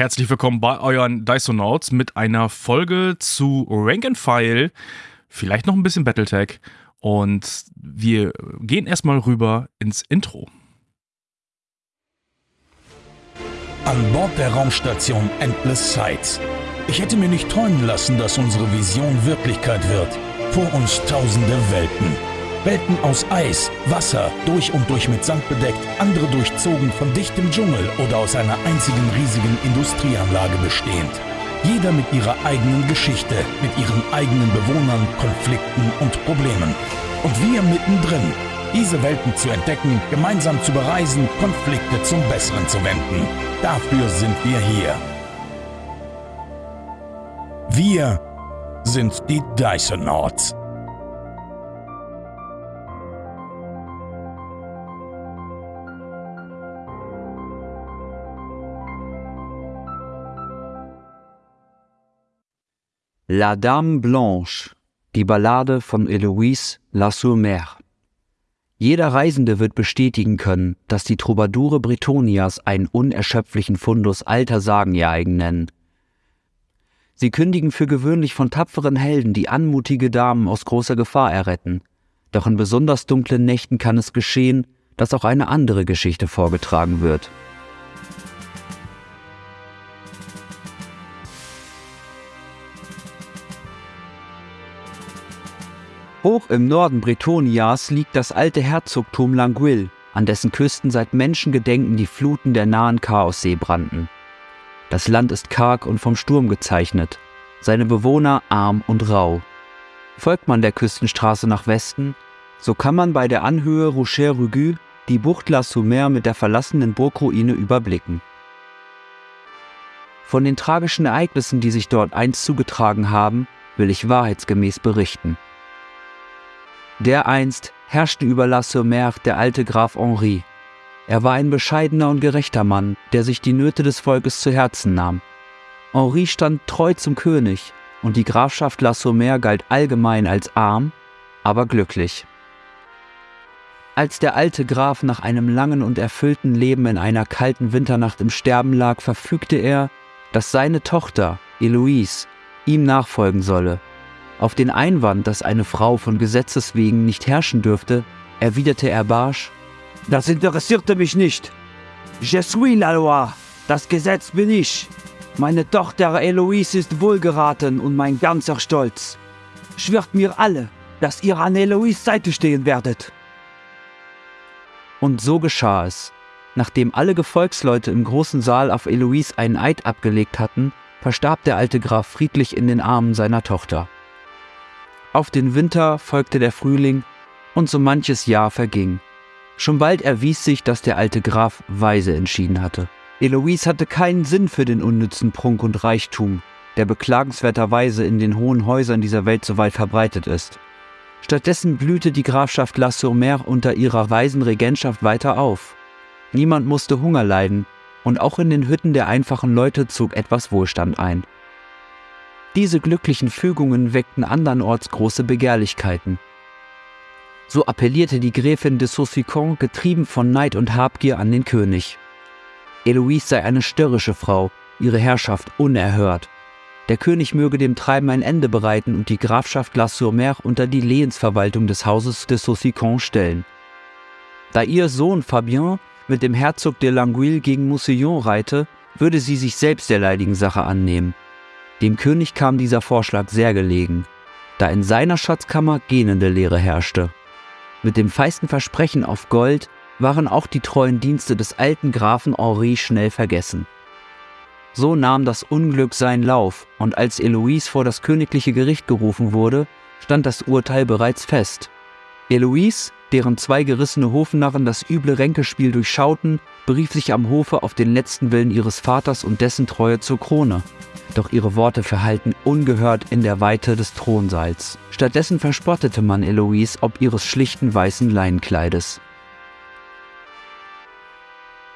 Herzlich willkommen bei euren Dysonauts mit einer Folge zu Rank and File, vielleicht noch ein bisschen Battletech und wir gehen erstmal rüber ins Intro. An Bord der Raumstation Endless Sights. Ich hätte mir nicht träumen lassen, dass unsere Vision Wirklichkeit wird. Vor uns tausende Welten. Welten aus Eis, Wasser, durch und durch mit Sand bedeckt, andere durchzogen von dichtem Dschungel oder aus einer einzigen riesigen Industrieanlage bestehend. Jeder mit ihrer eigenen Geschichte, mit ihren eigenen Bewohnern, Konflikten und Problemen. Und wir mittendrin, diese Welten zu entdecken, gemeinsam zu bereisen, Konflikte zum Besseren zu wenden. Dafür sind wir hier. Wir sind die Dysonauts. La Dame Blanche, die Ballade von Eloise Lassourmer. Jeder Reisende wird bestätigen können, dass die Troubadoure Bretonias einen unerschöpflichen Fundus alter Sagen ihr eigen nennen. Sie kündigen für gewöhnlich von tapferen Helden, die anmutige Damen aus großer Gefahr erretten. Doch in besonders dunklen Nächten kann es geschehen, dass auch eine andere Geschichte vorgetragen wird. Hoch im Norden Bretonias liegt das alte Herzogtum Languil, an dessen Küsten seit Menschengedenken die Fluten der nahen Chaossee brannten. Das Land ist karg und vom Sturm gezeichnet, seine Bewohner arm und rau. Folgt man der Küstenstraße nach Westen, so kann man bei der Anhöhe Rocher-Rugu die Bucht La Soumer mit der verlassenen Burgruine überblicken. Von den tragischen Ereignissen, die sich dort einst zugetragen haben, will ich wahrheitsgemäß berichten. Dereinst herrschte über La Sommer der alte Graf Henri. Er war ein bescheidener und gerechter Mann, der sich die Nöte des Volkes zu Herzen nahm. Henri stand treu zum König, und die Grafschaft La Sommer galt allgemein als arm, aber glücklich. Als der alte Graf nach einem langen und erfüllten Leben in einer kalten Winternacht im Sterben lag, verfügte er, dass seine Tochter, Eloise, ihm nachfolgen solle auf den Einwand, dass eine Frau von Gesetzes wegen nicht herrschen dürfte, erwiderte er barsch, Das interessierte mich nicht. Je suis la loi. Das Gesetz bin ich. Meine Tochter Eloise ist wohlgeraten und mein ganzer Stolz. Schwört mir alle, dass ihr an Eloise Seite stehen werdet. Und so geschah es. Nachdem alle Gefolgsleute im großen Saal auf Eloise einen Eid abgelegt hatten, verstarb der alte Graf friedlich in den Armen seiner Tochter. Auf den Winter folgte der Frühling und so manches Jahr verging. Schon bald erwies sich, dass der alte Graf weise entschieden hatte. Eloise hatte keinen Sinn für den unnützen Prunk und Reichtum, der beklagenswerterweise in den hohen Häusern dieser Welt so weit verbreitet ist. Stattdessen blühte die Grafschaft La Sur-Mer unter ihrer weisen Regentschaft weiter auf. Niemand musste Hunger leiden, und auch in den Hütten der einfachen Leute zog etwas Wohlstand ein. Diese glücklichen Fügungen weckten andernorts große Begehrlichkeiten. So appellierte die Gräfin de Saussicon getrieben von Neid und Habgier an den König. Eloise sei eine störrische Frau, ihre Herrschaft unerhört. Der König möge dem Treiben ein Ende bereiten und die Grafschaft La Sur-Mer unter die Lehensverwaltung des Hauses de Saussicon stellen. Da ihr Sohn Fabien mit dem Herzog de Languille gegen Moussillon reite, würde sie sich selbst der leidigen Sache annehmen. Dem König kam dieser Vorschlag sehr gelegen, da in seiner Schatzkammer gähnende Leere herrschte. Mit dem feisten Versprechen auf Gold waren auch die treuen Dienste des alten Grafen Henri schnell vergessen. So nahm das Unglück seinen Lauf, und als Eloise vor das königliche Gericht gerufen wurde, stand das Urteil bereits fest. Eloise, deren zwei gerissene Hofnarren das üble Ränkespiel durchschauten, berief sich am Hofe auf den letzten Willen ihres Vaters und dessen Treue zur Krone doch ihre Worte verhallten ungehört in der Weite des Thronsaals. Stattdessen verspottete man Eloise ob ihres schlichten weißen Leinenkleides.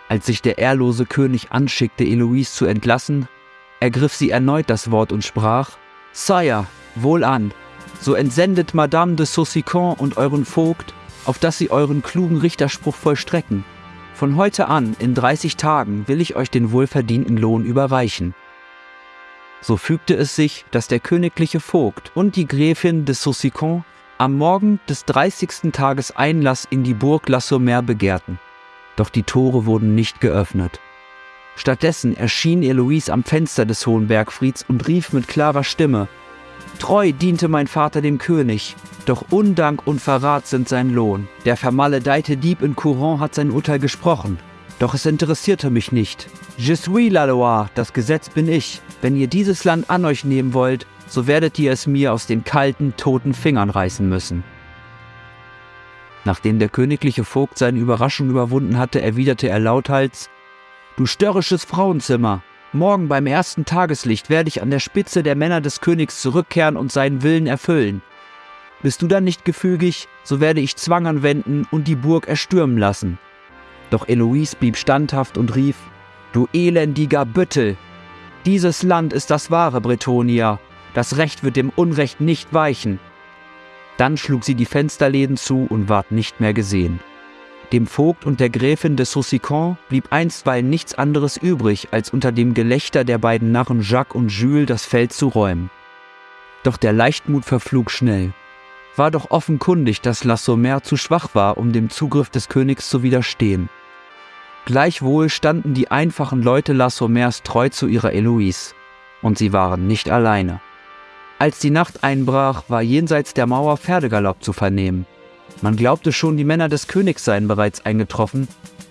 Als sich der ehrlose König anschickte, Eloise zu entlassen, ergriff sie erneut das Wort und sprach: Sire, wohlan, so entsendet Madame de Saussicon und euren Vogt, auf dass sie euren klugen Richterspruch vollstrecken. Von heute an, in 30 Tagen, will ich euch den wohlverdienten Lohn überreichen. So fügte es sich, dass der königliche Vogt und die Gräfin de Saussicon am Morgen des 30. Tages Einlass in die Burg La Sommer begehrten. Doch die Tore wurden nicht geöffnet. Stattdessen erschien Eloise am Fenster des Hohen Bergfrieds und rief mit klarer Stimme, Treu diente mein Vater dem König, doch Undank und Verrat sind sein Lohn. Der vermaledeite Dieb in Courant hat sein Urteil gesprochen, doch es interessierte mich nicht. Je suis la loi, das Gesetz bin ich. Wenn ihr dieses Land an euch nehmen wollt, so werdet ihr es mir aus den kalten, toten Fingern reißen müssen. Nachdem der königliche Vogt seine Überraschung überwunden hatte, erwiderte er lauthals, Du störrisches Frauenzimmer, morgen beim ersten Tageslicht werde ich an der Spitze der Männer des Königs zurückkehren und seinen Willen erfüllen. Bist du dann nicht gefügig, so werde ich Zwang anwenden und die Burg erstürmen lassen. Doch Eloise blieb standhaft und rief, Du elendiger Büttel! Dieses Land ist das wahre Bretonia, das Recht wird dem Unrecht nicht weichen. Dann schlug sie die Fensterläden zu und ward nicht mehr gesehen. Dem Vogt und der Gräfin de Saussicon blieb einstweilen nichts anderes übrig, als unter dem Gelächter der beiden Narren Jacques und Jules das Feld zu räumen. Doch der Leichtmut verflog schnell. War doch offenkundig, dass La Sommer zu schwach war, um dem Zugriff des Königs zu widerstehen. Gleichwohl standen die einfachen Leute La Sommers treu zu ihrer Eloise. Und sie waren nicht alleine. Als die Nacht einbrach, war jenseits der Mauer Pferdegalopp zu vernehmen. Man glaubte schon, die Männer des Königs seien bereits eingetroffen,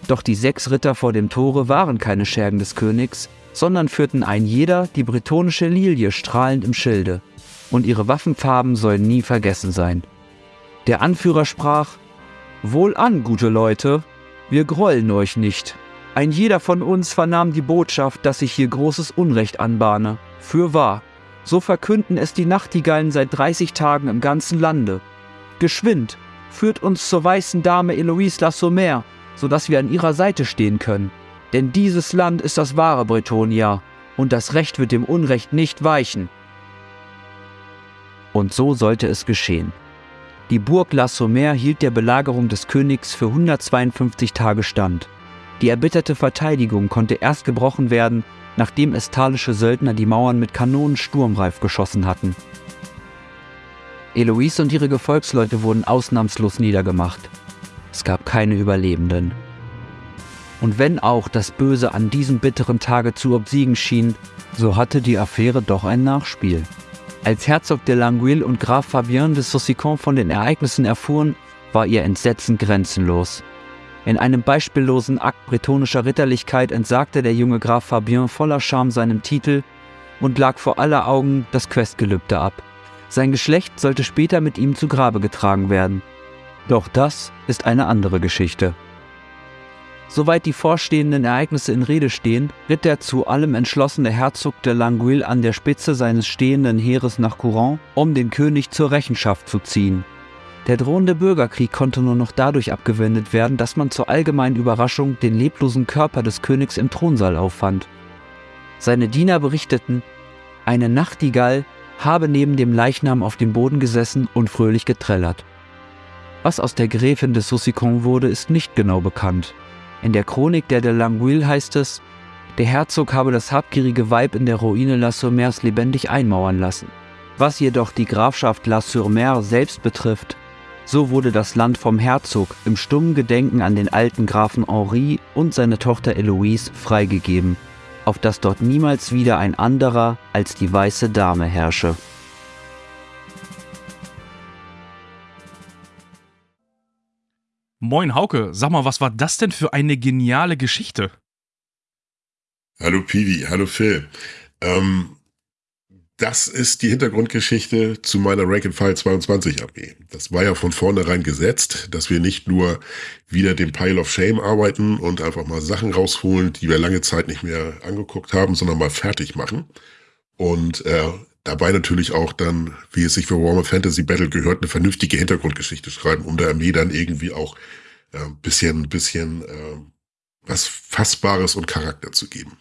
doch die sechs Ritter vor dem Tore waren keine Schergen des Königs, sondern führten ein jeder die bretonische Lilie strahlend im Schilde, und ihre Waffenfarben sollen nie vergessen sein. Der Anführer sprach, Wohlan, gute Leute, wir grollen euch nicht. Ein jeder von uns vernahm die Botschaft, dass sich hier großes Unrecht anbahne. Fürwahr, so verkünden es die Nachtigallen seit 30 Tagen im ganzen Lande. Geschwind, führt uns zur weißen Dame Eloise La Sommer, sodass wir an ihrer Seite stehen können. Denn dieses Land ist das wahre Bretonia, und das Recht wird dem Unrecht nicht weichen. Und so sollte es geschehen. Die Burg La Sommer hielt der Belagerung des Königs für 152 Tage stand. Die erbitterte Verteidigung konnte erst gebrochen werden, nachdem estalische Söldner die Mauern mit Kanonen sturmreif geschossen hatten. Eloise und ihre Gefolgsleute wurden ausnahmslos niedergemacht. Es gab keine Überlebenden. Und wenn auch das Böse an diesem bitteren Tage zu obsiegen schien, so hatte die Affäre doch ein Nachspiel. Als Herzog de Languille und Graf Fabien de Saussicon von den Ereignissen erfuhren, war ihr Entsetzen grenzenlos. In einem beispiellosen Akt bretonischer Ritterlichkeit entsagte der junge Graf Fabien voller Scham seinem Titel und lag vor aller Augen das Questgelübde ab. Sein Geschlecht sollte später mit ihm zu Grabe getragen werden. Doch das ist eine andere Geschichte. Soweit die vorstehenden Ereignisse in Rede stehen, ritt der zu allem entschlossene Herzog de Languille an der Spitze seines stehenden Heeres nach Courant, um den König zur Rechenschaft zu ziehen. Der drohende Bürgerkrieg konnte nur noch dadurch abgewendet werden, dass man zur allgemeinen Überraschung den leblosen Körper des Königs im Thronsaal auffand. Seine Diener berichteten, eine Nachtigall habe neben dem Leichnam auf dem Boden gesessen und fröhlich getrellert. Was aus der Gräfin de Saussicon wurde, ist nicht genau bekannt. In der Chronik der de Languille heißt es, der Herzog habe das habgierige Weib in der Ruine La Sommers lebendig einmauern lassen. Was jedoch die Grafschaft La Sur-Mer selbst betrifft, so wurde das Land vom Herzog im stummen Gedenken an den alten Grafen Henri und seine Tochter Eloise freigegeben auf dass dort niemals wieder ein anderer als die weiße Dame herrsche. Moin Hauke, sag mal, was war das denn für eine geniale Geschichte? Hallo Piwi, hallo Phil. Ähm, das ist die Hintergrundgeschichte zu meiner Rank and File 22 AG. Das war ja von vornherein gesetzt, dass wir nicht nur wieder den Pile of Shame arbeiten und einfach mal Sachen rausholen, die wir lange Zeit nicht mehr angeguckt haben, sondern mal fertig machen. Und äh, dabei natürlich auch dann, wie es sich für Warhammer Fantasy Battle gehört, eine vernünftige Hintergrundgeschichte schreiben, um der Armee dann irgendwie auch äh, bisschen, bisschen äh, was Fassbares und Charakter zu geben.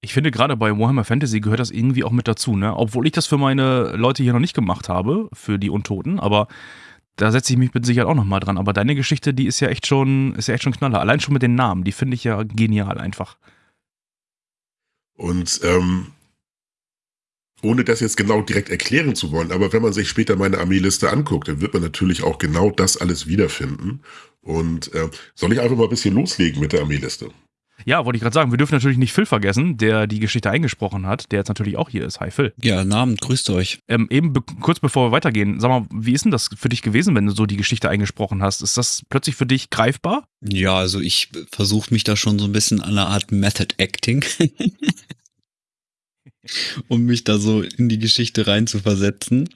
Ich finde, gerade bei Warhammer Fantasy gehört das irgendwie auch mit dazu, ne? Obwohl ich das für meine Leute hier noch nicht gemacht habe, für die Untoten, aber da setze ich mich mit Sicherheit auch nochmal dran. Aber deine Geschichte, die ist ja echt schon, ist ja echt schon knaller. Allein schon mit den Namen, die finde ich ja genial einfach. Und ähm, ohne das jetzt genau direkt erklären zu wollen, aber wenn man sich später meine Armeeliste anguckt, dann wird man natürlich auch genau das alles wiederfinden. Und äh, soll ich einfach mal ein bisschen loslegen mit der Armeeliste? Ja, wollte ich gerade sagen, wir dürfen natürlich nicht Phil vergessen, der die Geschichte eingesprochen hat, der jetzt natürlich auch hier ist. Hi Phil. Ja, Namen, grüßt euch. Ähm, eben be kurz bevor wir weitergehen, sag mal, wie ist denn das für dich gewesen, wenn du so die Geschichte eingesprochen hast? Ist das plötzlich für dich greifbar? Ja, also ich versuche mich da schon so ein bisschen an einer Art Method Acting. um mich da so in die Geschichte rein zu versetzen.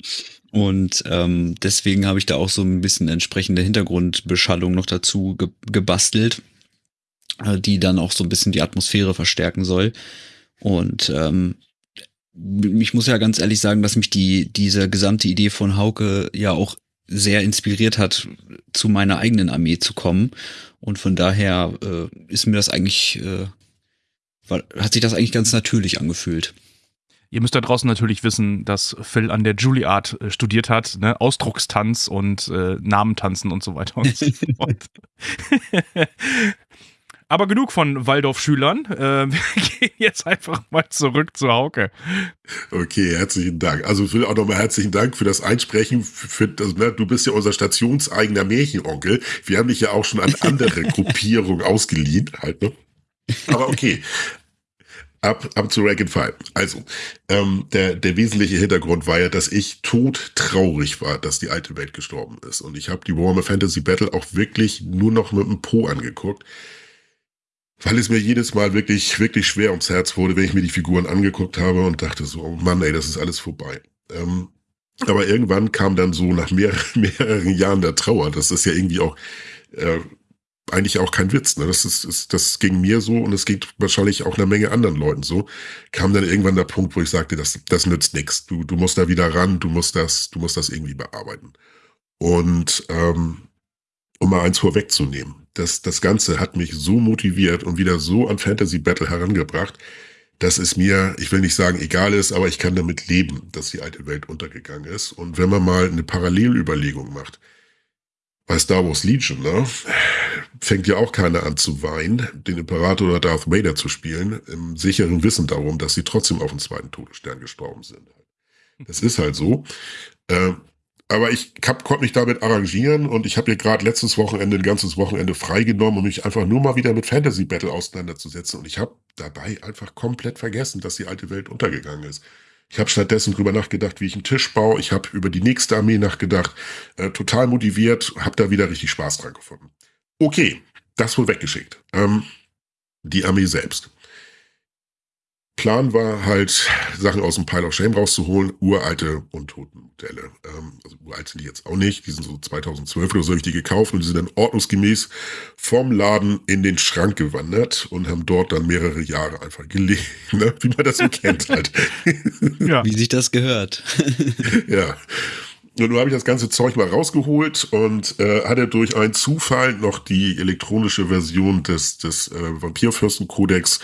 Und ähm, deswegen habe ich da auch so ein bisschen entsprechende Hintergrundbeschallung noch dazu ge gebastelt, die dann auch so ein bisschen die Atmosphäre verstärken soll. Und ähm, ich muss ja ganz ehrlich sagen, dass mich die diese gesamte Idee von Hauke ja auch sehr inspiriert hat, zu meiner eigenen Armee zu kommen. Und von daher äh, ist mir das eigentlich, äh, hat sich das eigentlich ganz natürlich angefühlt. Ihr müsst da draußen natürlich wissen, dass Phil an der Juilliard äh, studiert hat, ne? Ausdruckstanz und äh, Namentanzen und so weiter und so fort. Aber genug von Waldorf-Schülern. Äh, wir gehen jetzt einfach mal zurück zu Hauke. Okay, herzlichen Dank. Also Phil, auch nochmal herzlichen Dank für das Einsprechen. Für, also, ne, du bist ja unser stationseigener Märchenonkel. Wir haben dich ja auch schon an andere Gruppierungen ausgeliehen. Halt, ne? Aber okay. Ab, ab zu Rank and File. Also, ähm, der, der wesentliche Hintergrund war ja, dass ich todtraurig war, dass die alte Welt gestorben ist. Und ich habe die Warhammer Fantasy Battle auch wirklich nur noch mit dem Po angeguckt, weil es mir jedes Mal wirklich, wirklich schwer ums Herz wurde, wenn ich mir die Figuren angeguckt habe und dachte so, oh Mann, ey, das ist alles vorbei. Ähm, aber irgendwann kam dann so nach mehr, mehreren Jahren der Trauer, das ist ja irgendwie auch äh, eigentlich auch kein Witz. Ne? Das, ist, ist, das ging mir so und es geht wahrscheinlich auch einer Menge anderen Leuten so. Kam dann irgendwann der Punkt, wo ich sagte, das, das nützt nichts. Du, du musst da wieder ran, du musst das, du musst das irgendwie bearbeiten. Und ähm, um mal eins vorwegzunehmen, das, das Ganze hat mich so motiviert und wieder so an Fantasy Battle herangebracht, dass es mir, ich will nicht sagen egal ist, aber ich kann damit leben, dass die alte Welt untergegangen ist. Und wenn man mal eine Parallelüberlegung macht, bei Star Wars Legion, ne, fängt ja auch keiner an zu weinen, den Imperator oder Darth Vader zu spielen, im sicheren Wissen darum, dass sie trotzdem auf den zweiten Todesstern gestorben sind. Das ist halt so. Äh, aber ich konnte mich damit arrangieren und ich habe hier gerade letztes Wochenende ein ganzes Wochenende freigenommen, um mich einfach nur mal wieder mit Fantasy Battle auseinanderzusetzen. Und ich habe dabei einfach komplett vergessen, dass die alte Welt untergegangen ist. Ich habe stattdessen drüber nachgedacht, wie ich einen Tisch baue. Ich habe über die nächste Armee nachgedacht. Äh, total motiviert, habe da wieder richtig Spaß dran gefunden. Okay, das wohl weggeschickt. Ähm, die Armee selbst. Plan war halt, Sachen aus dem Pile of Shame rauszuholen, uralte Untotenmodelle. Ähm, also uralt sind die jetzt auch nicht, die sind so 2012 oder so habe ich die gekauft und die sind dann ordnungsgemäß vom Laden in den Schrank gewandert und haben dort dann mehrere Jahre einfach gelegen, ne? wie man das so kennt halt. ja. Wie sich das gehört. ja. Und nun habe ich das ganze Zeug mal rausgeholt und äh, hatte durch einen Zufall noch die elektronische Version des, des äh, Vampirfürsten-Kodex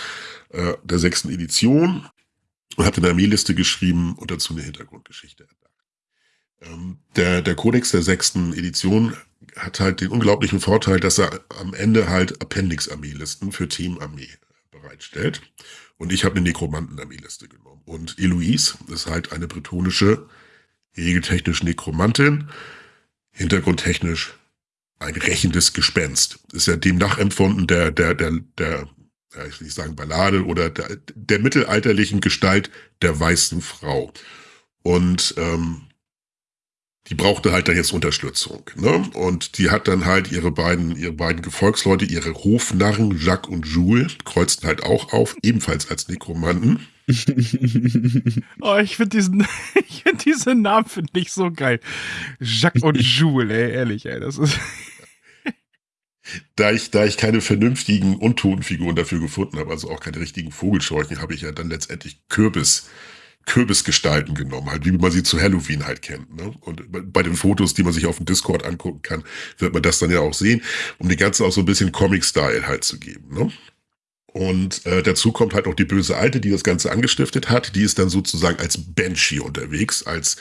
äh, der sechsten Edition und hatte eine Armeeliste geschrieben und dazu eine Hintergrundgeschichte. Ähm, der, der Kodex der sechsten Edition hat halt den unglaublichen Vorteil, dass er am Ende halt Appendix-Armeelisten für Team-Armee bereitstellt. Und ich habe eine Nekromanten-Armeeliste genommen. Und Eloise ist halt eine bretonische, regeltechnisch Nekromantin, hintergrundtechnisch ein rächendes Gespenst. Ist ja dem nachempfunden der, der, der, der ja, ich will nicht sagen Ballade oder der, der mittelalterlichen Gestalt der weißen Frau. Und ähm, die brauchte halt dann jetzt Unterstützung. Ne? Und die hat dann halt ihre beiden, ihre beiden Gefolgsleute, ihre Hofnarren, Jacques und Jules, kreuzten halt auch auf, ebenfalls als Nekromanten. oh, ich finde diesen, ich diesen Namen finde ich so geil. Jacques und Jules, ey, ehrlich, ey, das ist da ich, da ich keine vernünftigen Untotenfiguren dafür gefunden habe, also auch keine richtigen Vogelscheuchen, habe ich ja dann letztendlich Kürbis, Kürbisgestalten genommen, halt wie man sie zu Halloween halt kennt. Ne? Und bei den Fotos, die man sich auf dem Discord angucken kann, wird man das dann ja auch sehen, um die ganze auch so ein bisschen Comic-Style halt zu geben. Ne? Und äh, dazu kommt halt auch die böse Alte, die das Ganze angestiftet hat. Die ist dann sozusagen als Banshee unterwegs, als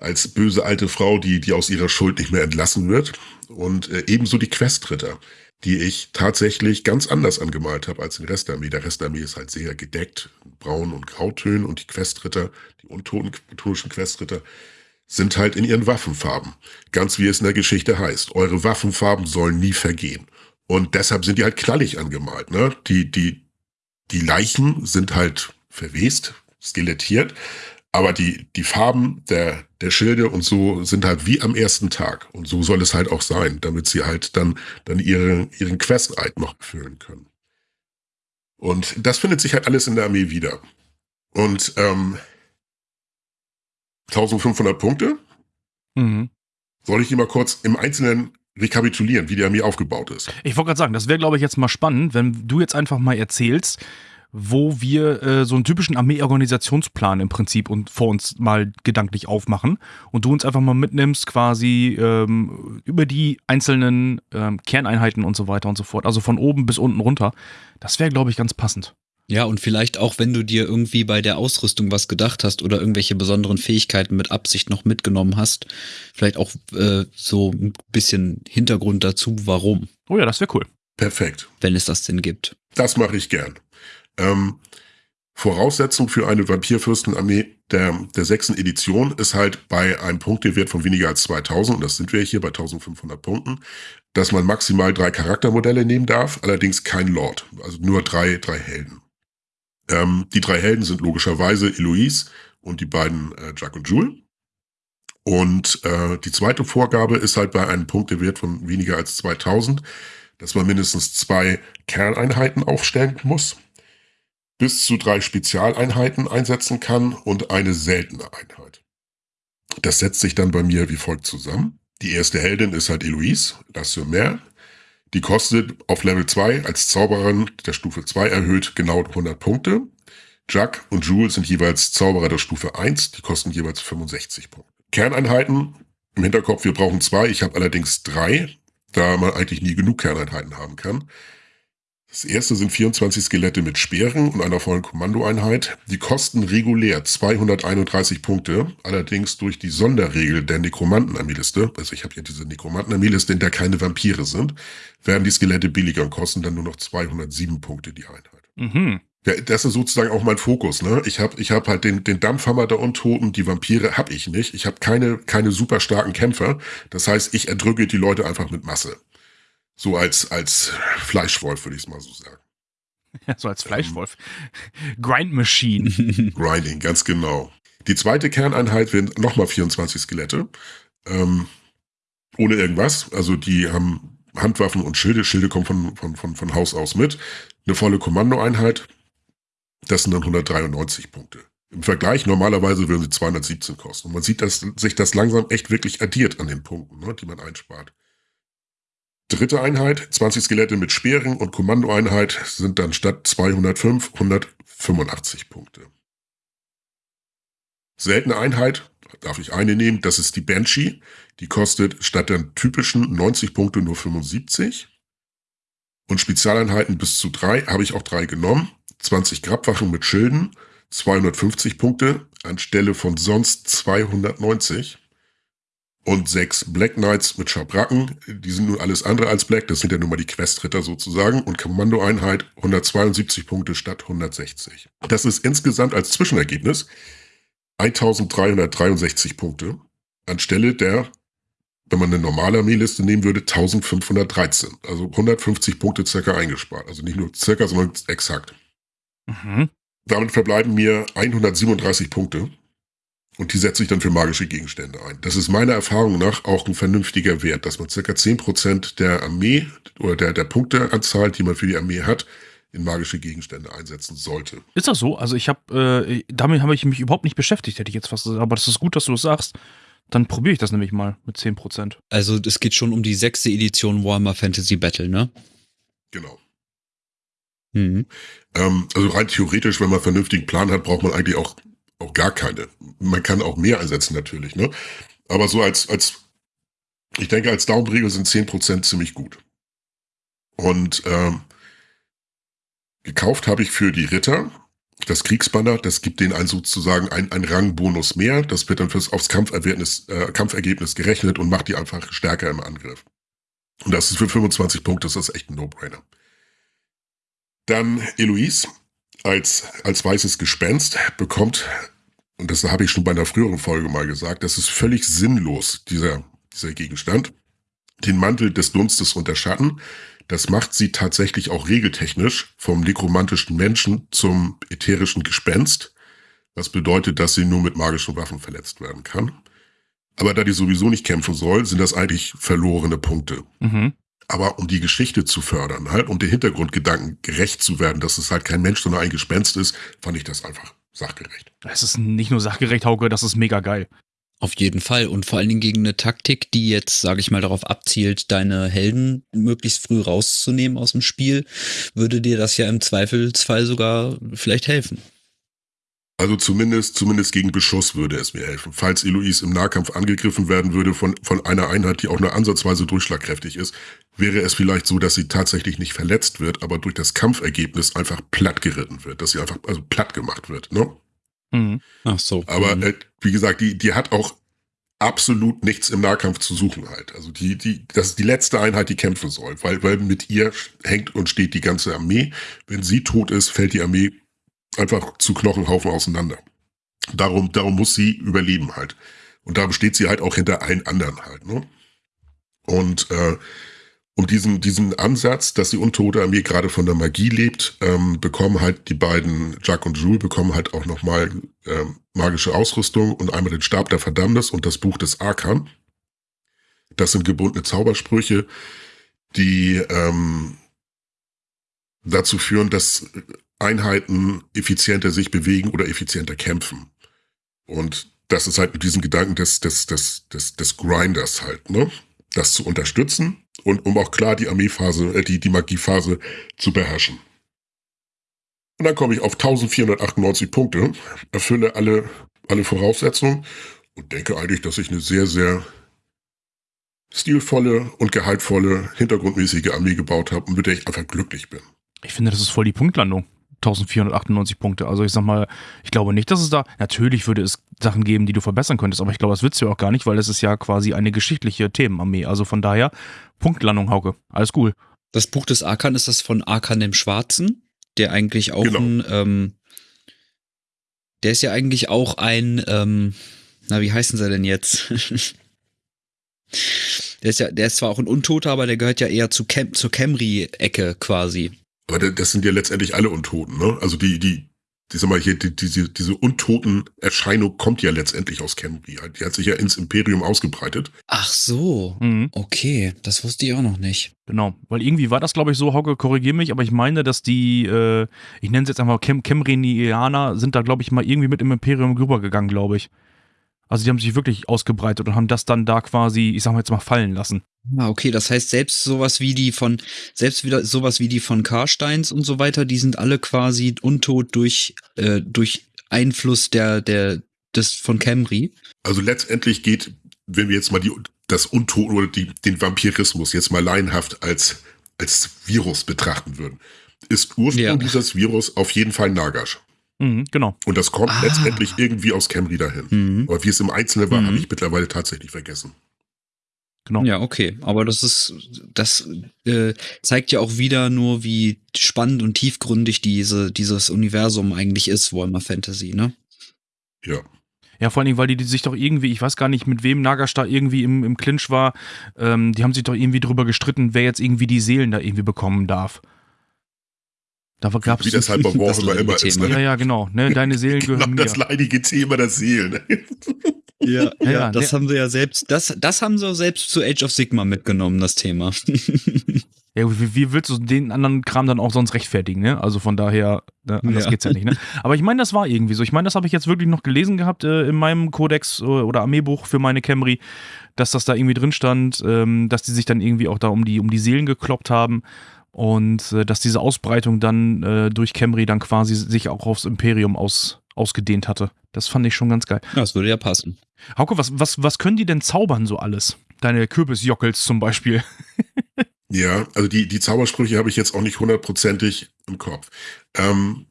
als böse alte Frau, die, die aus ihrer Schuld nicht mehr entlassen wird. Und äh, ebenso die Questritter, die ich tatsächlich ganz anders angemalt habe als den Rest der Armee. Der Rest der Armee ist halt sehr gedeckt, braun und grautönen und die Questritter, die untoten Questritter, sind halt in ihren Waffenfarben. Ganz wie es in der Geschichte heißt. Eure Waffenfarben sollen nie vergehen. Und deshalb sind die halt knallig angemalt. Ne? Die, die, die Leichen sind halt verwest, skelettiert, aber die, die Farben der, der Schilde und so sind halt wie am ersten Tag. Und so soll es halt auch sein, damit sie halt dann, dann ihre, ihren Quest-Eid noch erfüllen können. Und das findet sich halt alles in der Armee wieder. Und ähm, 1500 Punkte. Mhm. Soll ich die mal kurz im Einzelnen rekapitulieren, wie die Armee aufgebaut ist? Ich wollte gerade sagen, das wäre, glaube ich, jetzt mal spannend, wenn du jetzt einfach mal erzählst, wo wir äh, so einen typischen Armee-Organisationsplan im Prinzip und vor uns mal gedanklich aufmachen und du uns einfach mal mitnimmst quasi ähm, über die einzelnen ähm, Kerneinheiten und so weiter und so fort, also von oben bis unten runter. Das wäre, glaube ich, ganz passend. Ja, und vielleicht auch, wenn du dir irgendwie bei der Ausrüstung was gedacht hast oder irgendwelche besonderen Fähigkeiten mit Absicht noch mitgenommen hast, vielleicht auch äh, so ein bisschen Hintergrund dazu, warum. Oh ja, das wäre cool. Perfekt. Wenn es das denn gibt. Das mache ich gern. Ähm, Voraussetzung für eine Vampirfürstenarmee der, der sechsten Edition ist halt bei einem Punktewert von weniger als 2000, und das sind wir hier bei 1500 Punkten, dass man maximal drei Charaktermodelle nehmen darf, allerdings kein Lord, also nur drei, drei Helden. Ähm, die drei Helden sind logischerweise Eloise und die beiden äh, Jack und Jule. Und äh, die zweite Vorgabe ist halt bei einem Punktewert von weniger als 2000, dass man mindestens zwei Kerneinheiten aufstellen muss bis zu drei Spezialeinheiten einsetzen kann und eine seltene Einheit. Das setzt sich dann bei mir wie folgt zusammen. Die erste Heldin ist halt Eloise, La Mer. Die kostet auf Level 2 als Zauberin der Stufe 2 erhöht genau 100 Punkte. Jack und Jules sind jeweils Zauberer der Stufe 1, die kosten jeweils 65 Punkte. Kerneinheiten, im Hinterkopf, wir brauchen zwei, ich habe allerdings drei, da man eigentlich nie genug Kerneinheiten haben kann. Das erste sind 24 Skelette mit Speeren und einer vollen Kommandoeinheit. Die kosten regulär 231 Punkte, allerdings durch die Sonderregel der Nekromanten-Armeeliste, also ich habe ja diese Nekromanten-Armeeliste, in der keine Vampire sind, werden die Skelette billiger und kosten dann nur noch 207 Punkte die Einheit. Mhm. Ja, das ist sozusagen auch mein Fokus. Ne? Ich habe ich hab halt den, den Dampfhammer der Untoten, die Vampire habe ich nicht. Ich habe keine, keine super starken Kämpfer. Das heißt, ich erdrücke die Leute einfach mit Masse. So als, als Fleischwolf, würde ich es mal so sagen. Ja, so als Fleischwolf. Ähm, Grind Machine. Grinding, ganz genau. Die zweite Kerneinheit werden nochmal 24 Skelette. Ähm, ohne irgendwas. Also die haben Handwaffen und Schilde. Schilde kommen von, von, von, von Haus aus mit. Eine volle Kommandoeinheit. Das sind dann 193 Punkte. Im Vergleich, normalerweise würden sie 217 kosten. Und man sieht, dass sich das langsam echt wirklich addiert an den Punkten, ne, die man einspart. Dritte Einheit, 20 Skelette mit Speeren und Kommandoeinheit sind dann statt 205 185 Punkte. Seltene Einheit, darf ich eine nehmen, das ist die Banshee. Die kostet statt der typischen 90 Punkte nur 75. Und Spezialeinheiten bis zu drei habe ich auch drei genommen. 20 Grabwachen mit Schilden, 250 Punkte anstelle von sonst 290 und sechs Black Knights mit Schabracken. Die sind nun alles andere als Black, das sind ja nun mal die Questritter sozusagen. Und Kommandoeinheit 172 Punkte statt 160. Das ist insgesamt als Zwischenergebnis 1363 Punkte anstelle der, wenn man eine normale Armeeliste nehmen würde, 1513. Also 150 Punkte circa eingespart. Also nicht nur circa, sondern exakt. Mhm. Damit verbleiben mir 137 Punkte und die setze ich dann für magische Gegenstände ein. Das ist meiner Erfahrung nach auch ein vernünftiger Wert, dass man circa 10% der Armee oder der, der Punkteanzahl, die man für die Armee hat, in magische Gegenstände einsetzen sollte. Ist das so? Also ich habe, äh, damit habe ich mich überhaupt nicht beschäftigt, hätte ich jetzt fast gesagt. Aber das ist gut, dass du das sagst. Dann probiere ich das nämlich mal mit 10%. Also es geht schon um die sechste Edition Warhammer Fantasy Battle, ne? Genau. Mhm. Ähm, also rein theoretisch, wenn man einen vernünftigen Plan hat, braucht man eigentlich auch auch gar keine. Man kann auch mehr einsetzen natürlich, ne? Aber so als, als, ich denke, als Daumenregel sind 10% ziemlich gut. Und ähm, gekauft habe ich für die Ritter das Kriegsbanner, das gibt denen einen sozusagen ein, ein Rangbonus mehr. Das wird dann fürs, aufs Kampfergebnis, äh, Kampfergebnis gerechnet und macht die einfach stärker im Angriff. Und das ist für 25 Punkte, das ist echt ein No-Brainer. Dann Eloise als, als weißes Gespenst bekommt, und das habe ich schon bei einer früheren Folge mal gesagt, das ist völlig sinnlos, dieser, dieser Gegenstand. Den Mantel des Dunstes unter Schatten, das macht sie tatsächlich auch regeltechnisch vom nekromantischen Menschen zum ätherischen Gespenst. Was bedeutet, dass sie nur mit magischen Waffen verletzt werden kann. Aber da die sowieso nicht kämpfen soll, sind das eigentlich verlorene Punkte. Mhm. Aber um die Geschichte zu fördern, halt, um den Hintergrundgedanken gerecht zu werden, dass es halt kein Mensch, sondern ein Gespenst ist, fand ich das einfach sachgerecht. Es ist nicht nur sachgerecht, Hauke, das ist mega geil. Auf jeden Fall. Und vor allen Dingen gegen eine Taktik, die jetzt, sage ich mal, darauf abzielt, deine Helden möglichst früh rauszunehmen aus dem Spiel, würde dir das ja im Zweifelsfall sogar vielleicht helfen. Also zumindest, zumindest gegen Beschuss würde es mir helfen. Falls Eloise im Nahkampf angegriffen werden würde von, von einer Einheit, die auch nur ansatzweise durchschlagkräftig ist, wäre es vielleicht so, dass sie tatsächlich nicht verletzt wird, aber durch das Kampfergebnis einfach platt geritten wird, dass sie einfach also platt gemacht wird. Ne? Mhm. Ach so. Aber Mhm. äh, wie gesagt, die, die hat auch absolut nichts im Nahkampf zu suchen halt. Also die, die, das ist die letzte Einheit, die kämpfen soll, weil, weil mit ihr hängt und steht die ganze Armee. Wenn sie tot ist, fällt die Armee einfach zu Knochenhaufen auseinander. Darum, darum muss sie überleben halt. Und darum steht sie halt auch hinter allen anderen halt, ne? Und äh, um diesen, diesen Ansatz, dass die untote Armee gerade von der Magie lebt, ähm, bekommen halt die beiden, Jack und Jules, bekommen halt auch nochmal ähm, magische Ausrüstung und einmal den Stab der Verdammnis und das Buch des Arkan. Das sind gebundene Zaubersprüche, die ähm, dazu führen, dass Einheiten effizienter sich bewegen oder effizienter kämpfen. Und das ist halt mit diesem Gedanken des, des, des, des, des Grinders halt, ne? Das zu unterstützen und um auch klar die Armeephase, äh, die, die Magiephase zu beherrschen. Und dann komme ich auf 1498 Punkte, erfülle alle, alle Voraussetzungen und denke eigentlich, dass ich eine sehr, sehr stilvolle und gehaltvolle, hintergrundmäßige Armee gebaut habe und mit der ich einfach glücklich bin. Ich finde, das ist voll die Punktlandung. 1498 Punkte. Also ich sag mal, ich glaube nicht, dass es da, natürlich würde es Sachen geben, die du verbessern könntest, aber ich glaube, das willst du auch gar nicht, weil es ist ja quasi eine geschichtliche Themenarmee. Also von daher, Punktlandung, Hauke. Alles cool. Das Buch des Arkan ist das von Arkan dem Schwarzen, der eigentlich auch Genau. ein, ähm, der ist ja eigentlich auch ein, ähm, na, wie heißen sie denn jetzt? der ist ja, der ist zwar auch ein Untoter, aber der gehört ja eher zu Cam zur Camry-Ecke quasi. Aber da- das sind ja letztendlich alle Untoten, ne? Also die, die, die sag mal hier, die, diese, diese untoten Erscheinung kommt ja letztendlich aus Camry. Die hat sich ja ins Imperium ausgebreitet. Ach so. Mhm. Okay, das wusste ich auch noch nicht. Genau, weil irgendwie war das, glaube ich, so, Hauke, korrigier mich, aber ich meine, dass die, äh, ich nenne es jetzt einfach Kem Kemrenianer, sind da, glaube ich, mal irgendwie mit im Imperium rübergegangen, glaube ich. Also die haben sich wirklich ausgebreitet und haben das dann da quasi, ich sag mal jetzt mal, fallen lassen. Ah, okay, das heißt, selbst sowas wie die von, selbst wieder sowas wie die von Karsteins und so weiter, die sind alle quasi untot durch, äh, durch Einfluss der, der, des von Camry. Also letztendlich geht, wenn wir jetzt mal die, das Untoten oder die, den Vampirismus jetzt mal laienhaft als, als Virus betrachten würden, ist Ursprung Ja. dieses Virus auf jeden Fall Nagash. Mhm, genau. Und das kommt Ah. letztendlich irgendwie aus Camry dahin. Mhm. Aber wie es im Einzelnen war, Mhm. habe ich mittlerweile tatsächlich vergessen. Genau. Ja, okay. Aber das ist, das äh, zeigt ja auch wieder nur, wie spannend und tiefgründig diese, dieses Universum eigentlich ist, Warhammer Fantasy, ne? Ja. Ja, vor allen Dingen, weil die, die sich doch irgendwie, ich weiß gar nicht, mit wem Nagash da irgendwie im, im Clinch war, ähm, die haben sich doch irgendwie drüber gestritten, wer jetzt irgendwie die Seelen da irgendwie bekommen darf. Da gab Wie es. das halt bei Das Warhammer immer leidige ist. Thema. Ja, Ne? ja, genau. Ne, deine Seelen Genau gehören mir. das leidige Thema der Seelen. Ja, Ja, ja, das der- haben sie ja selbst, das, das haben sie auch selbst zu Age of Sigma mitgenommen, das Thema. Ja, wie, wie willst du den anderen Kram dann auch sonst rechtfertigen, ne? Also von daher, ne, anders Ja. geht's ja nicht, ne? Aber ich meine, das war irgendwie so. Ich meine, das habe ich jetzt wirklich noch gelesen gehabt äh, in meinem Kodex äh, oder Armeebuch für meine Camry, dass das da irgendwie drin stand, ähm, dass die sich dann irgendwie auch da um die, um die Seelen gekloppt haben und äh, dass diese Ausbreitung dann äh, durch Camry dann quasi sich auch aufs Imperium aus, ausgedehnt hatte. Das fand ich schon ganz geil. das würde ja passen. Hauke, was, was, was können die denn zaubern so alles? Deine Kürbisjockels zum Beispiel. Ja, also die, die Zaubersprüche habe ich jetzt auch nicht hundertprozentig im Kopf. Ähm,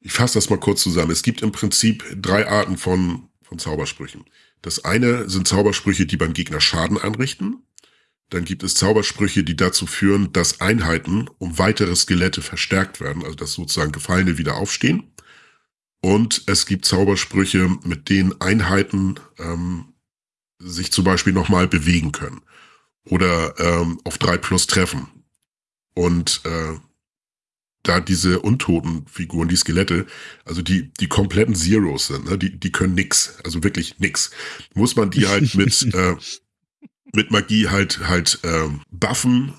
Ich fasse das mal kurz zusammen. Es gibt im Prinzip drei Arten von, von Zaubersprüchen. Das eine sind Zaubersprüche, die beim Gegner Schaden anrichten. Dann gibt es Zaubersprüche, die dazu führen, dass Einheiten um weitere Skelette verstärkt werden, also dass sozusagen Gefallene wieder aufstehen. Und es gibt Zaubersprüche, mit denen Einheiten ähm, sich zum Beispiel nochmal bewegen können oder ähm, auf drei plus treffen. Und äh, da diese untoten Figuren, die Skelette, also die, die kompletten Zeros sind, ne? die, die können nix, also wirklich nix, muss man die halt mit, äh, mit Magie halt, halt ähm, buffen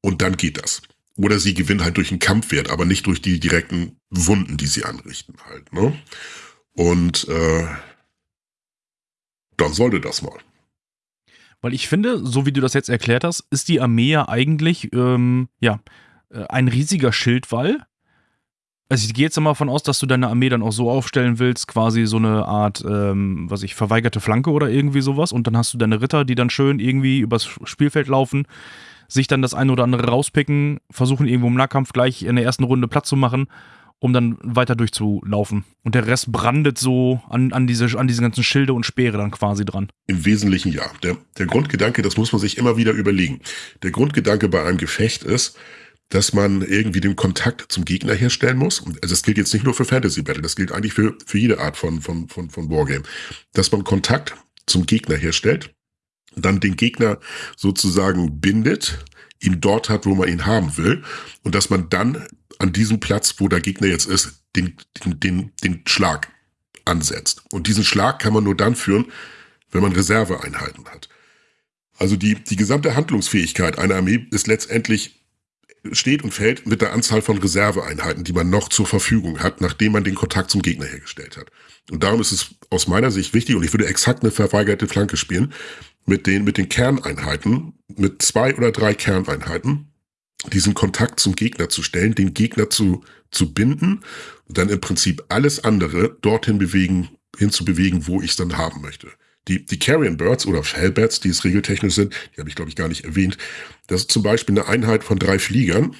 und dann geht das. Oder sie gewinnen halt durch einen Kampfwert, aber nicht durch die direkten Wunden, die sie anrichten halt. Ne? Und äh, dann sollte das mal. Weil ich finde, so wie du das jetzt erklärt hast, ist die Armee ja eigentlich, ähm, ja, äh, ein riesiger Schildwall. Also ich gehe jetzt mal davon aus, dass du deine Armee dann auch so aufstellen willst, quasi so eine Art, ähm, was ich, verweigerte Flanke oder irgendwie sowas. Und dann hast du deine Ritter, die dann schön irgendwie übers Spielfeld laufen, sich dann das eine oder andere rauspicken, versuchen irgendwo im Nahkampf gleich in der ersten Runde Platz zu machen, um dann weiter durchzulaufen. Und der Rest brandet so an, an, diese, an diese ganzen Schilde und Speere dann quasi dran. Im Wesentlichen ja. Der, der Grundgedanke, das muss man sich immer wieder überlegen. Der Grundgedanke bei einem Gefecht ist, dass man irgendwie den Kontakt zum Gegner herstellen muss. Also das gilt jetzt nicht nur für Fantasy Battle, das gilt eigentlich für, für jede Art von, von, von, von Wargame. Dass man Kontakt zum Gegner herstellt, dann den Gegner sozusagen bindet, ihn dort hat, wo man ihn haben will, und dass man dann an diesem Platz, wo der Gegner jetzt ist, den, den, den, den Schlag ansetzt. Und diesen Schlag kann man nur dann führen, wenn man Reserveeinheiten hat. Also die, die gesamte Handlungsfähigkeit einer Armee ist letztendlich steht und fällt mit der Anzahl von Reserveeinheiten, die man noch zur Verfügung hat, nachdem man den Kontakt zum Gegner hergestellt hat. Und darum ist es aus meiner Sicht wichtig, und ich würde exakt eine verweigerte Flanke spielen, mit den, mit den Kerneinheiten, mit zwei oder drei Kerneinheiten, diesen Kontakt zum Gegner zu stellen, den Gegner zu, zu binden und dann im Prinzip alles andere dorthin bewegen, hinzubewegen, wo ich es dann haben möchte. Die, die Carrion Birds oder Fellbats, die es regeltechnisch sind, die habe ich glaube ich gar nicht erwähnt. Das ist zum Beispiel eine Einheit von drei Fliegern.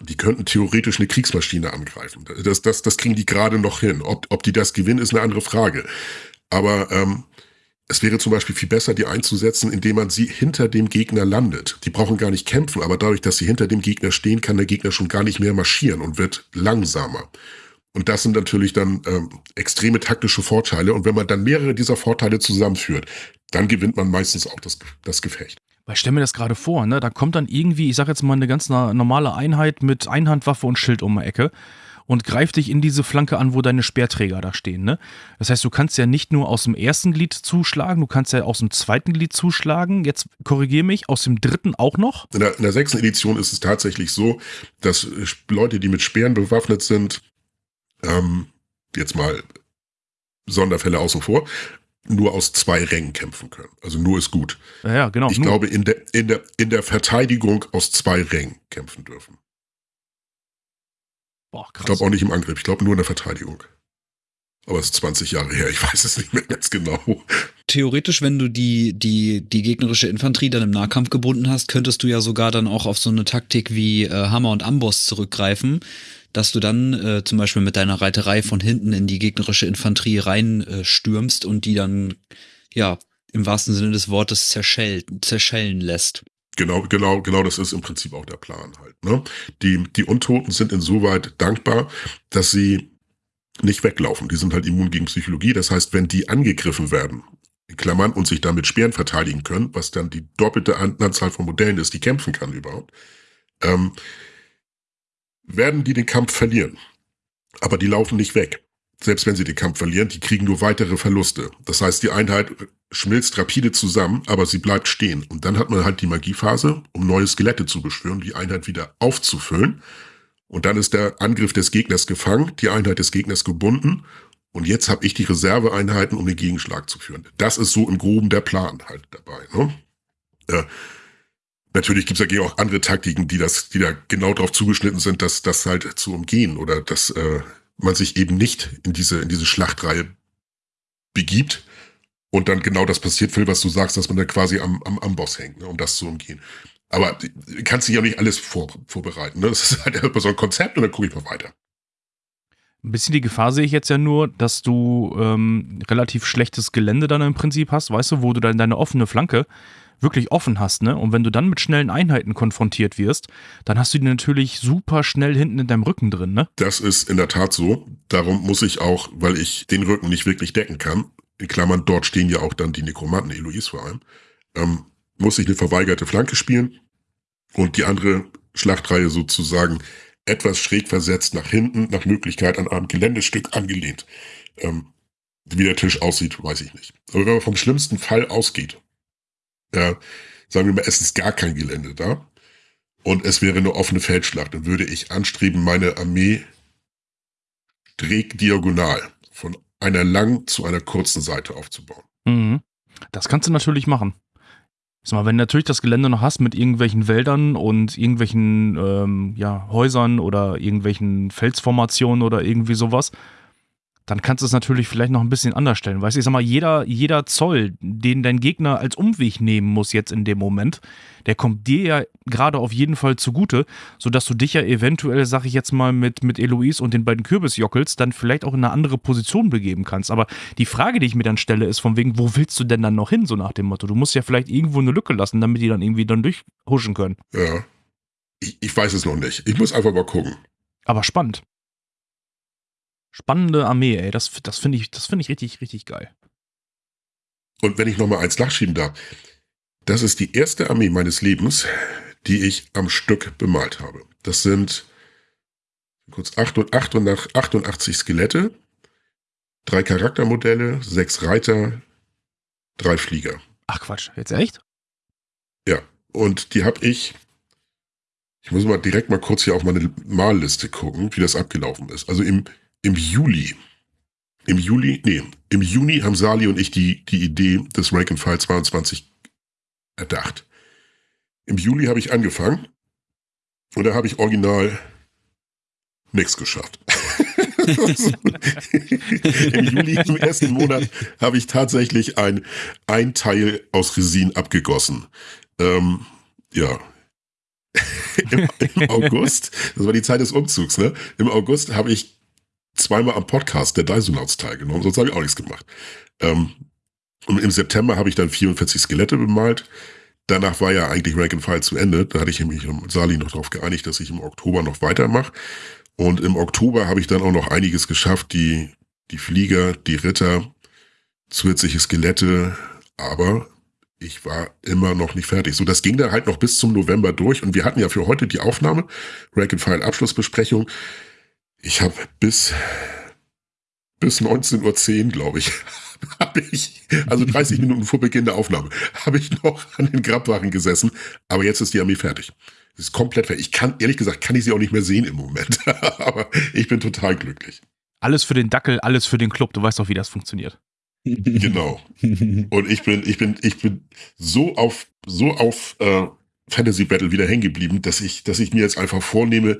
Die könnten theoretisch eine Kriegsmaschine angreifen. Das, das, das kriegen die gerade noch hin. Ob, ob die das gewinnen, ist eine andere Frage. Aber ähm, es wäre zum Beispiel viel besser, die einzusetzen, indem man sie hinter dem Gegner landet. Die brauchen gar nicht kämpfen, aber dadurch, dass sie hinter dem Gegner stehen, kann der Gegner schon gar nicht mehr marschieren und wird langsamer. Und das sind natürlich dann ähm, extreme taktische Vorteile. Und wenn man dann mehrere dieser Vorteile zusammenführt, dann gewinnt man meistens auch das, das Gefecht. Weil ich stelle mir das gerade vor, ne? Da kommt dann irgendwie, ich sag jetzt mal, eine ganz normale Einheit mit Einhandwaffe und Schild um die Ecke und greift dich in diese Flanke an, wo deine Speerträger da stehen. Ne? Das heißt, du kannst ja nicht nur aus dem ersten Glied zuschlagen, du kannst ja aus dem zweiten Glied zuschlagen. Jetzt korrigiere mich, aus dem dritten auch noch? In der, in der sechsten Edition ist es tatsächlich so, dass Leute, die mit Speeren bewaffnet sind, ähm, jetzt mal Sonderfälle außen vor, nur aus zwei Rängen kämpfen können. Also nur ist gut. Ja, ja genau. Ich nur. glaube, in der, in, der, in der Verteidigung aus zwei Rängen kämpfen dürfen. Boah, krass. Ich glaube auch nicht im Angriff, ich glaube nur in der Verteidigung. Aber es ist 20 Jahre her, ich weiß es nicht mehr ganz genau. Theoretisch, wenn du die, die, die gegnerische Infanterie dann im Nahkampf gebunden hast, könntest du ja sogar dann auch auf so eine Taktik wie äh, Hammer und Amboss zurückgreifen dass du dann äh, zum Beispiel mit deiner Reiterei von hinten in die gegnerische Infanterie reinstürmst äh, und die dann, ja, im wahrsten Sinne des Wortes zerschell, zerschellen lässt. Genau, genau, genau, das ist im Prinzip auch der Plan halt. Ne? Die, die Untoten sind insoweit dankbar, dass sie nicht weglaufen. Die sind halt immun gegen Psychologie. Das heißt, wenn die angegriffen werden, in Klammern, und sich damit Speeren verteidigen können, was dann die doppelte Anzahl von Modellen ist, die kämpfen kann überhaupt, ähm, werden die den Kampf verlieren. Aber die laufen nicht weg. Selbst wenn sie den Kampf verlieren, die kriegen nur weitere Verluste. Das heißt, die Einheit schmilzt rapide zusammen, aber sie bleibt stehen. Und dann hat man halt die Magiephase, um neue Skelette zu beschwören, die Einheit wieder aufzufüllen. Und dann ist der Angriff des Gegners gefangen, die Einheit des Gegners gebunden. Und jetzt habe ich die Reserveeinheiten, um den Gegenschlag zu führen. Das ist so im Groben der Plan halt dabei. Ne? Äh, Natürlich gibt es ja auch andere Taktiken, die das, die da genau darauf zugeschnitten sind, dass das halt zu umgehen oder dass äh, man sich eben nicht in diese in diese Schlachtreihe begibt und dann genau das passiert, Phil, was du sagst, dass man dann quasi am, am, am Boss hängt, ne, um das zu umgehen. Aber kannst dich ja nicht alles vor, vorbereiten. Ne? Das ist halt immer so ein Konzept und dann gucke ich mal weiter. Ein bisschen die Gefahr sehe ich jetzt ja nur, dass du ähm, relativ schlechtes Gelände dann im Prinzip hast, weißt du, wo du dann deine offene Flanke wirklich offen hast, ne? Und wenn du dann mit schnellen Einheiten konfrontiert wirst, dann hast du die natürlich super schnell hinten in deinem Rücken drin, ne? Das ist in der Tat so. Darum muss ich auch, weil ich den Rücken nicht wirklich decken kann, in Klammern, dort stehen ja auch dann die Nekromanten, Eloise vor allem, ähm, muss ich eine verweigerte Flanke spielen und die andere Schlachtreihe sozusagen etwas schräg versetzt nach hinten, nach Möglichkeit an einem Geländestück angelehnt. Ähm, wie der Tisch aussieht, weiß ich nicht. Aber wenn man vom schlimmsten Fall ausgeht, ja, sagen wir mal, es ist gar kein Gelände da und es wäre eine offene Feldschlacht, dann würde ich anstreben, meine Armee diagonal von einer langen zu einer kurzen Seite aufzubauen. Mhm. Das kannst du natürlich machen. Sag mal, wenn du natürlich das Gelände noch hast mit irgendwelchen Wäldern und irgendwelchen ähm, ja, Häusern oder irgendwelchen Felsformationen oder irgendwie sowas, dann kannst du es natürlich vielleicht noch ein bisschen anders stellen. Weißt du, ich sag mal, jeder, jeder Zoll, den dein Gegner als Umweg nehmen muss jetzt in dem Moment, der kommt dir ja gerade auf jeden Fall zugute, sodass du dich ja eventuell, sag ich jetzt mal, mit, mit Eloise und den beiden Kürbisjockels dann vielleicht auch in eine andere Position begeben kannst. Aber die Frage, die ich mir dann stelle, ist von wegen, wo willst du denn dann noch hin, so nach dem Motto? Du musst ja vielleicht irgendwo eine Lücke lassen, damit die dann irgendwie dann durchhuschen können. Ja. Ich, ich weiß es noch nicht. Ich muss einfach mal gucken. Aber spannend. Spannende Armee, ey. Das, das finde ich, das find ich richtig, richtig geil. Und wenn ich nochmal eins nachschieben darf, das ist die erste Armee meines Lebens, die ich am Stück bemalt habe. Das sind kurz 88 Skelette, drei Charaktermodelle, sechs Reiter, drei Flieger. Ach Quatsch, jetzt echt? Ja, und die habe ich, ich muss mal direkt mal kurz hier auf meine Malliste gucken, wie das abgelaufen ist. Also im im Juli, im Juli, nee, im Juni haben Sali und ich die, die Idee des Rank and File 22 erdacht. Im Juli habe ich angefangen und da habe ich original nichts geschafft. Im Juli, im ersten Monat, habe ich tatsächlich ein, ein Teil aus Resin abgegossen. Ähm, ja. Im, Im, August, das war die Zeit des Umzugs, ne? Im August habe ich zweimal am Podcast der Daisunauts teilgenommen, sonst habe ich auch nichts gemacht. Ähm, und im September habe ich dann 44 Skelette bemalt. Danach war ja eigentlich Rank and File zu Ende. Da hatte ich mich mit Sali noch darauf geeinigt, dass ich im Oktober noch weitermache. Und im Oktober habe ich dann auch noch einiges geschafft. Die, die Flieger, die Ritter, zusätzliche Skelette. Aber ich war immer noch nicht fertig. So, das ging dann halt noch bis zum November durch. Und wir hatten ja für heute die Aufnahme, Rank and File Abschlussbesprechung. Ich habe bis, bis 19.10 Uhr, glaube ich, habe ich, also 30 Minuten vor Beginn der Aufnahme, habe ich noch an den Grabwachen gesessen. Aber jetzt ist die Armee fertig. Es ist komplett fertig. Ich kann, ehrlich gesagt, kann ich sie auch nicht mehr sehen im Moment. aber ich bin total glücklich. Alles für den Dackel, alles für den Club. Du weißt doch, wie das funktioniert. Genau. Und ich bin, ich bin, ich bin so auf, so auf äh, Fantasy Battle wieder hängen geblieben, dass ich, dass ich mir jetzt einfach vornehme,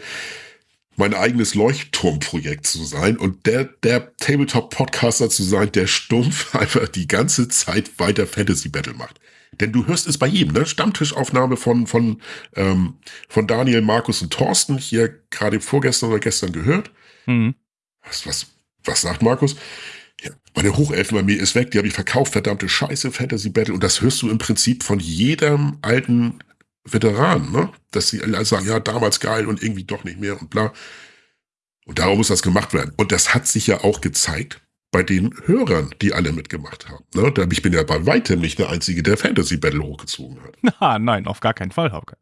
mein eigenes Leuchtturmprojekt zu sein und der, der Tabletop-Podcaster zu sein, der stumpf einfach die ganze Zeit weiter Fantasy Battle macht. Denn du hörst es bei jedem, ne? Stammtischaufnahme von, von, ähm, von Daniel, Markus und Thorsten, hier gerade vorgestern oder gestern gehört. Mhm. Was, was, was sagt Markus? Ja, meine Hochelfenarmee ist weg, die habe ich verkauft, verdammte Scheiße, Fantasy Battle. Und das hörst du im Prinzip von jedem alten Veteranen, ne? dass sie alle sagen, ja, damals geil und irgendwie doch nicht mehr und bla. Und darum muss das gemacht werden. Und das hat sich ja auch gezeigt bei den Hörern, die alle mitgemacht haben. Ne? Ich bin ja bei weitem nicht der Einzige, der Fantasy Battle hochgezogen hat. Na, nein, auf gar keinen Fall, Hauke.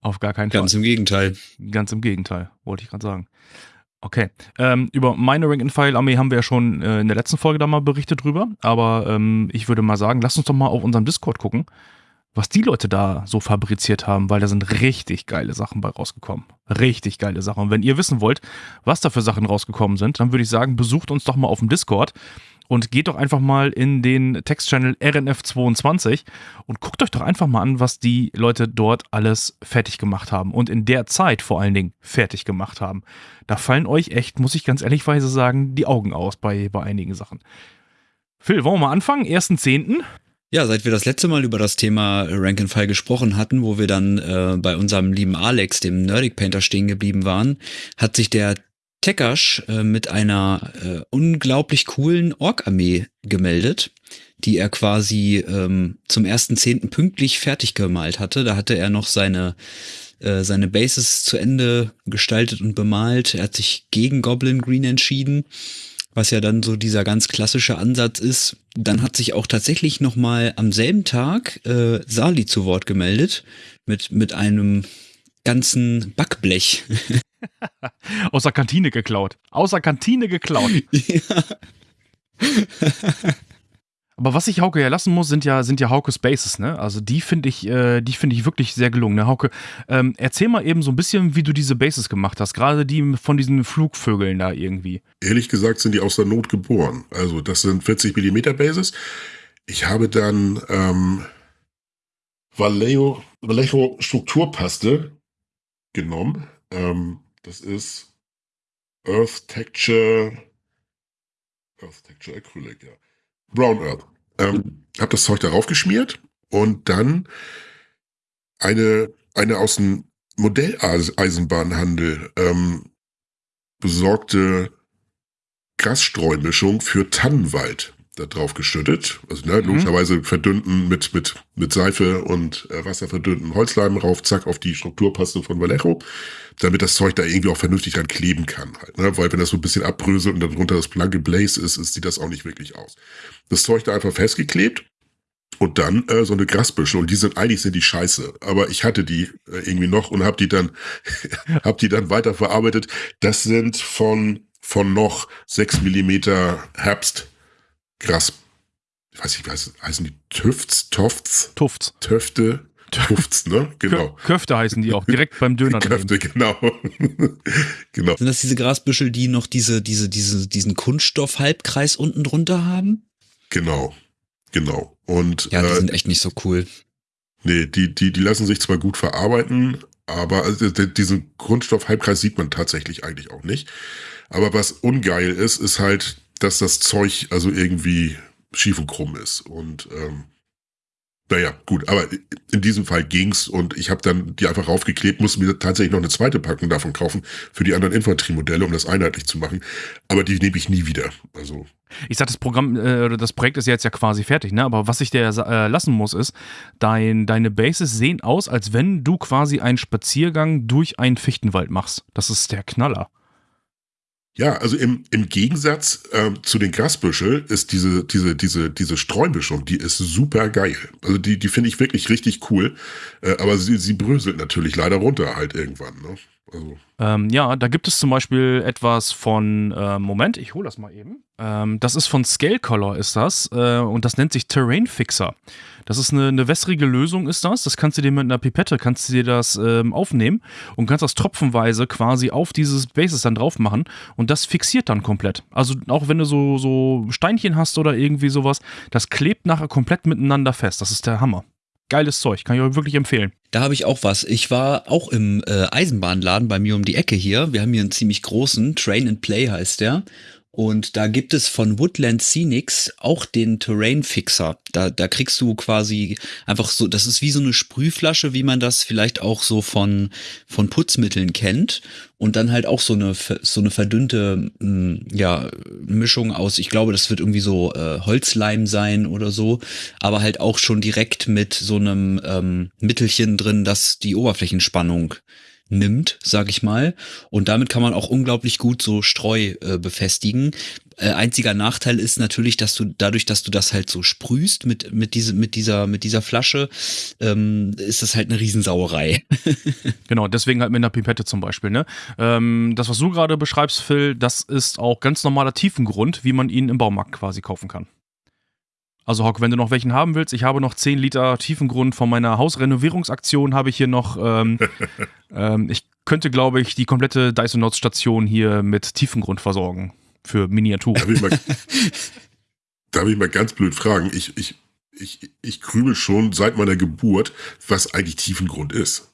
Auf gar keinen Fall. Ganz im Gegenteil. Ganz im Gegenteil, wollte ich gerade sagen. Okay. Ähm, über meine Rank and File Armee haben wir ja schon äh, in der letzten Folge da mal berichtet drüber. Aber ähm, ich würde mal sagen, lass uns doch mal auf unserem Discord gucken was die Leute da so fabriziert haben, weil da sind richtig geile Sachen bei rausgekommen. Richtig geile Sachen. Und wenn ihr wissen wollt, was da für Sachen rausgekommen sind, dann würde ich sagen, besucht uns doch mal auf dem Discord und geht doch einfach mal in den Textchannel RNF22 und guckt euch doch einfach mal an, was die Leute dort alles fertig gemacht haben und in der Zeit vor allen Dingen fertig gemacht haben. Da fallen euch echt, muss ich ganz ehrlichweise sagen, die Augen aus bei, bei einigen Sachen. Phil, wollen wir mal anfangen? 1.10. Ja, seit wir das letzte Mal über das Thema Rank and File gesprochen hatten, wo wir dann äh, bei unserem lieben Alex, dem Nerdic Painter, stehen geblieben waren, hat sich der Tekash äh, mit einer äh, unglaublich coolen Ork-Armee gemeldet, die er quasi ähm, zum ersten Zehnten pünktlich fertig gemalt hatte. Da hatte er noch seine äh, seine Bases zu Ende gestaltet und bemalt. Er hat sich gegen Goblin Green entschieden, was ja dann so dieser ganz klassische Ansatz ist. Dann hat sich auch tatsächlich noch mal am selben Tag äh, Sali zu Wort gemeldet mit mit einem ganzen Backblech. Aus der Kantine geklaut. Aus der Kantine geklaut. ja. Aber was ich Hauke ja lassen muss, sind ja, sind ja Hauke Spaces, ne? Also die finde ich, äh, die finde ich wirklich sehr gelungen. Ne? Hauke, ähm, erzähl mal eben so ein bisschen, wie du diese Bases gemacht hast, gerade die von diesen Flugvögeln da irgendwie. Ehrlich gesagt sind die aus der Not geboren. Also das sind 40 Millimeter Bases. Ich habe dann ähm, Vallejo, Vallejo Strukturpaste genommen. Ähm, das ist Earth Texture, Earth Texture Acrylic, ja. Brown Earth. Ähm, hab das Zeug darauf geschmiert und dann eine, eine aus dem Modelleisenbahnhandel ähm, besorgte Grasstreumischung für Tannenwald da drauf geschüttet. Also ne, logischerweise verdünnten mit, mit, mit Seife und äh, Wasser verdünnten Holzleim rauf, zack, auf die Strukturpaste von Vallejo, damit das Zeug da irgendwie auch vernünftig dran kleben kann. Halt, ne? Weil wenn das so ein bisschen abbröselt und darunter das blanke Blaze ist, ist, sieht das auch nicht wirklich aus. Das Zeug da einfach festgeklebt und dann äh, so eine Grasbüsche und die sind eigentlich sind die scheiße, aber ich hatte die äh, irgendwie noch und habe die dann hab die dann weiterverarbeitet. Das sind von von noch sechs Millimeter Herbst Gras, ich weiß nicht, was heißen die Tüfts, Tofts? Tufts. Töfte, Tufts, ne? Genau. Köfte heißen die auch, direkt beim Döner. Köfte, genau. genau. Sind das diese Grasbüschel, die noch diese, diese, diese, diesen Kunststoff-Halbkreis unten drunter haben? Genau. Genau. Und, ja, die äh, sind echt nicht so cool. Nee, die, die, die lassen sich zwar gut verarbeiten, aber also, diesen Kunststoff-Halbkreis sieht man tatsächlich eigentlich auch nicht. Aber was ungeil ist, ist halt dass das Zeug also irgendwie schief und krumm ist. Und ähm, naja, gut, aber in diesem Fall ging's und ich habe dann die einfach raufgeklebt, musste mir tatsächlich noch eine zweite Packung davon kaufen für die anderen Infanteriemodelle, um das einheitlich zu machen. Aber die nehme ich nie wieder. Also ich sag, das Programm, äh, das Projekt ist jetzt ja quasi fertig, ne? Aber was ich dir äh, lassen muss, ist, dein, deine Bases sehen aus, als wenn du quasi einen Spaziergang durch einen Fichtenwald machst. Das ist der Knaller. Ja, also im, im Gegensatz ähm, zu den Grasbüschel ist diese, diese, diese, diese Streumischung, die ist super geil. Also die, die finde ich wirklich richtig cool. Äh, aber sie, sie bröselt natürlich leider runter halt irgendwann. Ne? Also. Ähm, ja, da gibt es zum Beispiel etwas von, äh, Moment, ich hole das mal eben. Ähm, das ist von Scale Color, ist das. Äh, und das nennt sich Terrain Fixer. Das ist eine, eine wässrige Lösung, ist das. Das kannst du dir mit einer Pipette, kannst du dir das ähm, aufnehmen und kannst das tropfenweise quasi auf dieses Bases dann drauf machen und das fixiert dann komplett. Also auch wenn du so, so Steinchen hast oder irgendwie sowas, das klebt nachher komplett miteinander fest. Das ist der Hammer geiles Zeug, kann ich euch wirklich empfehlen. Da habe ich auch was. Ich war auch im äh, Eisenbahnladen bei mir um die Ecke hier. Wir haben hier einen ziemlich großen, Train and Play heißt der. Und da gibt es von Woodland Scenics auch den Terrain Fixer. Da, da kriegst du quasi einfach so, das ist wie so eine Sprühflasche, wie man das vielleicht auch so von, von Putzmitteln kennt. Und dann halt auch so eine, so eine verdünnte, hm, ja, Mischung aus, ich glaube, das wird irgendwie so äh, Holzleim sein oder so, aber halt auch schon direkt mit so einem ähm, Mittelchen drin, das die Oberflächenspannung nimmt, sag ich mal. Und damit kann man auch unglaublich gut so Streu äh, befestigen. Äh, einziger Nachteil ist natürlich, dass du dadurch, dass du das halt so sprühst mit mit diese mit dieser mit dieser Flasche, ähm, ist das halt eine Riesensauerei. genau, deswegen halt mit einer Pipette zum Beispiel. Ne, ähm, das was du gerade beschreibst, Phil, das ist auch ganz normaler Tiefengrund, wie man ihn im Baumarkt quasi kaufen kann. Also Hock, wenn du noch welchen haben willst, ich habe noch 10 Liter Tiefengrund von meiner Hausrenovierungsaktion, habe ich hier noch. Ähm, ähm, ich könnte, glaube ich, die komplette Dysonauts Station hier mit Tiefengrund versorgen für Miniatur. Darf ich mal, darf ich mal ganz blöd fragen? Ich, ich, ich, ich krümel schon seit meiner Geburt, was eigentlich Tiefengrund ist.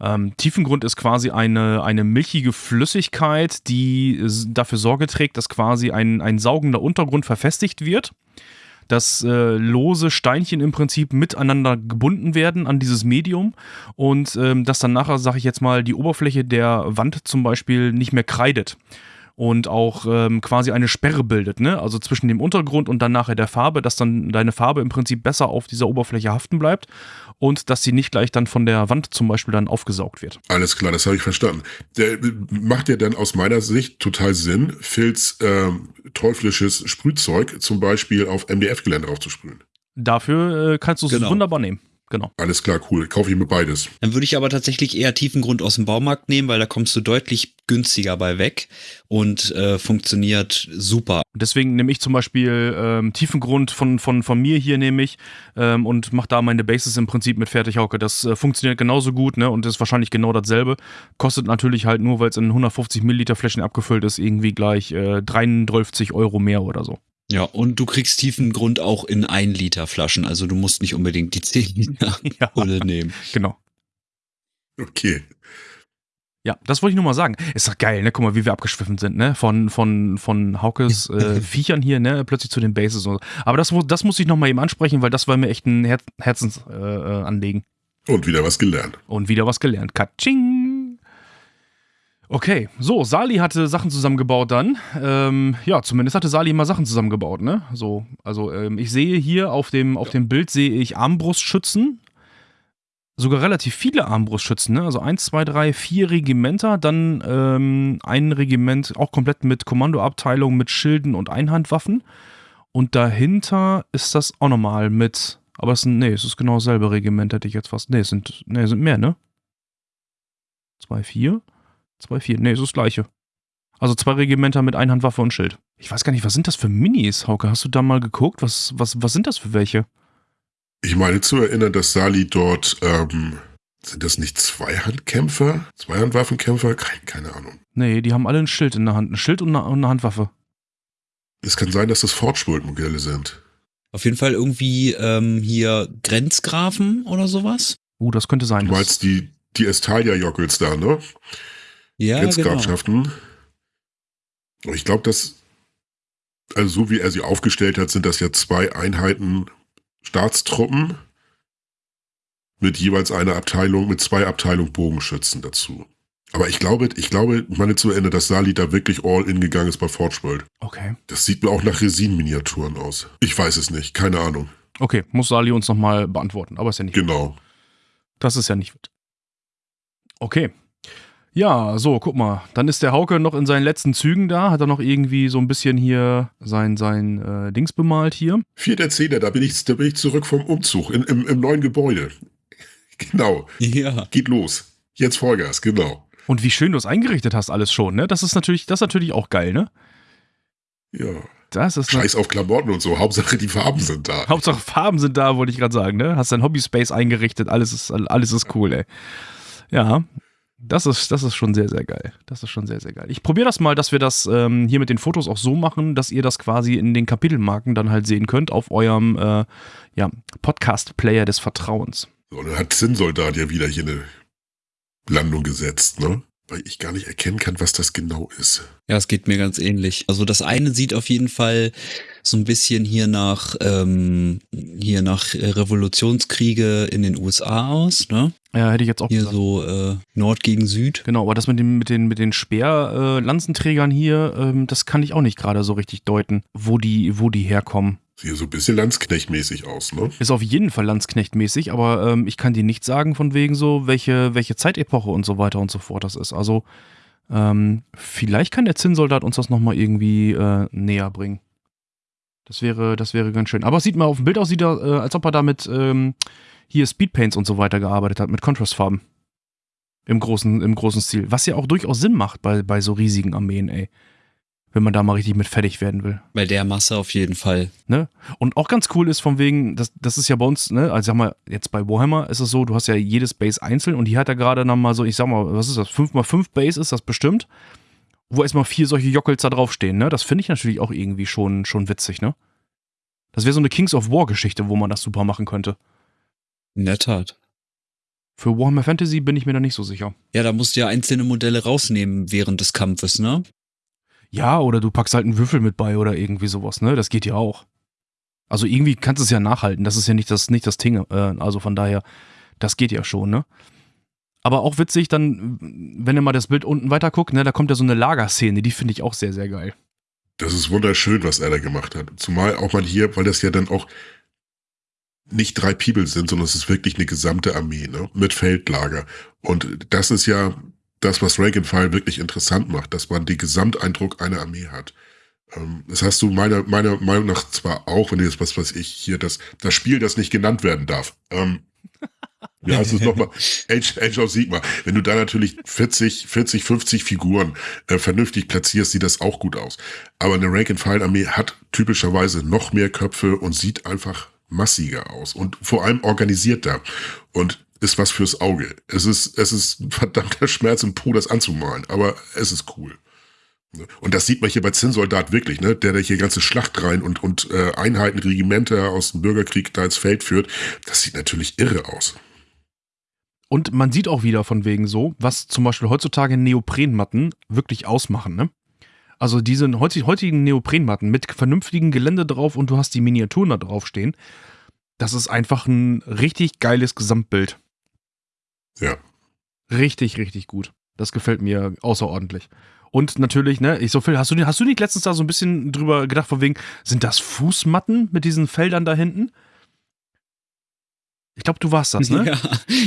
Ähm, Tiefengrund ist quasi eine, eine milchige Flüssigkeit, die dafür Sorge trägt, dass quasi ein, ein saugender Untergrund verfestigt wird dass äh, lose Steinchen im Prinzip miteinander gebunden werden an dieses Medium und ähm, dass dann nachher, sage ich jetzt mal, die Oberfläche der Wand zum Beispiel nicht mehr kreidet. Und auch ähm, quasi eine Sperre bildet, ne? Also zwischen dem Untergrund und dann nachher der Farbe, dass dann deine Farbe im Prinzip besser auf dieser Oberfläche haften bleibt und dass sie nicht gleich dann von der Wand zum Beispiel dann aufgesaugt wird. Alles klar, das habe ich verstanden. Der macht ja dann aus meiner Sicht total Sinn, Phils ähm, teuflisches Sprühzeug zum Beispiel auf MDF-Gelände aufzusprühen. Dafür äh, kannst du es Genau. wunderbar nehmen. Genau. Alles klar, cool. Kaufe ich mir beides. Dann würde ich aber tatsächlich eher Tiefengrund aus dem Baumarkt nehmen, weil da kommst du deutlich günstiger bei weg und äh, funktioniert super. Deswegen nehme ich zum Beispiel ähm, Tiefengrund von, von, von mir hier nehme ich ähm, und mache da meine Bases im Prinzip mit Fertighauke. Das äh, funktioniert genauso gut ne? und ist wahrscheinlich genau dasselbe. Kostet natürlich halt nur, weil es in 150 Milliliter Flächen abgefüllt ist, irgendwie gleich äh, 33 Euro mehr oder so. Ja, und du kriegst Tiefengrund auch in 1 Liter Flaschen, also du musst nicht unbedingt die 10 Liter Ja, Pulle nehmen. genau. Okay. Ja, das wollte ich nur mal sagen. Ist doch geil, ne? Guck mal, wie wir abgeschwiffen sind, ne? Von, von, von Haukes äh, Viechern hier, ne? Plötzlich zu den Bases und so. Aber das, das muss ich nochmal eben ansprechen, weil das war mir echt ein Her Herzensanliegen. Äh, Anliegen. Und wieder was gelernt. Und wieder was gelernt. Katsching! Okay, so, Sali hatte Sachen zusammengebaut dann. Ähm, ja, zumindest hatte Sali immer Sachen zusammengebaut, ne? So, also ähm, ich sehe hier auf dem, auf dem Bild sehe ich Armbrustschützen. Sogar relativ viele Armbrustschützen, ne? Also eins, zwei, drei, vier Regimenter, dann ähm, ein Regiment auch komplett mit Kommandoabteilung, mit Schilden und Einhandwaffen. Und dahinter ist das auch nochmal mit, aber es sind, nee, es ist genau dasselbe Regiment, hätte ich jetzt fast. Nee, es sind, nee, es sind mehr, ne? Zwei, vier? Zwei, vier. Nee, es ist das gleiche. Also zwei Regimenter mit Einhandwaffe und Schild. Ich weiß gar nicht, was sind das für Minis, Hauke? Hast du da mal geguckt? Was, was, was sind das für welche? Ich meine zu erinnern, dass Sali dort, ähm, sind das nicht Zweihandkämpfer? Zweihandwaffenkämpfer? Keine, keine Ahnung. Nee, die haben alle ein Schild in der Hand. Ein Schild und eine, und eine Handwaffe. Es kann sein, dass das Fortschuld-Modelle sind. Auf jeden Fall irgendwie ähm, hier Grenzgrafen oder sowas. Uh, das könnte sein. Du meinst die, die Estalia-Jockels da, ne? Ja, genau. Grenzgrafschaften. Und Ich glaube, dass, also so wie er sie aufgestellt hat, sind das ja zwei Einheiten Staatstruppen mit jeweils einer Abteilung, mit zwei Abteilungen Bogenschützen dazu. Aber ich glaube, ich glaube, meine zu Ende, dass Sali da wirklich all in gegangen ist bei Forgeworld. okay. Das sieht mir auch nach Resin-Miniaturen aus. Ich weiß es nicht, keine Ahnung. Okay, muss Sali uns nochmal beantworten. Aber ist ja nicht. Genau. Das ist ja nicht. Okay. Ja, so, guck mal. Dann ist der Hauke noch in seinen letzten Zügen da. Hat er noch irgendwie so ein bisschen hier sein, sein äh, Dings bemalt hier. Vierter Zehner, da bin ich, da bin ich zurück vom Umzug in, im, im neuen Gebäude. Genau. Ja. Geht los. Jetzt Vollgas, genau. Und wie schön du es eingerichtet hast, alles schon, ne? Das ist natürlich, das ist natürlich auch geil, ne? Ja. Das ist Scheiß auf Klamotten und so. Hauptsache die Farben sind da. Hauptsache Farben sind da, wollte ich gerade sagen, ne? Hast dein Hobbyspace eingerichtet, alles ist, alles ist cool, ey. Ja, das ist, das ist schon sehr, sehr geil. Das ist schon sehr, sehr geil. Ich probiere das mal, dass wir das ähm, hier mit den Fotos auch so machen, dass ihr das quasi in den Kapitelmarken dann halt sehen könnt auf eurem äh, ja, Podcast-Player des Vertrauens. So, dann hat Zinnsoldat ja wieder hier eine Landung gesetzt, ne? Weil ich gar nicht erkennen kann, was das genau ist. Ja, es geht mir ganz ähnlich. Also das eine sieht auf jeden Fall so ein bisschen hier nach ähm, hier nach äh, Revolutionskriege in den USA aus, ne? Ja, hätte ich jetzt auch Hier gesagt. so äh, Nord gegen Süd. Genau, aber das mit den, mit den, mit den Speer-Lanzenträgern hier, ähm, das kann ich auch nicht gerade so richtig deuten, wo die, wo die herkommen. Sieht so ein bisschen Landsknechtmäßig aus, ne? Ist auf jeden Fall Landsknecht-mäßig, aber ähm, ich kann dir nicht sagen, von wegen so, welche, welche Zeitepoche und so weiter und so fort das ist. Also, ähm, vielleicht kann der Zinnsoldat uns das nochmal irgendwie äh, näher bringen. Das wäre, das wäre ganz schön. Aber es sieht mal auf dem Bild aus, sieht er, äh, als ob er da mit ähm, hier Speedpaints und so weiter gearbeitet hat, mit Contrastfarben. Im großen, im großen Stil. Was ja auch durchaus Sinn macht bei, bei so riesigen Armeen, ey. Wenn man da mal richtig mit fertig werden will. Bei der Masse auf jeden Fall. Ne? Und auch ganz cool ist von wegen, das, das ist ja bei uns, ne, also sag mal, jetzt bei Warhammer ist es so, du hast ja jedes Base einzeln und hier hat er gerade noch mal so, ich sag mal, was ist das, 5x5 Base ist das bestimmt, wo erstmal vier solche Jockels da draufstehen, ne? Das finde ich natürlich auch irgendwie schon, schon witzig, ne? Das wäre so eine Kings of War Geschichte, wo man das super machen könnte. In der Tat. Für Warhammer Fantasy bin ich mir da nicht so sicher. Ja, da musst du ja einzelne Modelle rausnehmen während des Kampfes, ne? Ja, oder du packst halt einen Würfel mit bei oder irgendwie sowas, ne? Das geht ja auch. Also irgendwie kannst du es ja nachhalten. Das ist ja nicht das, nicht das Ding. Äh, also von daher, das geht ja schon, ne? Aber auch witzig, dann, wenn ihr mal das Bild unten weiter guckt, ne, da kommt ja so eine Lagerszene, die finde ich auch sehr, sehr geil. Das ist wunderschön, was er da gemacht hat. Zumal auch mal hier, weil das ja dann auch nicht drei People sind, sondern es ist wirklich eine gesamte Armee, ne? Mit Feldlager. Und das ist ja das, was and File wirklich interessant macht, dass man den Gesamteindruck einer Armee hat. Ähm, das hast du meiner, meiner Meinung nach zwar auch, wenn du jetzt was weiß ich hier, das, das Spiel, das nicht genannt werden darf. Ähm, wie heißt es nochmal? Age, Age of Sigma. Wenn du da natürlich 40, 40, 50 Figuren äh, vernünftig platzierst, sieht das auch gut aus. Aber eine Rank-and-File-Armee hat typischerweise noch mehr Köpfe und sieht einfach massiger aus und vor allem organisierter und ist was fürs Auge. Es ist, es ist verdammter Schmerz im Po, das anzumalen, aber es ist cool. Und das sieht man hier bei Zinnsoldat wirklich, ne? Der, der hier ganze Schlachtreihen und, und äh, Einheiten, Regimenter aus dem Bürgerkrieg da ins Feld führt. Das sieht natürlich irre aus. Und man sieht auch wieder von wegen so, was zum Beispiel heutzutage Neoprenmatten wirklich ausmachen, ne? Also diese heutigen Neoprenmatten mit vernünftigem Gelände drauf und du hast die Miniaturen da drauf stehen. Das ist einfach ein richtig geiles Gesamtbild. Ja. Richtig, richtig gut. Das gefällt mir außerordentlich. Und natürlich, ne, ich so viel, hast du, hast du nicht letztens da so ein bisschen drüber gedacht, von wegen, sind das Fußmatten mit diesen Feldern da hinten? Ich glaube, du warst das, ne? Ja,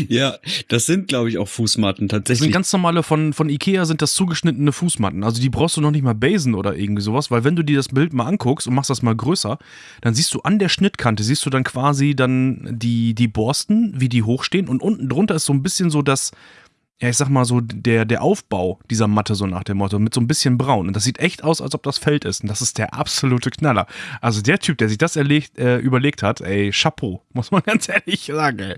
ja das sind, glaube ich, auch Fußmatten tatsächlich. Das sind ganz normale von, von Ikea sind das zugeschnittene Fußmatten. Also die brauchst du noch nicht mal basen oder irgendwie sowas, weil wenn du dir das Bild mal anguckst und machst das mal größer, dann siehst du an der Schnittkante, siehst du dann quasi dann die, die Borsten, wie die hochstehen und unten drunter ist so ein bisschen so das, ja, ich sag mal so, der, der Aufbau dieser Matte, so nach dem Motto, mit so ein bisschen braun. Und das sieht echt aus, als ob das Feld ist. Und das ist der absolute Knaller. Also der Typ, der sich das erlegt, äh, überlegt hat, ey, Chapeau, muss man ganz ehrlich sagen, ey.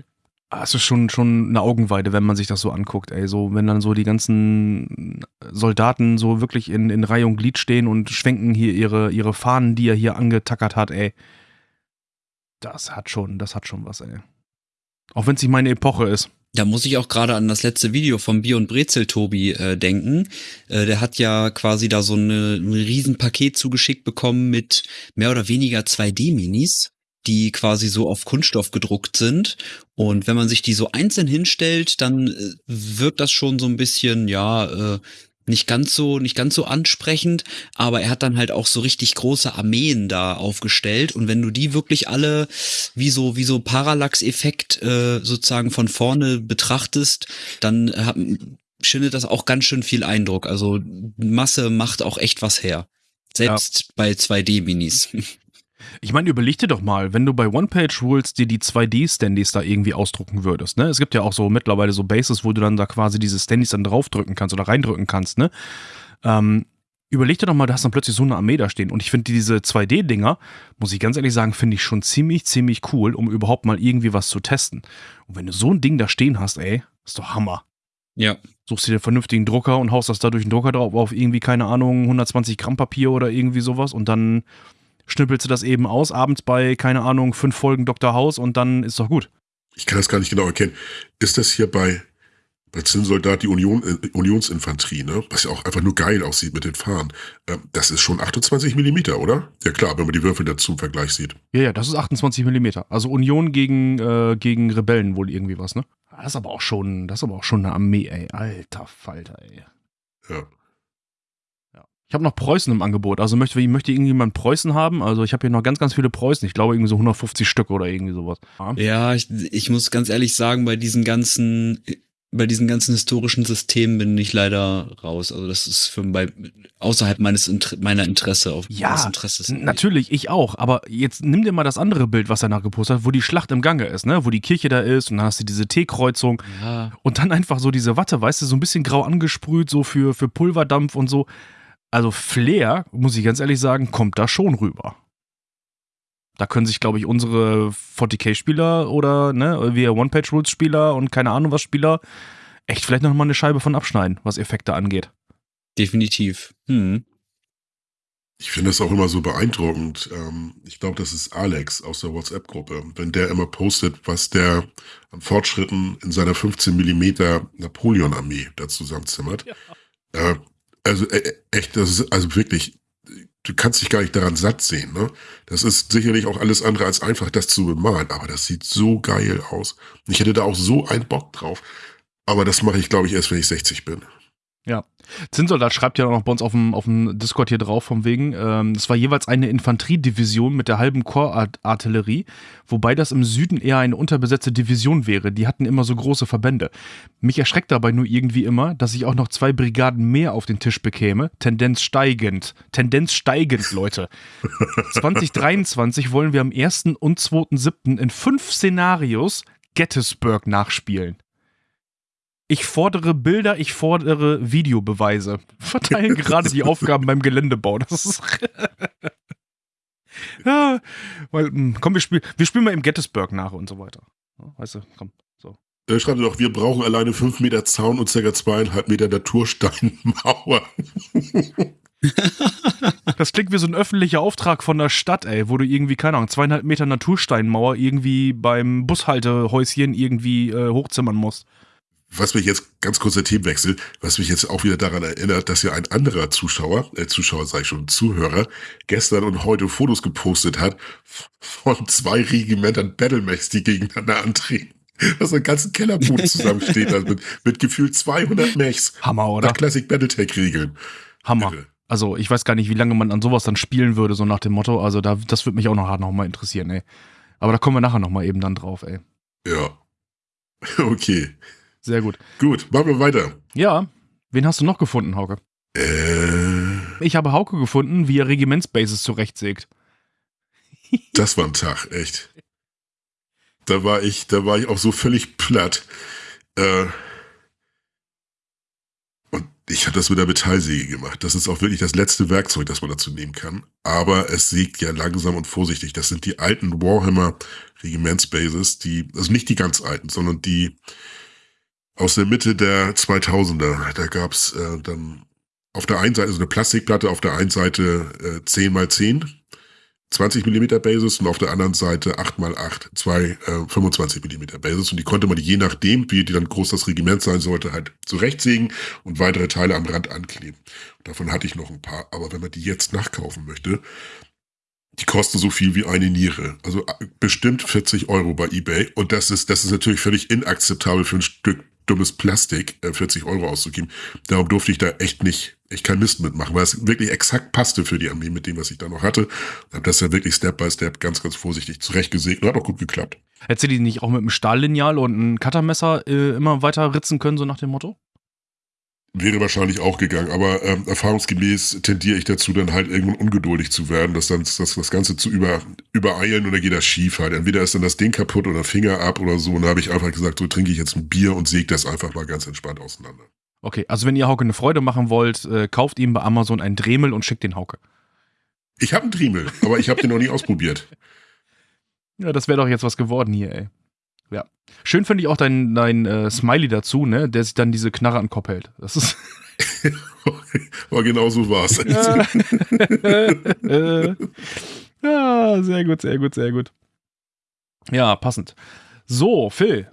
Ah, es ist schon, schon eine Augenweide, wenn man sich das so anguckt, ey. So, wenn dann so die ganzen Soldaten so wirklich in, in Reihe und Glied stehen und schwenken hier ihre, ihre Fahnen, die er hier angetackert hat, ey. Das hat schon, das hat schon was, ey. Auch wenn es nicht meine Epoche ist. Da muss ich auch gerade an das letzte Video vom Bier und Brezel Tobi äh, denken. Äh, der hat ja quasi da so eine, ein Riesenpaket zugeschickt bekommen mit mehr oder weniger 2D-Minis, die quasi so auf Kunststoff gedruckt sind. Und wenn man sich die so einzeln hinstellt, dann äh, wirkt das schon so ein bisschen, ja, äh, nicht ganz so, nicht ganz so ansprechend, aber er hat dann halt auch so richtig große Armeen da aufgestellt und wenn du die wirklich alle wie so, wie so Parallax-Effekt äh, sozusagen von vorne betrachtest, dann äh, schindet das auch ganz schön viel Eindruck. Also Masse macht auch echt was her. Selbst ja. bei 2D-Minis. Ich meine, überleg dir doch mal, wenn du bei One-Page-Rules dir die 2D-Standys da irgendwie ausdrucken würdest, ne? Es gibt ja auch so mittlerweile so Bases, wo du dann da quasi diese Standys dann draufdrücken kannst oder reindrücken kannst, ne? Ähm, überleg dir doch mal, da hast dann plötzlich so eine Armee da stehen. Und ich finde diese 2D-Dinger, muss ich ganz ehrlich sagen, finde ich schon ziemlich, ziemlich cool, um überhaupt mal irgendwie was zu testen. Und wenn du so ein Ding da stehen hast, ey, ist doch Hammer. Ja. Suchst dir den vernünftigen Drucker und haust das da durch den Drucker drauf auf irgendwie, keine Ahnung, 120 Gramm Papier oder irgendwie sowas und dann schnippelst du das eben aus, abends bei, keine Ahnung, fünf Folgen Dr. House und dann ist doch gut. Ich kann das gar nicht genau erkennen. Ist das hier bei, bei Zinnsoldat die Union, äh, Unionsinfanterie, ne? Was ja auch einfach nur geil aussieht mit den Fahnen. Ähm, das ist schon 28 Millimeter, oder? Ja klar, wenn man die Würfel dazu im Vergleich sieht. Ja, ja, das ist 28 Millimeter. Also Union gegen, äh, gegen Rebellen wohl irgendwie was, ne? Das ist aber auch schon, das ist aber auch schon eine Armee, ey. Alter Falter, ey. Ja. Ich habe noch Preußen im Angebot. Also möchte, möchte irgendjemand Preußen haben? Also ich habe hier noch ganz, ganz viele Preußen. Ich glaube irgendwie so 150 Stück oder irgendwie sowas. Ja, ich, ich muss ganz ehrlich sagen, bei diesen ganzen bei diesen ganzen historischen Systemen bin ich leider raus. Also das ist für bei außerhalb meines meiner Interesse auf ja, Interesse natürlich ich auch. Aber jetzt nimm dir mal das andere Bild, was er nachgepostet hat, wo die Schlacht im Gange ist, ne, wo die Kirche da ist und dann hast du diese T-Kreuzung ja. und dann einfach so diese Watte, weißt du, so ein bisschen grau angesprüht, so für für Pulverdampf und so. Also Flair, muss ich ganz ehrlich sagen, kommt da schon rüber. Da können sich, glaube ich, unsere 40k-Spieler oder ne, wir One-Page-Rules-Spieler und keine Ahnung was Spieler echt vielleicht noch mal eine Scheibe von abschneiden, was Effekte angeht. Definitiv. Hm. Ich finde es auch immer so beeindruckend. Ähm, ich glaube, das ist Alex aus der WhatsApp-Gruppe. Wenn der immer postet, was der an Fortschritten in seiner 15 Millimeter Napoleon-Armee da zusammenzimmert. Ja. Äh, also äh, echt, das ist also wirklich, du kannst dich gar nicht daran satt sehen. Ne? Das ist sicherlich auch alles andere als einfach, das zu bemalen, aber das sieht so geil aus. Ich hätte da auch so einen Bock drauf. Aber das mache ich, glaube ich, erst, wenn ich 60 bin. Ja. Zinnsoldat schreibt ja auch noch bei uns auf dem, auf dem Discord hier drauf, vom wegen, ähm, es war jeweils eine Infanteriedivision mit der halben Korps-Artillerie, wobei das im Süden eher eine unterbesetzte Division wäre. Die hatten immer so große Verbände. Mich erschreckt dabei nur irgendwie immer, dass ich auch noch zwei Brigaden mehr auf den Tisch bekäme. Tendenz steigend. Tendenz steigend, Leute. 2023 wollen wir am 1. und 2.7. in fünf Szenarios Gettysburg nachspielen. Ich fordere Bilder, ich fordere Videobeweise. Verteilen gerade die Aufgaben beim Geländebau. Das ist. ja, weil, hm, komm, wir spielen, wir spielen mal im Gettysburg nach und so weiter. Weißt du, komm, so. Er schreibt doch, wir brauchen alleine fünf Meter Zaun und ca. zweieinhalb Meter Natursteinmauer. das klingt wie so ein öffentlicher Auftrag von der Stadt, ey, wo du irgendwie, keine Ahnung, zweieinhalb Meter Natursteinmauer irgendwie beim Bushaltehäuschen irgendwie äh, hochzimmern musst was mich jetzt, ganz kurzer Themenwechsel, was mich jetzt auch wieder daran erinnert, dass ja ein anderer Zuschauer, äh, Zuschauer sage ich schon, Zuhörer, gestern und heute Fotos gepostet hat von zwei Regimentern Battlemechs, die gegeneinander antreten. Was so ein ganzen Kellerboot zusammensteht, also mit, mit gefühlt 200 Mechs. Hammer, oder? Nach Classic Battletech-Regeln. Hammer. Bitte. Also ich weiß gar nicht, wie lange man an sowas dann spielen würde, so nach dem Motto. Also da, das würde mich auch noch hart nochmal interessieren, ey. Aber da kommen wir nachher nochmal eben dann drauf, ey. Ja. Okay. Sehr gut. Gut, machen wir weiter. Ja. Wen hast du noch gefunden, Hauke? Äh. Ich habe Hauke gefunden, wie er Regimentsbases zurechtsägt. das war ein Tag, echt. Da war ich, da war ich auch so völlig platt. Äh, und ich habe das mit der Metallsäge gemacht. Das ist auch wirklich das letzte Werkzeug, das man dazu nehmen kann. Aber es sägt ja langsam und vorsichtig. Das sind die alten Warhammer Regimentsbases, die, also nicht die ganz alten, sondern die, aus der Mitte der 2000er. Da gab's äh, dann auf der einen Seite so eine Plastikplatte, auf der einen Seite äh, 10 x 10, 20 mm Basis und auf der anderen Seite 8 x 8, zwei äh, 25 mm Basis. Und die konnte man je nachdem, wie die dann groß das Regiment sein sollte, halt zurechtsägen und weitere Teile am Rand ankleben. Davon hatte ich noch ein paar. Aber wenn man die jetzt nachkaufen möchte, die kosten so viel wie eine Niere. Also äh, bestimmt 40 Euro bei eBay. Und das ist, das ist natürlich völlig inakzeptabel für ein Stück dummes Plastik äh, 40 Euro auszugeben. Darum durfte ich da echt nicht, echt kein Mist mitmachen, weil es wirklich exakt passte für die Armee mit dem, was ich da noch hatte. Und habe das ja wirklich Step by Step ganz, ganz vorsichtig zurechtgesägt und hat auch gut geklappt. Hättest du die nicht auch mit einem Stahllineal und einem Cuttermesser äh, immer weiter ritzen können, so nach dem Motto? Wäre wahrscheinlich auch gegangen, aber ähm, erfahrungsgemäß tendiere ich dazu, dann halt irgendwann ungeduldig zu werden, das dann das, das Ganze zu über, übereilen und dann geht das schief halt. Entweder ist dann das Ding kaputt oder Finger ab oder so. Und da habe ich einfach gesagt, so trinke ich jetzt ein Bier und säge das einfach mal ganz entspannt auseinander. Okay, also wenn ihr Hauke eine Freude machen wollt, äh, kauft ihm bei Amazon einen Dremel und schickt den Hauke. Ich habe einen Dremel, aber ich habe den noch nie ausprobiert. Ja, das wäre doch jetzt was geworden hier, ey. Ja. Schön finde ich auch dein, dein äh, Smiley dazu, ne, der sich dann diese Knarre an den Kopf hält. Das ist. Aber genau so war es. ja, sehr gut, sehr gut, sehr gut. Ja, passend. So, Phil.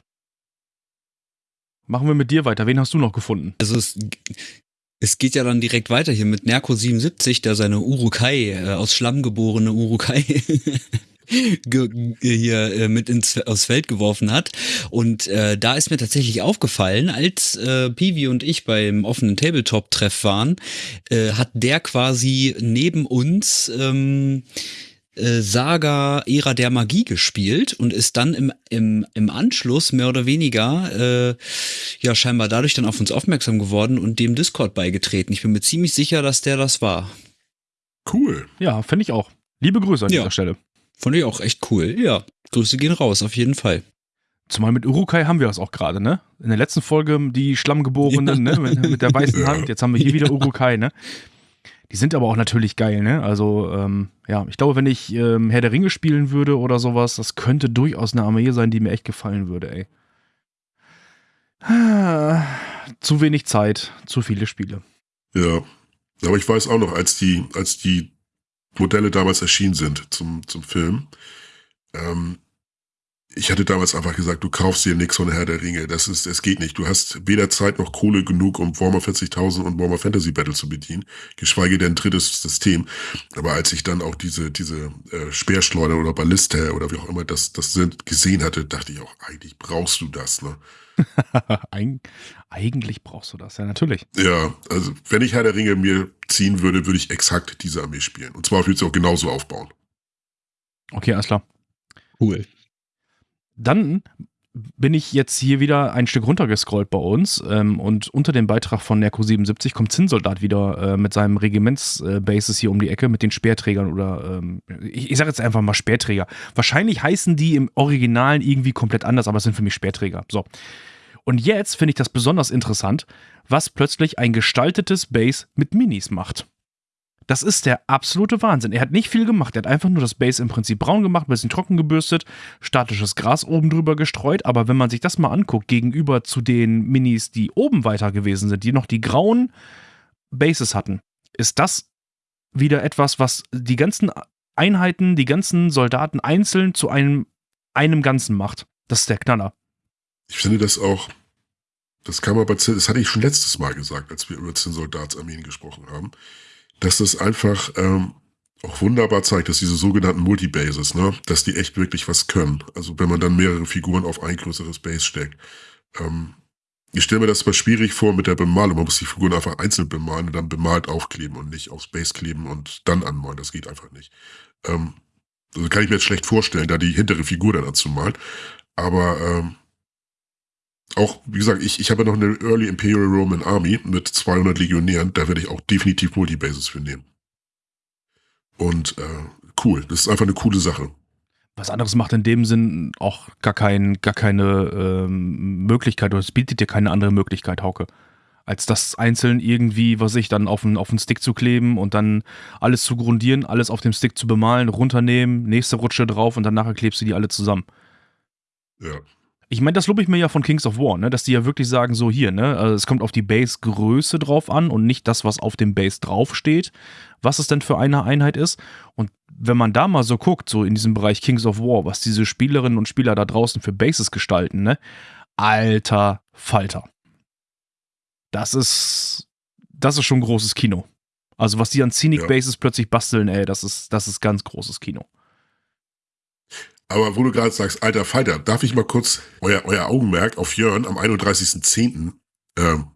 Machen wir mit dir weiter. Wen hast du noch gefunden? Also es, es geht ja dann direkt weiter hier mit Nerko 77, der seine Urukai, äh, aus Schlamm geborene Urukai hier äh, mit ins aufs Feld geworfen hat. Und äh, da ist mir tatsächlich aufgefallen, als äh, Pivi und ich beim offenen Tabletop-Treff waren, äh, hat der quasi neben uns ähm, äh, Saga Ära der Magie gespielt und ist dann im, im, im Anschluss mehr oder weniger äh, ja scheinbar dadurch dann auf uns aufmerksam geworden und dem Discord beigetreten. Ich bin mir ziemlich sicher, dass der das war. Cool. Ja, finde ich auch. Liebe Grüße an ja. dieser Stelle. Fand ich auch echt cool. Ja, Grüße gehen raus, auf jeden Fall. Zumal mit Urukai haben wir das auch gerade, ne? In der letzten Folge die Schlammgeborenen, ja. ne? Mit, mit, der weißen Hand. Jetzt haben wir hier wieder Urukai, ne? Die sind aber auch natürlich geil, ne? Also, ähm, ja, ich glaube, wenn ich ähm, Herr der Ringe spielen würde oder sowas, das könnte durchaus eine Armee sein, die mir echt gefallen würde, ey. Ah, zu wenig Zeit, zu viele Spiele. Ja. Aber ich weiß auch noch, als die, als die Modelle damals erschienen sind zum, zum Film. Ähm, ich hatte damals einfach gesagt, du kaufst dir nichts von Herr der Ringe. Das ist, es geht nicht. Du hast weder Zeit noch Kohle genug, um Warhammer 40.000 und Warhammer Fantasy Battle zu bedienen, geschweige denn drittes System. Aber als ich dann auch diese, diese äh, Speerschleuder oder Balliste oder wie auch immer das, das sind, gesehen hatte, dachte ich auch, eigentlich brauchst du das, ne? Eig eigentlich brauchst du das, ja, natürlich. Ja, also wenn ich Herr der Ringe mir ziehen würde, würde ich exakt diese Armee spielen. Und zwar würde ich sie auch genauso aufbauen. Okay, alles klar. Cool. Dann bin ich jetzt hier wieder ein Stück runtergescrollt bei uns ähm, und unter dem Beitrag von Nerko 77 kommt Zinnsoldat wieder äh, mit seinem Regimentsbases äh, hier um die Ecke mit den Speerträgern oder ähm, ich, ich sage jetzt einfach mal Speerträger. Wahrscheinlich heißen die im Originalen irgendwie komplett anders, aber es sind für mich Speerträger. So. Und jetzt finde ich das besonders interessant, was plötzlich ein gestaltetes Base mit Minis macht. Das ist der absolute Wahnsinn. Er hat nicht viel gemacht. Er hat einfach nur das Base im Prinzip braun gemacht, ein bisschen trocken gebürstet, statisches Gras oben drüber gestreut. Aber wenn man sich das mal anguckt, gegenüber zu den Minis, die oben weiter gewesen sind, die noch die grauen Bases hatten, ist das wieder etwas, was die ganzen Einheiten, die ganzen Soldaten einzeln zu einem, einem Ganzen macht. Das ist der Knaller. Ich finde das auch, das kam aber, das hatte ich schon letztes Mal gesagt, als wir über zehn Soldatsarmeen gesprochen haben dass das einfach ähm, auch wunderbar zeigt, dass diese sogenannten Multibases, ne, dass die echt wirklich was können. Also wenn man dann mehrere Figuren auf ein größeres Base steckt. Ähm, ich stelle mir das mal schwierig vor mit der Bemalung. Man muss die Figuren einfach einzeln bemalen und dann bemalt aufkleben und nicht aufs Base kleben und dann anmalen. Das geht einfach nicht. Ähm, also kann ich mir jetzt schlecht vorstellen, da die hintere Figur dann anzumalen. Aber ähm, auch, wie gesagt, ich, ich habe noch eine Early Imperial Roman Army mit 200 Legionären, da werde ich auch definitiv Multibases für nehmen. Und äh, cool, das ist einfach eine coole Sache. Was anderes macht in dem Sinn auch gar, kein, gar keine ähm, Möglichkeit, oder es bietet dir keine andere Möglichkeit, Hauke. Als das einzeln irgendwie, was ich, dann auf den, auf den Stick zu kleben und dann alles zu grundieren, alles auf dem Stick zu bemalen, runternehmen, nächste Rutsche drauf und dann nachher klebst du die alle zusammen. Ja, ich meine, das lobe ich mir ja von Kings of War, ne? dass die ja wirklich sagen, so hier, ne? Also es kommt auf die Base-Größe drauf an und nicht das, was auf dem Base draufsteht, was es denn für eine Einheit ist. Und wenn man da mal so guckt, so in diesem Bereich Kings of War, was diese Spielerinnen und Spieler da draußen für Bases gestalten, ne? Alter Falter. Das ist, das ist schon großes Kino. Also was die an Scenic ja. Bases plötzlich basteln, ey, das ist, das ist ganz großes Kino. Aber wo du gerade sagst, alter Falter, darf ich mal kurz euer, euer Augenmerk auf Jörn am 31.10. Ähm,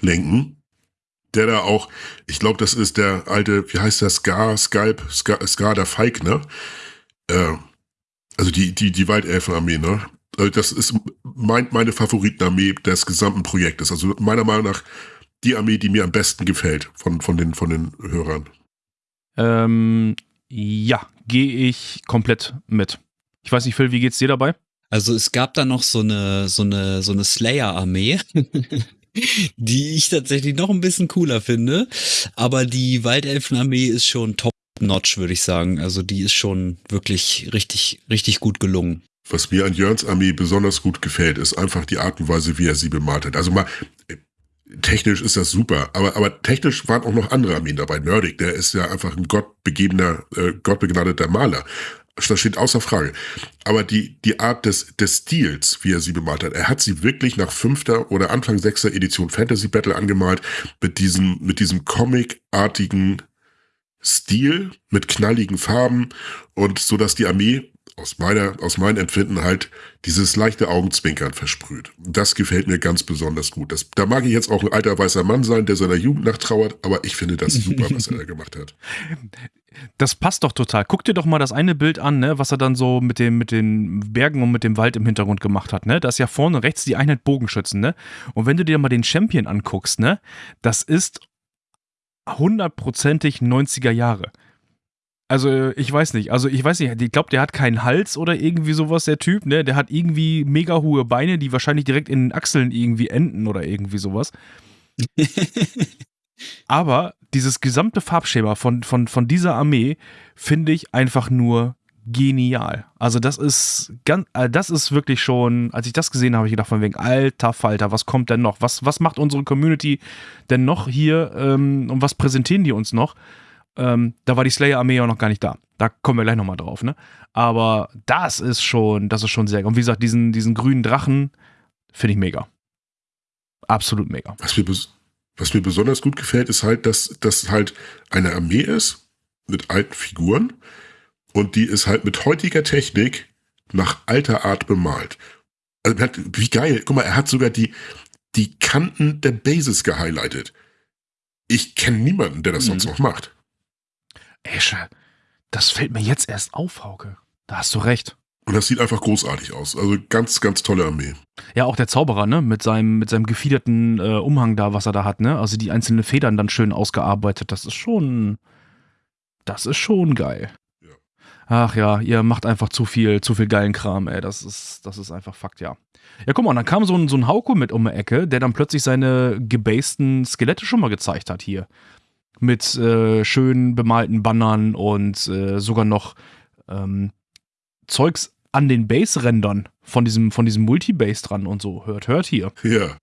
lenken? Der da auch, ich glaube, das ist der alte, wie heißt der, Scar, Skype, Scar, Scar der Feig, ne? Äh, also die, die, die Waldelfenarmee, ne? Also das ist mein, meine Favoritenarmee des gesamten Projektes. Also meiner Meinung nach die Armee, die mir am besten gefällt von, von, den, von den Hörern. Ähm, ja, gehe ich komplett mit. Ich weiß nicht, Phil, wie geht's dir dabei? Also es gab da noch so eine, so eine, so eine Slayer-Armee. die ich tatsächlich noch ein bisschen cooler finde. Aber die Waldelfenarmee ist schon top-notch, würde ich sagen. Also die ist schon wirklich richtig, richtig gut gelungen. Was mir an Jörns Armee besonders gut gefällt, ist einfach die Art und Weise, wie er sie bemalt hat. Also mal, technisch ist das super, aber, aber technisch waren auch noch andere Armeen dabei. Nerdig, der ist ja einfach ein gottbegebener, äh, gottbegnadeter Maler. Das steht außer Frage. Aber die, die Art des, des Stils, wie er sie bemalt hat, er hat sie wirklich nach fünfter oder Anfang sechster Edition Fantasy Battle angemalt, mit diesem, mit diesem Comic-artigen Stil, mit knalligen Farben und so, dass die Armee aus meiner, aus meinem Empfinden halt dieses leichte Augenzwinkern versprüht. Das gefällt mir ganz besonders gut. Das, da mag ich jetzt auch ein alter weißer Mann sein, der seiner Jugend nachtrauert, aber ich finde das super, was er da gemacht hat. Das passt doch total. Guck dir doch mal das eine Bild an, ne, was er dann so mit, dem, mit den Bergen und mit dem Wald im Hintergrund gemacht hat. Ne? Da ist ja vorne rechts die Einheit Bogenschützen. Ne? Und wenn du dir mal den Champion anguckst, ne, das ist hundertprozentig 90er Jahre. Also, ich weiß nicht. Also, ich weiß nicht. Ich glaube, der hat keinen Hals oder irgendwie sowas, der Typ, ne? Der hat irgendwie mega hohe Beine, die wahrscheinlich direkt in den Achseln irgendwie enden oder irgendwie sowas. Aber dieses gesamte Farbschema von, von, von dieser Armee finde ich einfach nur genial. Also das ist ganz, äh, das ist wirklich schon, als ich das gesehen habe, habe ich gedacht von wegen, alter Falter, was kommt denn noch? Was, was macht unsere Community denn noch hier ähm, und was präsentieren die uns noch? Ähm, da war die Slayer-Armee ja noch gar nicht da. Da kommen wir gleich nochmal drauf, ne? Aber das ist schon, das ist schon sehr. Und wie gesagt, diesen, diesen grünen Drachen finde ich mega. Absolut mega. Was mir, was mir besonders gut gefällt, ist halt, dass das halt eine Armee ist mit alten Figuren und die ist halt mit heutiger Technik nach alter Art bemalt. Also, wie geil. Guck mal, er hat sogar die, die Kanten der Bases gehighlightet. Ich kenne niemanden, der das mhm. sonst noch macht. Esche, das fällt mir jetzt erst auf, Hauke. Da hast du recht. Und das sieht einfach großartig aus. Also ganz, ganz tolle Armee. Ja, auch der Zauberer, ne? Mit seinem, mit seinem gefiederten äh, Umhang da, was er da hat, ne? Also die einzelnen Federn dann schön ausgearbeitet. Das ist schon. Das ist schon geil. Ja. Ach ja, ihr macht einfach zu viel, zu viel geilen Kram, ey. Das ist, das ist einfach Fakt, ja. Ja, guck mal, dann kam so ein, so ein Hauko mit um die Ecke, der dann plötzlich seine gebasten Skelette schon mal gezeigt hat hier. Mit äh, schön bemalten Bannern und äh, sogar noch ähm, Zeugs an den Base-Rändern von diesem, von diesem Multibase dran und so. Hört, hört hier. Ja.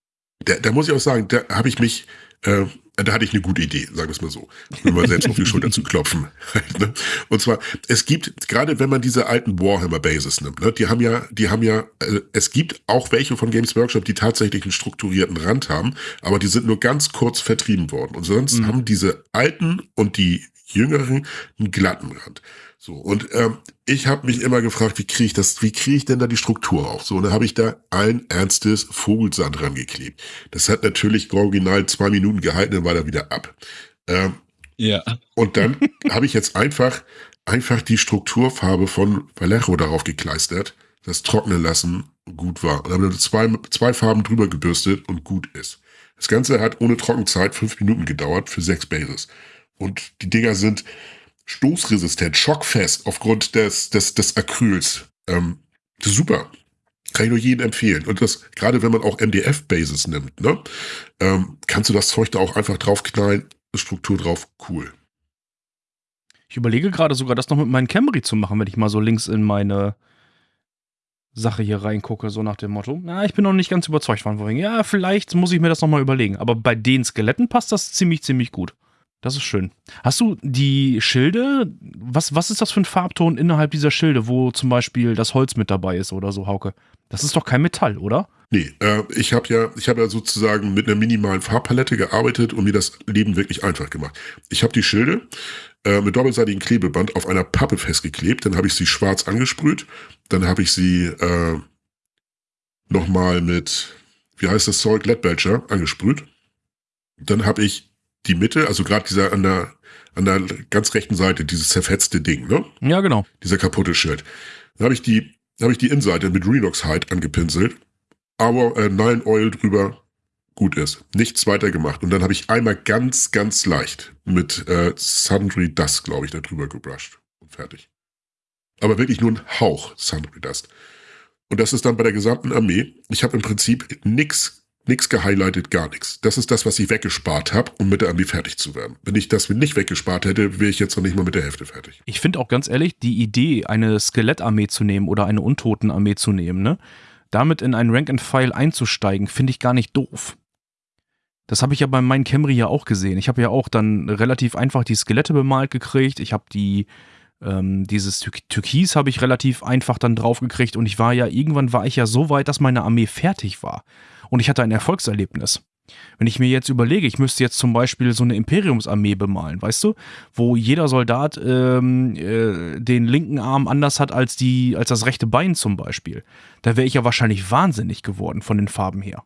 Da, da muss ich auch sagen, da habe ich mich, äh, da hatte ich eine gute Idee, sagen wir es mal so. Nur mal selbst auf die Schulter zu klopfen. Ne? und zwar, es gibt, gerade wenn man diese alten Warhammer-Bases nimmt, ne, die haben ja, die haben ja, äh, es gibt auch welche von Games Workshop, die tatsächlich einen strukturierten Rand haben, aber die sind nur ganz kurz vertrieben worden. Und sonst mhm. haben diese alten und die jüngeren einen glatten Rand. So, und ähm, ich habe mich immer gefragt, wie kriege ich das, wie kriege ich denn da die Struktur auf? So, und dann habe ich da allen Ernstes Vogelsand rangeklebt. Das hat natürlich original zwei Minuten gehalten, dann war er wieder ab. Ähm, ja. Und dann habe ich jetzt einfach, einfach die Strukturfarbe von Vallejo darauf gekleistert, das trocknen lassen gut war. Und habe zwei, zwei Farben drüber gebürstet und gut ist. Das Ganze hat ohne Trockenzeit fünf Minuten gedauert für sechs Bases. Und die Dinger sind, stoßresistent, schockfest aufgrund des, des, des Acryls. Ähm, super. Kann ich nur jedem empfehlen. Und das, gerade wenn man auch MDF-Bases nimmt, ne, ähm, kannst du das Zeug da auch einfach draufknallen, Struktur drauf, cool. Ich überlege gerade sogar, das noch mit meinem Camry zu machen, wenn ich mal so links in meine Sache hier reingucke, so nach dem Motto. Na, ich bin noch nicht ganz überzeugt von vorhin. Ja, vielleicht muss ich mir das nochmal überlegen. Aber bei den Skeletten passt das ziemlich, ziemlich gut. Das ist schön. Hast du die Schilde? Was, was ist das für ein Farbton innerhalb dieser Schilde, wo zum Beispiel das Holz mit dabei ist oder so, Hauke? Das ist doch kein Metall, oder? Nee, äh, ich habe ja, ich habe ja sozusagen mit einer minimalen Farbpalette gearbeitet und mir das Leben wirklich einfach gemacht. Ich habe die Schilde äh, mit doppelseitigem Klebeband auf einer Pappe festgeklebt, dann habe ich sie schwarz angesprüht, dann habe ich sie äh, nochmal mit, wie heißt das Zeug, Leadbelcher angesprüht. Dann habe ich die Mitte, also gerade dieser an der, an der ganz rechten Seite, dieses zerfetzte Ding, ne? Ja, genau. Dieser kaputte Schild. Da habe ich die, habe ich die Innenseite mit Renox Hide angepinselt, aber äh, Nine Oil drüber gut ist. Nichts weiter gemacht. Und dann habe ich einmal ganz, ganz leicht mit äh, Sundry Dust, glaube ich, da drüber gebrusht. Und fertig. Aber wirklich nur ein Hauch Sundry Dust. Und das ist dann bei der gesamten Armee. Ich habe im Prinzip nichts nichts gehighlightet, gar nichts. Das ist das, was ich weggespart habe, um mit der Armee fertig zu werden. Wenn ich das nicht weggespart hätte, wäre ich jetzt noch nicht mal mit der Hälfte fertig. Ich finde auch ganz ehrlich, die Idee, eine Skelettarmee zu nehmen oder eine Untotenarmee zu nehmen, ne? damit in einen Rank-and-File einzusteigen, finde ich gar nicht doof. Das habe ich ja bei meinem Camry ja auch gesehen. Ich habe ja auch dann relativ einfach die Skelette bemalt gekriegt. Ich habe die, ähm, dieses Tür Türkis habe ich relativ einfach dann drauf gekriegt und ich war ja, irgendwann war ich ja so weit, dass meine Armee fertig war und ich hatte ein Erfolgserlebnis. Wenn ich mir jetzt überlege, ich müsste jetzt zum Beispiel so eine Imperiumsarmee bemalen, weißt du, wo jeder Soldat ähm, äh, den linken Arm anders hat als, die, als das rechte Bein zum Beispiel, da wäre ich ja wahrscheinlich wahnsinnig geworden von den Farben her.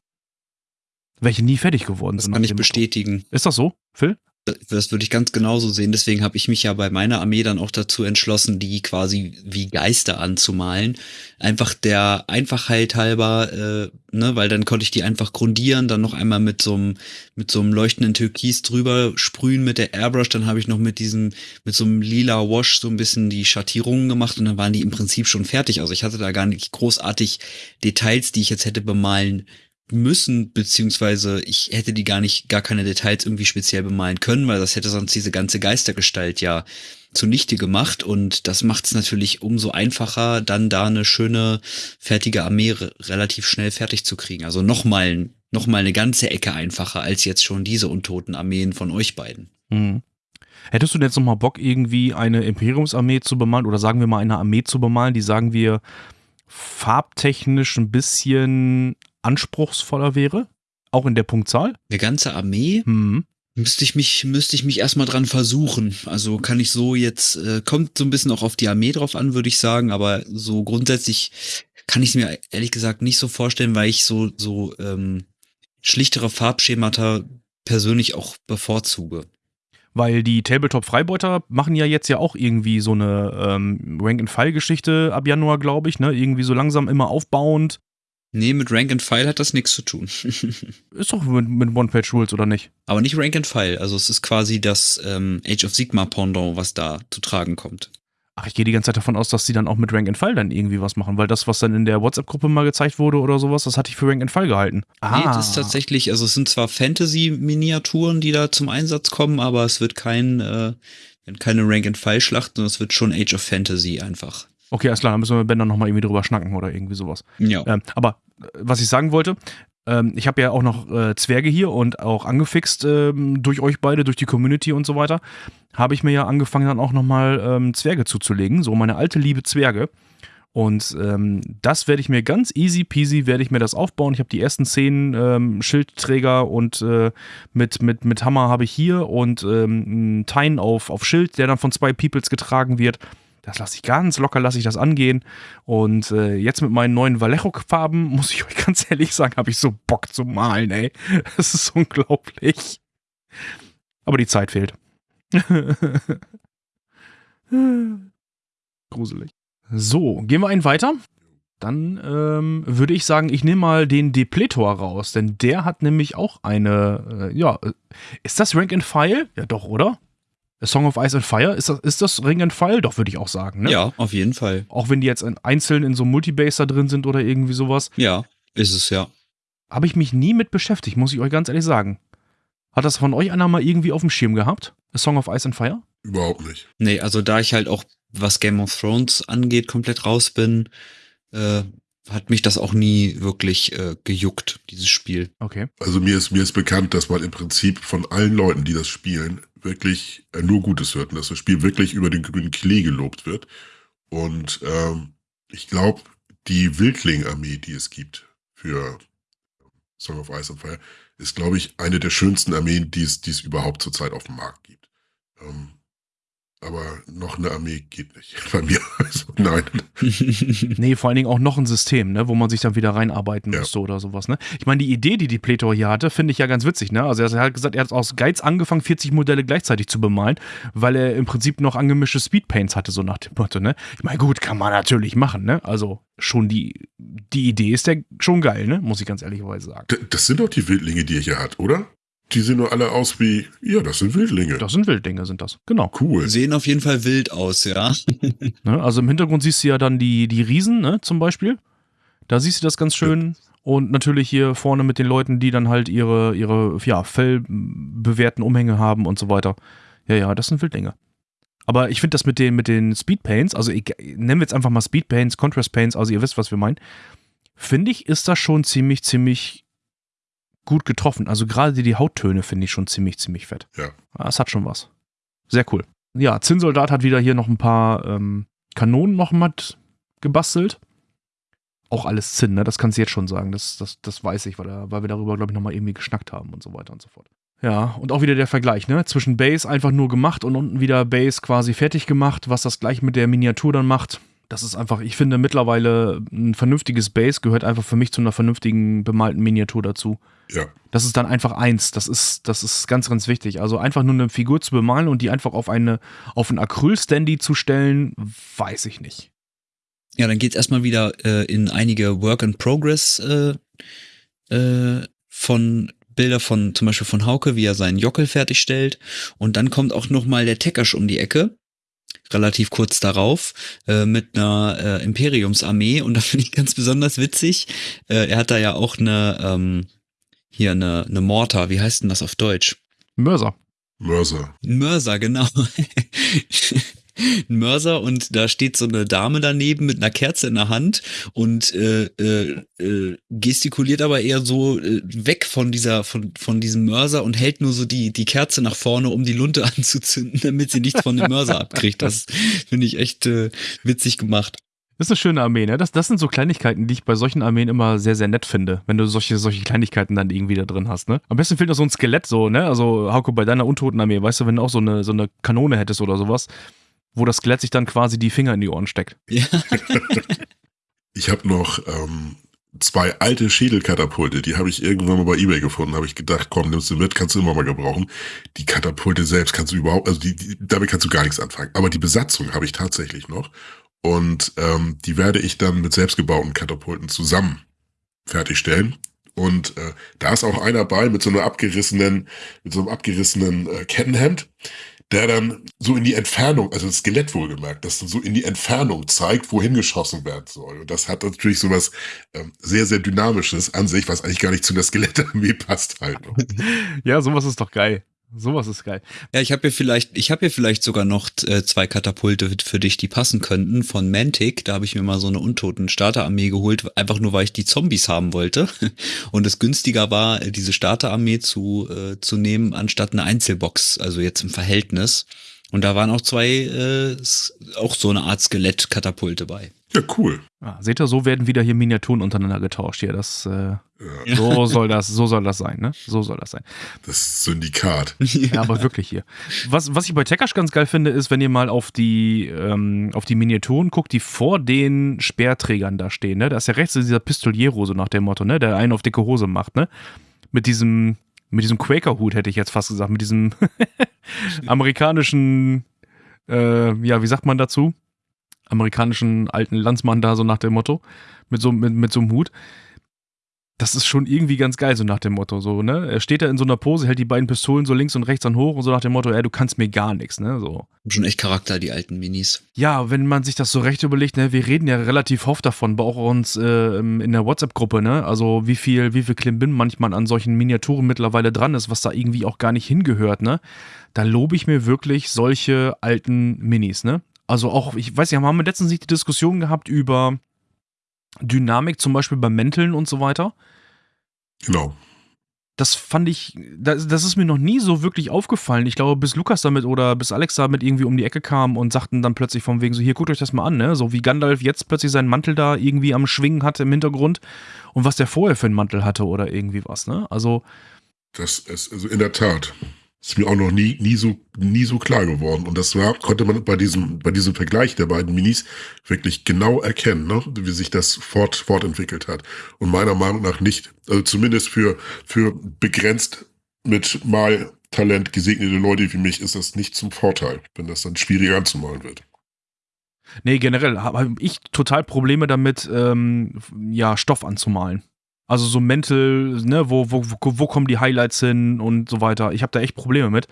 Welche nie fertig geworden das sind. Das kann ich bestätigen. Ist das so, Phil? Das würde ich ganz genauso sehen. Deswegen habe ich mich ja bei meiner Armee dann auch dazu entschlossen, die quasi wie Geister anzumalen. Einfach der Einfachheit halber, äh, ne, weil dann konnte ich die einfach grundieren, dann noch einmal mit so einem mit so einem leuchtenden Türkis drüber sprühen mit der Airbrush. Dann habe ich noch mit diesem mit so einem lila Wash so ein bisschen die Schattierungen gemacht und dann waren die im Prinzip schon fertig. Also ich hatte da gar nicht großartig Details, die ich jetzt hätte bemalen müssen, beziehungsweise ich hätte die gar nicht, gar keine Details irgendwie speziell bemalen können, weil das hätte sonst diese ganze Geistergestalt ja zunichte gemacht und das macht es natürlich umso einfacher, dann da eine schöne, fertige Armee relativ schnell fertig zu kriegen. Also nochmal noch mal eine ganze Ecke einfacher als jetzt schon diese untoten Armeen von euch beiden. Mhm. Hättest du denn jetzt nochmal Bock, irgendwie eine Imperiumsarmee zu bemalen oder sagen wir mal eine Armee zu bemalen, die sagen wir farbtechnisch ein bisschen anspruchsvoller wäre? Auch in der Punktzahl? Eine ganze Armee? Mhm. Müsste ich mich, müsste ich mich erstmal dran versuchen. Also kann ich so jetzt, äh, kommt so ein bisschen auch auf die Armee drauf an, würde ich sagen, aber so grundsätzlich kann ich es mir ehrlich gesagt nicht so vorstellen, weil ich so, so ähm, schlichtere Farbschemata persönlich auch bevorzuge. Weil die Tabletop-Freibeuter machen ja jetzt ja auch irgendwie so eine ähm, Rank-and-File-Geschichte ab Januar, glaube ich, ne? Irgendwie so langsam immer aufbauend. Nee, mit Rank and File hat das nichts zu tun. Ist doch mit, mit One-Page-Rules, oder nicht? Aber nicht Rank and File. Also es ist quasi das ähm, Age of Sigma Pendant, was da zu tragen kommt. Ach, ich gehe die ganze Zeit davon aus, dass sie dann auch mit Rank and File dann irgendwie was machen, weil das, was dann in der WhatsApp-Gruppe mal gezeigt wurde oder sowas, das hatte ich für Rank and File gehalten. Ah. Nee, das ist tatsächlich, also es sind zwar Fantasy-Miniaturen, die da zum Einsatz kommen, aber es wird kein, äh, keine Rank and File Schlacht, sondern es wird schon Age of Fantasy einfach. Okay, alles klar, dann müssen wir mit Ben dann nochmal irgendwie drüber schnacken oder irgendwie sowas. Ja. Ähm, aber äh, was ich sagen wollte, ähm, ich habe ja auch noch äh, Zwerge hier und auch angefixt ähm, durch euch beide, durch die Community und so weiter, habe ich mir ja angefangen dann auch nochmal ähm, Zwerge zuzulegen, so meine alte liebe Zwerge. Und ähm, das werde ich mir ganz easy peasy, werde ich mir das aufbauen. Ich habe die ersten zehn ähm, Schildträger und äh, mit, mit, mit Hammer habe ich hier und ähm, einen Tein auf, auf Schild, der dann von zwei Peoples getragen wird. Das lasse ich ganz locker, lasse ich das angehen. Und äh, jetzt mit meinen neuen Vallejo-Farben, muss ich euch ganz ehrlich sagen, habe ich so Bock zu malen, ey. Das ist unglaublich. Aber die Zeit fehlt. Gruselig. So, gehen wir einen weiter. Dann ähm, würde ich sagen, ich nehme mal den Depletor raus, denn der hat nämlich auch eine, äh, ja, äh, ist das Rank and File? Ja, doch, oder? A Song of Ice and Fire, ist das, ist das Ring and File? Doch, würde ich auch sagen, ne? Ja, auf jeden Fall. Auch wenn die jetzt in, einzeln in so einem Multibase da drin sind oder irgendwie sowas. Ja, ist es ja. Habe ich mich nie mit beschäftigt, muss ich euch ganz ehrlich sagen. Hat das von euch einer mal irgendwie auf dem Schirm gehabt? A Song of Ice and Fire? Überhaupt nicht. Nee, also da ich halt auch, was Game of Thrones angeht, komplett raus bin, äh, hat mich das auch nie wirklich äh, gejuckt, dieses Spiel. Okay. Also mir ist, mir ist bekannt, dass man im Prinzip von allen Leuten, die das spielen, wirklich äh, nur Gutes hört und dass das Spiel wirklich über den grünen Klee gelobt wird. Und ähm, ich glaube, die Wildling-Armee, die es gibt für Song of Ice and Fire, ist, glaube ich, eine der schönsten Armeen, die es, die es überhaupt zurzeit auf dem Markt gibt. Ähm, aber noch eine Armee geht nicht bei mir. Also, nein. Nee, vor allen Dingen auch noch ein System, ne, wo man sich dann wieder reinarbeiten Ja. müsste oder sowas. Ne? Ich meine, die Idee, die die Pletor hier hatte, finde ich ja ganz witzig. Ne? Also er hat gesagt, er hat aus Geiz angefangen, 40 Modelle gleichzeitig zu bemalen, weil er im Prinzip noch angemischte Speedpaints hatte, so nach dem Motto. Ne? Ich meine, gut, kann man natürlich machen. Ne? Also schon die, die Idee ist ja schon geil, ne? muss ich ganz ehrlicherweise sagen. Das sind doch die Wildlinge, die er hier hat, oder? Die sehen nur alle aus wie, ja, das sind Wildlinge. Das sind Wilddinge, sind das. Genau. cool. Sehen auf jeden Fall wild aus, ja. Ne? Also im Hintergrund siehst du ja dann die, die Riesen, ne, zum Beispiel. Da siehst du das ganz schön. Und natürlich hier vorne mit den Leuten, die dann halt ihre, ihre ja, fellbewehrten Umhänge haben und so weiter. Ja, ja, das sind Wildlinge. Aber ich finde das mit den, mit den Speedpaints, also ich, nennen wir jetzt einfach mal Speedpaints, Contrast Paints, also ihr wisst, was wir meinen. Finde ich, ist das schon ziemlich, ziemlich gut getroffen. Also gerade die, die Hauttöne finde ich schon ziemlich, ziemlich fett. Ja. Das hat schon was. Sehr cool. Ja, Zinnsoldat hat wieder hier noch ein paar ähm, Kanonen noch mit gebastelt. Auch alles Zinn, ne? Das kannst du jetzt schon sagen. Das, das, das weiß ich, weil, weil wir darüber, glaube ich, nochmal irgendwie geschnackt haben und so weiter und so fort. Ja, und auch wieder der Vergleich, ne? Zwischen Base einfach nur gemacht und unten wieder Base quasi fertig gemacht, was das gleich mit der Miniatur dann macht. Das ist einfach, ich finde mittlerweile ein vernünftiges Base gehört einfach für mich zu einer vernünftigen bemalten Miniatur dazu. Ja. Das ist dann einfach eins. Das ist, das ist ganz, ganz wichtig. Also einfach nur eine Figur zu bemalen und die einfach auf eine, auf ein Acryl-Standy zu stellen, weiß ich nicht. Ja, dann geht's erstmal wieder äh, in einige Work in Progress äh, äh, von Bilder von zum Beispiel von Hauke, wie er seinen Jockel fertigstellt. Und dann kommt auch noch mal der Teckersch um die Ecke, relativ kurz darauf, äh, mit einer äh, Imperiumsarmee. Und da finde ich ganz besonders witzig. Äh, er hat da ja auch eine ähm, hier eine, eine Mortar. Wie heißt denn das auf Deutsch? Mörser. Mörser. Mörser, genau. ein Mörser und da steht so eine Dame daneben mit einer Kerze in der Hand und äh, äh, äh, gestikuliert aber eher so äh, weg von dieser von von diesem Mörser und hält nur so die die Kerze nach vorne, um die Lunte anzuzünden, damit sie nichts von dem Mörser abkriegt. Das finde ich echt äh, witzig gemacht. Das ist eine schöne Armee, ne? Das, das sind so Kleinigkeiten, die ich bei solchen Armeen immer sehr, sehr nett finde, wenn du solche, solche Kleinigkeiten dann irgendwie da drin hast, ne? Am besten fehlt noch so ein Skelett, so, ne? Also, Hauke, bei deiner Untoten-Armee, weißt du, wenn du auch so eine, so eine Kanone hättest oder sowas, wo das Skelett sich dann quasi die Finger in die Ohren steckt. Ja. Ich habe noch ähm, zwei alte Schädelkatapulte, die habe ich irgendwann mal bei Ebay gefunden. Habe ich gedacht, komm, nimmst du mit, kannst du immer mal gebrauchen. Die Katapulte selbst kannst du überhaupt, also die, die, damit kannst du gar nichts anfangen. Aber die Besatzung habe ich tatsächlich noch. Und ähm, die werde ich dann mit selbstgebauten Katapulten zusammen fertigstellen. Und äh, da ist auch einer bei mit so einer abgerissenen, mit so einem abgerissenen äh, Kettenhemd, der dann so in die Entfernung, also das Skelett wohlgemerkt, das dann so in die Entfernung zeigt, wohin geschossen werden soll. Und das hat natürlich so was ähm, sehr, sehr Dynamisches an sich, was eigentlich gar nicht zu der Skelettarmee passt halt. ja, sowas ist doch geil. Sowas ist geil. Ja, ich habe hier vielleicht, ich habe hier vielleicht sogar noch äh, zwei Katapulte für dich, die passen könnten von Mantic. Da habe ich mir mal so eine untoten Starterarmee geholt, einfach nur weil ich die Zombies haben wollte und es günstiger war, diese Starterarmee zu äh, zu nehmen anstatt eine Einzelbox, also jetzt im Verhältnis. Und da waren auch zwei, äh, auch so eine Art Skelett-Katapulte bei. Ja, cool. Ah, seht ihr, so werden wieder hier Miniaturen untereinander getauscht hier. Das, äh, ja. so soll das, so soll das sein, ne? So soll das sein. Das Syndikat. Ja, aber wirklich hier. Was, was ich bei Tekash ganz geil finde, ist, wenn ihr mal auf die, ähm, auf die Miniaturen guckt, die vor den Speerträgern da stehen, ne? Da ist ja rechts dieser Pistoliero, so nach dem Motto, ne? Der einen auf dicke Hose macht, ne? Mit diesem, mit diesem Quaker-Hut, hätte ich jetzt fast gesagt, mit diesem amerikanischen, äh, ja, wie sagt man dazu? Amerikanischen alten Landsmann da, so nach dem Motto, mit so, mit, mit so einem Hut. Das ist schon irgendwie ganz geil, so nach dem Motto. So, ne? Er steht da in so einer Pose, hält die beiden Pistolen so links und rechts an hoch und so nach dem Motto, ey, du kannst mir gar nichts, ne? So. Schon echt Charakter, die alten Minis. Ja, wenn man sich das so recht überlegt, ne, wir reden ja relativ oft davon, bei auch uns äh, in der WhatsApp-Gruppe, ne? Also wie viel, wie viel Klimbim manchmal an solchen Miniaturen mittlerweile dran ist, was da irgendwie auch gar nicht hingehört, ne? Da lobe ich mir wirklich solche alten Minis, ne? Also auch, ich weiß nicht, haben wir letztens nicht die Diskussion gehabt über Dynamik, zum Beispiel bei Mänteln und so weiter? Genau. Das fand ich, das, das ist mir noch nie so wirklich aufgefallen. Ich glaube, bis Lukas damit oder bis Alex damit irgendwie um die Ecke kam und sagten dann plötzlich von wegen so, hier, guckt euch das mal an, ne? So wie Gandalf jetzt plötzlich seinen Mantel da irgendwie am Schwingen hatte im Hintergrund und was der vorher für einen Mantel hatte oder irgendwie was, ne? Also. Das ist, also in der Tat ist mir auch noch nie, nie so, nie so klar geworden. Und das war, konnte man bei diesem, bei diesem Vergleich der beiden Minis wirklich genau erkennen, ne? wie sich das fort, fortentwickelt hat. Und meiner Meinung nach nicht, also zumindest für, für begrenzt mit mal Talent gesegnete Leute wie mich ist das nicht zum Vorteil, wenn das dann schwieriger anzumalen wird. Nee, generell habe ich total Probleme damit, ähm, ja, Stoff anzumalen. Also so mental, ne, wo, wo, wo kommen die Highlights hin und so weiter. Ich habe da echt Probleme mit.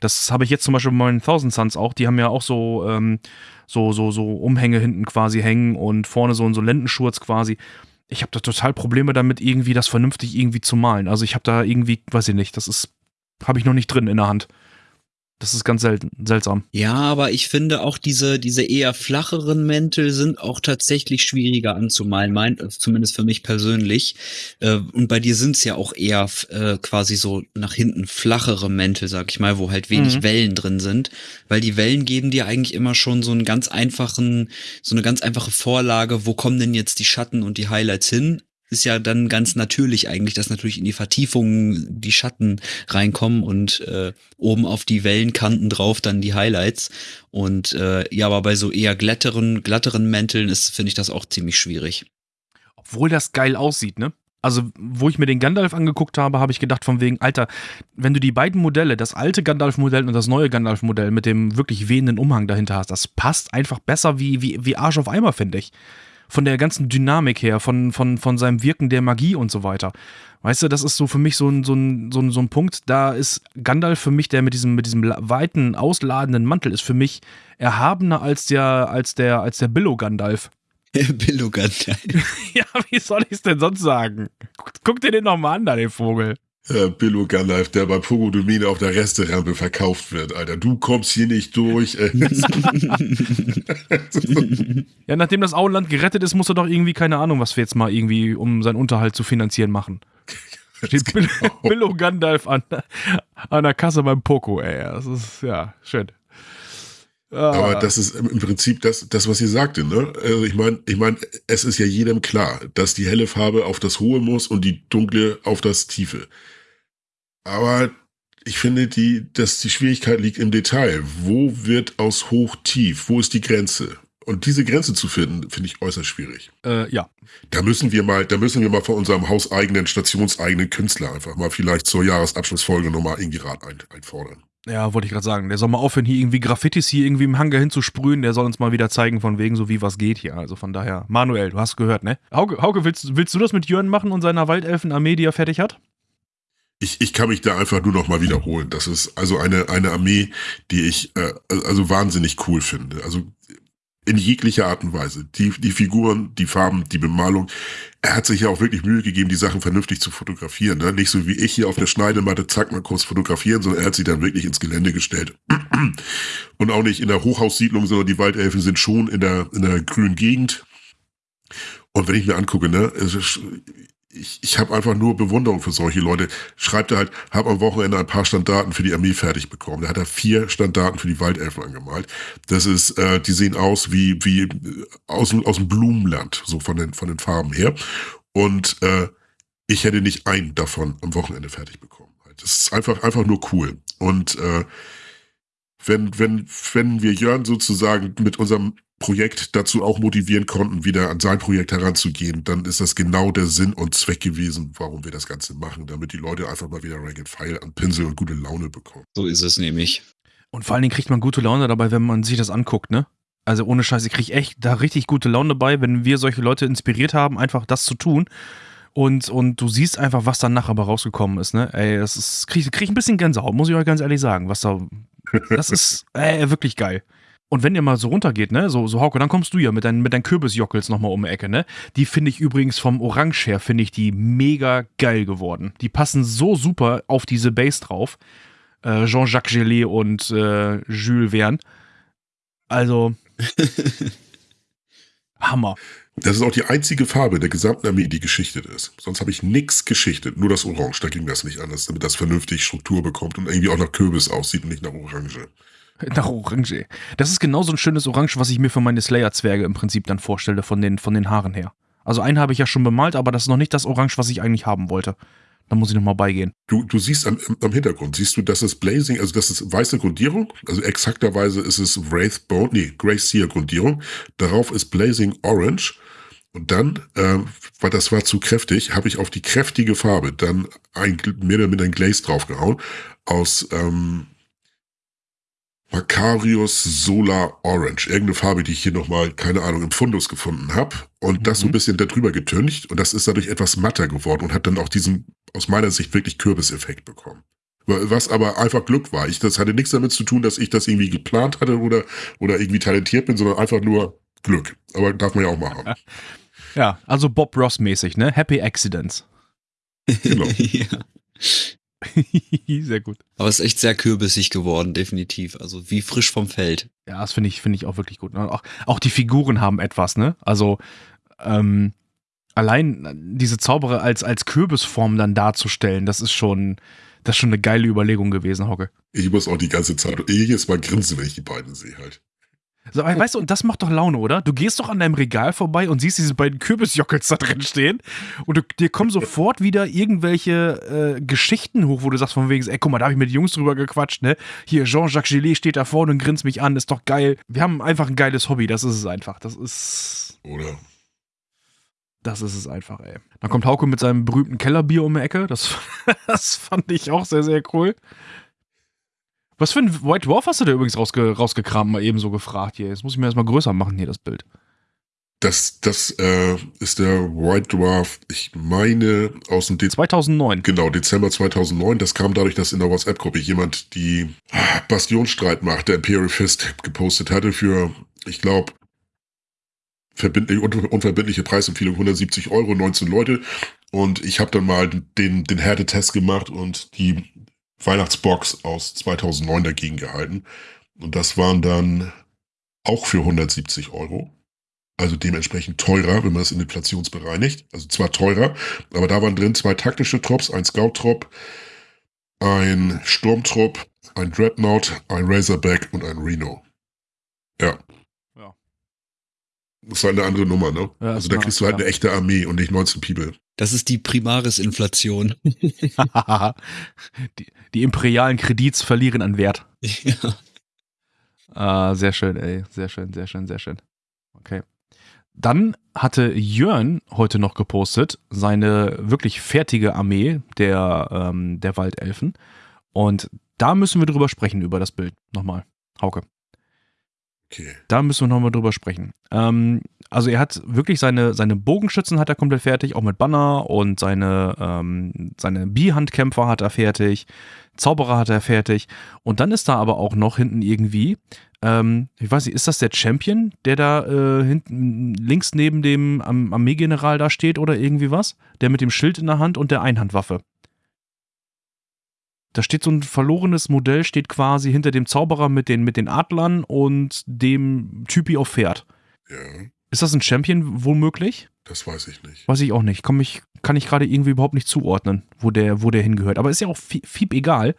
Das habe ich jetzt zum Beispiel bei meinen Thousand Suns auch. Die haben ja auch so, ähm, so, so, so Umhänge hinten quasi hängen und vorne so, so Lendenschurz quasi. Ich habe da total Probleme damit, irgendwie das vernünftig irgendwie zu malen. Also ich habe da irgendwie, weiß ich nicht, das ist, habe ich noch nicht drin in der Hand. Das ist ganz selten, seltsam. Ja, aber ich finde auch diese, diese eher flacheren Mäntel sind auch tatsächlich schwieriger anzumalen, mein, zumindest für mich persönlich. Äh, und bei dir sind es ja auch eher äh, quasi so nach hinten flachere Mäntel, sag ich mal, wo halt wenig mhm. Wellen drin sind. Weil die Wellen geben dir eigentlich immer schon so einen ganz einfachen, so eine ganz einfache Vorlage, wo kommen denn jetzt die Schatten und die Highlights hin? Ist ja dann ganz natürlich eigentlich, dass natürlich in die Vertiefungen die Schatten reinkommen und äh, oben auf die Wellenkanten drauf dann die Highlights. Und äh, ja, aber bei so eher glatteren, glatteren Mänteln ist, finde ich das auch ziemlich schwierig. Obwohl das geil aussieht, ne? Also, wo ich mir den Gandalf angeguckt habe, habe ich gedacht von wegen, Alter, wenn du die beiden Modelle, das alte Gandalf-Modell und das neue Gandalf-Modell mit dem wirklich wehenden Umhang dahinter hast, das passt einfach besser wie, wie, wie Arsch auf Eimer, finde ich von der ganzen Dynamik her, von, von, von seinem Wirken der Magie und so weiter. Weißt du, das ist so für mich so ein, so ein, so ein, so ein Punkt, da ist Gandalf für mich, der mit diesem, mit diesem weiten, ausladenden Mantel, ist für mich erhabener als der, als der, als der Billo Gandalf. Billo Gandalf. ja, wie soll ich es denn sonst sagen? Guck, guck dir den nochmal an, da, den Vogel. Äh, Billo Gunlife, der bei Pogodomine auf der Resterampe verkauft wird, Alter. Du kommst hier nicht durch. Ey. Ja, nachdem das Auenland gerettet ist, muss er doch irgendwie, keine Ahnung, was wir jetzt mal irgendwie, um seinen Unterhalt zu finanzieren, machen. Steht Bill, Billo Gandalf an, an der Kasse beim Poco, ey. Das ist, ja, schön. Ah. Aber das ist im Prinzip das, das was ihr sagte, ne? Also ich meine, ich meine, es ist ja jedem klar, dass die helle Farbe auf das Hohe muss und die dunkle auf das Tiefe. Aber ich finde, die, dass die Schwierigkeit liegt im Detail. Wo wird aus hoch tief? Wo ist die Grenze? Und diese Grenze zu finden, finde ich äußerst schwierig. Äh, ja. Da müssen wir mal, da müssen wir mal von unserem hauseigenen, stationseigenen Künstler einfach mal vielleicht zur Jahresabschlussfolge nochmal irgendwie Rat ein, einfordern. Ja, wollte ich gerade sagen. Der soll mal aufhören, hier irgendwie Graffitis hier irgendwie im Hangar hinzusprühen. Der soll uns mal wieder zeigen, von wegen so wie was geht hier. Also von daher, Manuel, du hast gehört, ne? Hauke, Hauke willst, willst du das mit Jörn machen und seiner Waldelfenarmee, die er fertig hat? Ich, ich kann mich da einfach nur noch mal wiederholen. Das ist also eine, eine Armee, die ich äh, also wahnsinnig cool finde. Also in jeglicher Art und Weise. Die, die Figuren, die Farben, die Bemalung. Er hat sich ja auch wirklich Mühe gegeben, die Sachen vernünftig zu fotografieren. Ne? Nicht so wie ich hier auf der Schneidematte, zack, mal kurz fotografieren, sondern er hat sie dann wirklich ins Gelände gestellt. Und auch nicht in der Hochhaussiedlung, sondern die Waldelfen sind schon in der, in der grünen Gegend. Und wenn ich mir angucke, ne, ich, ich habe einfach nur Bewunderung für solche Leute. Schreibt er halt, habe am Wochenende ein paar Standarten für die Armee fertig bekommen. Da hat er vier Standarten für die Waldelfen angemalt. Das ist, äh, die sehen aus wie wie äh, aus, aus dem Blumenland, so von den von den Farben her. Und äh, ich hätte nicht einen davon am Wochenende fertig bekommen. Das ist einfach einfach nur cool. Und äh, wenn wenn wenn wir Jörn sozusagen mit unserem Projekt dazu auch motivieren konnten, wieder an sein Projekt heranzugehen, dann ist das genau der Sinn und Zweck gewesen, warum wir das Ganze machen, damit die Leute einfach mal wieder Rank and File an Pinsel und gute Laune bekommen. So ist es nämlich. Und vor allen Dingen kriegt man gute Laune dabei, wenn man sich das anguckt, ne? Also ohne Scheiß, ich kriege echt da richtig gute Laune dabei, wenn wir solche Leute inspiriert haben, einfach das zu tun. Und, und du siehst einfach, was dann nachher aber rausgekommen ist, ne? Ey, das ist, krieg, krieg ein bisschen Gänsehaut, muss ich euch ganz ehrlich sagen, was da, das ist ey, wirklich geil. Und wenn ihr mal so runtergeht, ne, so, so Hauke, dann kommst du ja mit deinen, mit deinen Kürbisjockels nochmal um die Ecke, ne? Die finde ich übrigens vom Orange her, finde ich die mega geil geworden. Die passen so super auf diese Base drauf. Äh, Jean-Jacques Gelé und äh, Jules Verne. Also. Hammer. Das ist auch die einzige Farbe der gesamten Armee, die geschichtet ist. Sonst habe ich nichts geschichtet. Nur das Orange, da ging das nicht anders, damit das vernünftig Struktur bekommt und irgendwie auch nach Kürbis aussieht und nicht nach Orange. Nach Orange. Das ist genau so ein schönes Orange, was ich mir für meine Slayer-Zwerge im Prinzip dann vorstelle, von den, von den Haaren her. Also einen habe ich ja schon bemalt, aber das ist noch nicht das Orange, was ich eigentlich haben wollte. Da muss ich nochmal beigehen. Du, du siehst am, am Hintergrund, siehst du, das ist Blazing, also das ist weiße Grundierung, also exakterweise ist es Wraith Bone, nee, Grey Seer Grundierung. Darauf ist Blazing Orange. Und dann, äh, weil das war zu kräftig, habe ich auf die kräftige Farbe dann ein, mehr oder minder ein Glaze draufgehauen aus ähm, Macarius Solar Orange. Irgendeine Farbe, die ich hier nochmal, keine Ahnung, im Fundus gefunden habe. Und das so ein bisschen darüber getüncht. Und das ist dadurch etwas matter geworden und hat dann auch diesen, aus meiner Sicht, wirklich Kürbiseffekt bekommen. Was aber einfach Glück war. Ich, das hatte nichts damit zu tun, dass ich das irgendwie geplant hatte oder, oder irgendwie talentiert bin, sondern einfach nur Glück. Aber darf man ja auch machen. Ja, also Bob Ross mäßig, ne? Happy Accidents. Genau. ja. Sehr gut. Aber es ist echt sehr kürbissig geworden, definitiv. Also wie frisch vom Feld. Ja, das finde ich, finde ich auch wirklich gut. Auch, auch die Figuren haben etwas, ne? Also, ähm, allein diese Zauberer als, als Kürbisform dann darzustellen, das ist schon, das ist schon eine geile Überlegung gewesen, Hocke. Ich muss auch die ganze Zeit jedes Mal grinsen, wenn ich die beiden sehe halt. So, weißt du, und das macht doch Laune, oder? Du gehst doch an deinem Regal vorbei und siehst diese beiden Kürbisjockels da drin stehen und du, dir kommen sofort wieder irgendwelche äh, Geschichten hoch, wo du sagst von wegen, ey, guck mal, da habe ich mit den Jungs drüber gequatscht, ne? Hier, Jean-Jacques Gillet steht da vorne und grinst mich an, ist doch geil. Wir haben einfach ein geiles Hobby, das ist es einfach. Das ist... Oder? Das ist es einfach, ey. Dann kommt Hauke mit seinem berühmten Kellerbier um die Ecke. Das, das fand ich auch sehr, sehr cool. Was für ein White Dwarf hast du da übrigens rausge rausgekramt, mal eben so gefragt hier. Jetzt muss ich mir erstmal größer machen hier, das Bild. Das, das äh, ist der White Dwarf, ich meine, aus dem Dezember. 2009. Genau, Dezember 2009. Das kam dadurch, dass in der WhatsApp-Gruppe jemand die Bastionstreitmacht der Imperial Fist gepostet hatte für, ich glaube, verbindliche, unverbindliche Preisempfehlung 170 Euro, 19 Leute. Und ich habe dann mal den, den Härtetest gemacht und die Weihnachtsbox aus 2009 dagegen gehalten. Und das waren dann auch für 170 Euro. Also dementsprechend teurer, wenn man es in inflationsbereinigt. Also zwar teurer, aber da waren drin zwei taktische Trops, ein Scout-Trop, ein Sturmtrupp, ein Dreadnought, ein Razorback und ein Reno. Ja. Das halt eine andere Nummer, ne? Ja, also da eine- kriegst du halt ja. eine echte Armee und nicht 19 People. Das ist die Primaris-Inflation. die, die imperialen Kredits verlieren an Wert. ja. Ah, sehr schön, ey. Sehr schön, sehr schön, sehr schön. Okay. Dann hatte Jörn heute noch gepostet seine wirklich fertige Armee der, ähm, der Waldelfen. Und da müssen wir drüber sprechen, über das Bild. Nochmal. Hauke. Okay. Da müssen wir nochmal drüber sprechen. Ähm, also er hat wirklich seine, seine Bogenschützen hat er komplett fertig, auch mit Banner und seine, ähm, seine Bihandkämpfer hat er fertig, Zauberer hat er fertig. Und dann ist da aber auch noch hinten irgendwie, ähm, ich weiß nicht, ist das der Champion, der da äh, hinten links neben dem Armeegeneral da steht oder irgendwie was? Der mit dem Schild in der Hand und der Einhandwaffe. Da steht so ein verlorenes Modell, steht quasi hinter dem Zauberer mit den, mit den Adlern und dem Typi auf Pferd. Ja, Ist das ein Champion womöglich? das weiß ich nicht. Weiß ich auch nicht. Komm ich, kann ich gerade irgendwie überhaupt nicht zuordnen, wo der, wo der hingehört. Aber ist ja auch fi- fieb egal.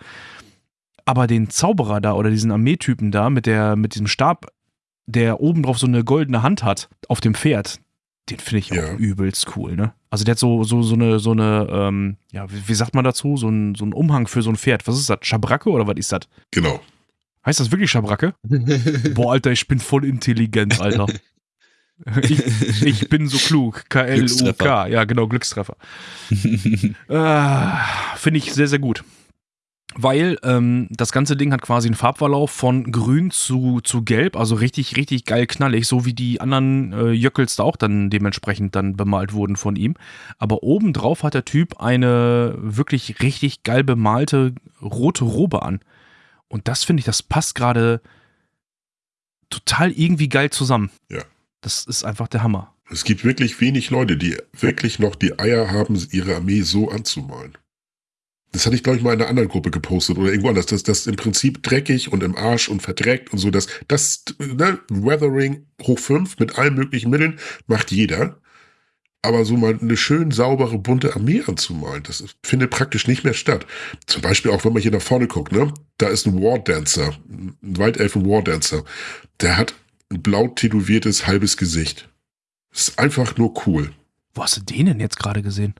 Aber den Zauberer da oder diesen Armeetypen da mit, der, mit diesem Stab, der oben drauf so eine goldene Hand hat, auf dem Pferd, den finde ich auch Ja. übelst cool, ne? Also der hat so, so, so eine, so eine, ähm, ja, wie, wie sagt man dazu? So ein, so ein Umhang für so ein Pferd. Was ist das? Schabracke oder was ist das? Genau. Heißt das wirklich Schabracke? Boah, Alter, ich bin voll intelligent, Alter. Ich, ich bin so klug. K-L-U-K. Ja, genau, Glückstreffer. Ah, Finde ich sehr, sehr gut. Weil ähm, das ganze Ding hat quasi einen Farbverlauf von grün zu, zu gelb, also richtig, richtig geil knallig, so wie die anderen äh, Jöckels da auch dann dementsprechend dann bemalt wurden von ihm. Aber obendrauf hat der Typ eine wirklich richtig geil bemalte rote Robe an. Und das finde ich, das passt gerade total irgendwie geil zusammen. Ja. Das ist einfach der Hammer. Es gibt wirklich wenig Leute, die wirklich noch die Eier haben, ihre Armee so anzumalen. Das hatte ich, glaube ich, mal in einer anderen Gruppe gepostet oder irgendwo anders. Das, das im Prinzip dreckig und im Arsch und verdreckt und so. Das, das ne, Weathering hoch fünf mit allen möglichen Mitteln macht jeder. Aber so mal eine schön saubere, bunte Armee anzumalen, das findet praktisch nicht mehr statt. Zum Beispiel auch, wenn man hier nach vorne guckt, ne? Da ist ein War Dancer, ein Waldelfen War Dancer. Der hat ein blau tätowiertes halbes Gesicht. Das ist einfach nur cool. Wo hast du den denn jetzt gerade gesehen?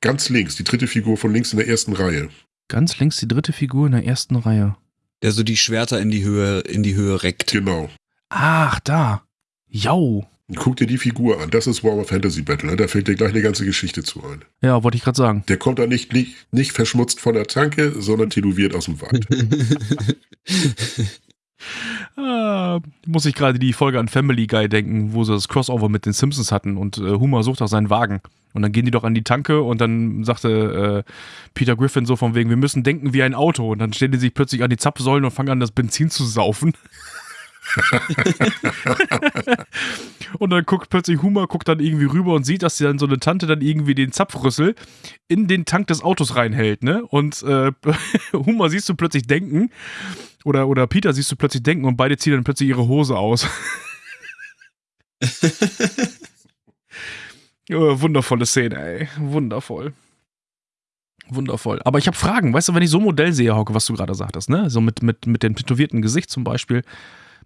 Ganz links, die dritte Figur von links in der ersten Reihe. Ganz links die dritte Figur in der ersten Reihe. Der so die Schwerter in die Höhe, in die Höhe reckt. Genau. Ach, da. Jau. Und guck dir die Figur an. Das ist Warhammer Fantasy Battle. Ne? Da fällt dir gleich eine ganze Geschichte zu ein. Ja, wollte ich gerade sagen. Der kommt da nicht, nicht, nicht verschmutzt von der Tanke, sondern tätowiert aus dem Wald. Ah, muss ich gerade die Folge an Family Guy denken, wo sie das Crossover mit den Simpsons hatten und äh, Homer sucht auch seinen Wagen. Und dann gehen die doch an die Tanke und dann sagte äh, Peter Griffin so von wegen, wir müssen denken wie ein Auto. Und dann stellen die sich plötzlich an die Zapfsäulen und fangen an, das Benzin zu saufen. und dann guckt plötzlich Homer, guckt dann irgendwie rüber und sieht, dass sie dann so eine Tante dann irgendwie den Zapfrüssel in den Tank des Autos reinhält, ne? Und äh, Homer siehst du plötzlich denken oder, oder Peter siehst du plötzlich denken und beide ziehen dann plötzlich ihre Hose aus. ja, wundervolle Szene, ey. Wundervoll. Wundervoll. Aber ich habe Fragen. Weißt du, wenn ich so ein Modell sehe, Hauke, was du gerade sagtest, ne? So mit, mit, mit dem tätowierten Gesicht zum Beispiel.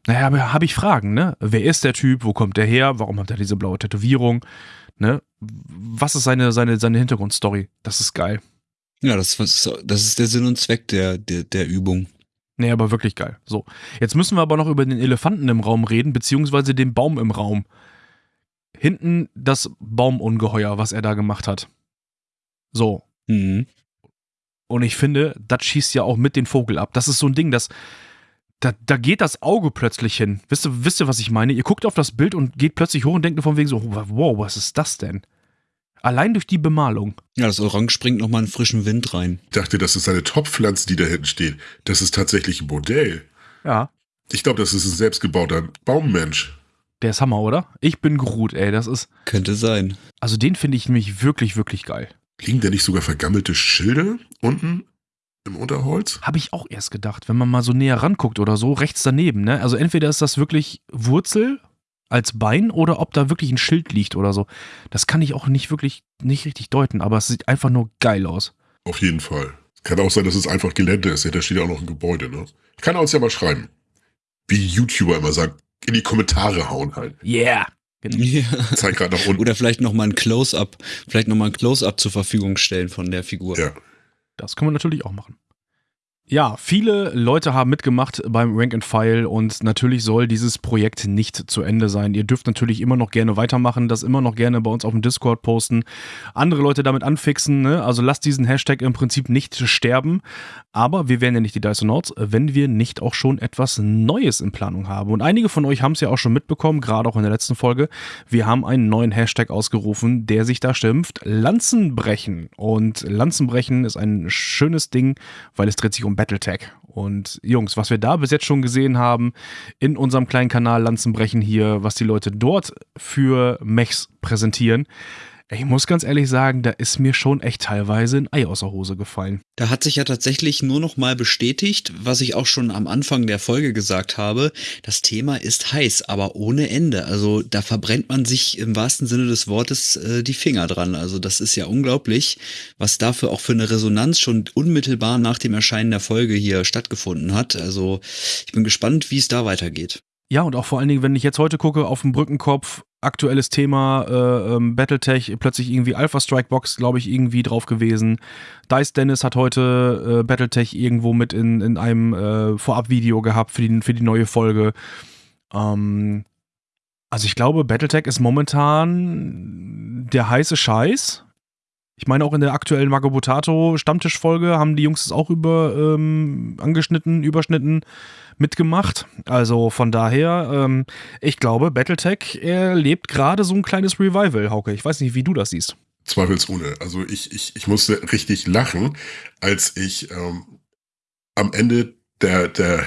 Naja, aber habe ich Fragen, ne? Wer ist der Typ? Wo kommt der her? Warum hat er diese blaue Tätowierung? Ne? Was ist seine, seine, seine Hintergrundstory? Das ist geil. ja, das, was- das ist der Sinn und Zweck der, der, der Übung. Nee, aber wirklich geil. So. Jetzt müssen wir aber noch über den Elefanten im Raum reden, beziehungsweise den Baum im Raum. Hinten das Baumungeheuer, was er da gemacht hat. So. Mhm. Und ich finde, das schießt ja auch mit den Vogel ab. Das ist so ein Ding, das. Da, da geht das Auge plötzlich hin. Wisst ihr, wisst ihr, was ich meine? Ihr guckt auf das Bild und geht plötzlich hoch und denkt nur von wegen so, wow, was ist das denn? Allein durch die Bemalung. Ja, das Orange bringt nochmal einen frischen Wind rein. Ich dachte, das ist eine Topfpflanze, die da hinten steht. Das ist tatsächlich ein Modell. Ja. Ich glaube, das ist ein selbstgebauter Baummensch. Der ist Hammer, oder? Ich bin Groot, ey, das ist. Könnte sein. Also den finde ich nämlich wirklich, wirklich geil. Liegen da nicht sogar vergammelte Schilde unten im Unterholz? Habe ich auch erst gedacht, wenn man mal so näher ranguckt oder so, rechts daneben, ne? Also entweder ist das wirklich Wurzel als Bein oder ob da wirklich ein Schild liegt oder so. Das kann ich auch nicht wirklich, nicht richtig deuten, aber es sieht einfach nur geil aus. Auf jeden Fall. Kann auch sein, dass es einfach Gelände ist. Da steht ja auch noch ein Gebäude, ne? Kann er uns ja mal schreiben. Wie YouTuber immer sagen, in die Kommentare hauen halt. Yeah. Genau. Ja. Zeig gerade nach unten. Oder vielleicht nochmal ein Close-Up, vielleicht nochmal ein Close-Up zur Verfügung stellen von der Figur. Ja. Das können wir natürlich auch machen. Ja, viele Leute haben mitgemacht beim Rank and File und natürlich soll dieses Projekt nicht zu Ende sein. Ihr dürft natürlich immer noch gerne weitermachen, das immer noch gerne bei uns auf dem Discord posten, andere Leute damit anfixen. Ne? Also lasst diesen Hashtag im Prinzip nicht sterben. Aber wir wären ja nicht die Dysonauts, wenn wir nicht auch schon etwas Neues in Planung haben. Und einige von euch haben es ja auch schon mitbekommen, gerade auch in der letzten Folge. Wir haben einen neuen Hashtag ausgerufen, der sich da schimpft Lanzenbrechen. Und Lanzenbrechen ist ein schönes Ding, weil es dreht sich um Battletech. Und Jungs, was wir da bis jetzt schon gesehen haben in unserem kleinen Kanal Lanzenbrechen hier, was die Leute dort für Mechs präsentieren, ich muss ganz ehrlich sagen, da ist mir schon echt teilweise ein Ei aus der Hose gefallen. Da hat sich ja tatsächlich nur noch mal bestätigt, was ich auch schon am Anfang der Folge gesagt habe. Das Thema ist heiß, aber ohne Ende. Also da verbrennt man sich im wahrsten Sinne des Wortes äh, die Finger dran. Also das ist ja unglaublich, was dafür auch für eine Resonanz schon unmittelbar nach dem Erscheinen der Folge hier stattgefunden hat. Also ich bin gespannt, wie es da weitergeht. Ja, und auch vor allen Dingen, wenn ich jetzt heute gucke auf dem Brückenkopf, aktuelles Thema, äh, ähm, Battletech, plötzlich irgendwie Alpha Strike Box, glaube ich, irgendwie drauf gewesen. Dice Dennis hat heute äh, Battletech irgendwo mit in, in einem äh, Vorabvideo gehabt für die, für die neue Folge. Ähm, also ich glaube, Battletech ist momentan der heiße Scheiß. Ich meine, auch in der aktuellen Magabotato Stammtischfolge haben die Jungs es auch über ähm, angeschnitten, überschnitten mitgemacht. Also von daher, ähm, ich glaube, Battletech erlebt gerade so ein kleines Revival, Hauke. Ich weiß nicht, wie du das siehst. Zweifelsohne. Also ich, ich, ich musste richtig lachen, als ich ähm, am Ende der, der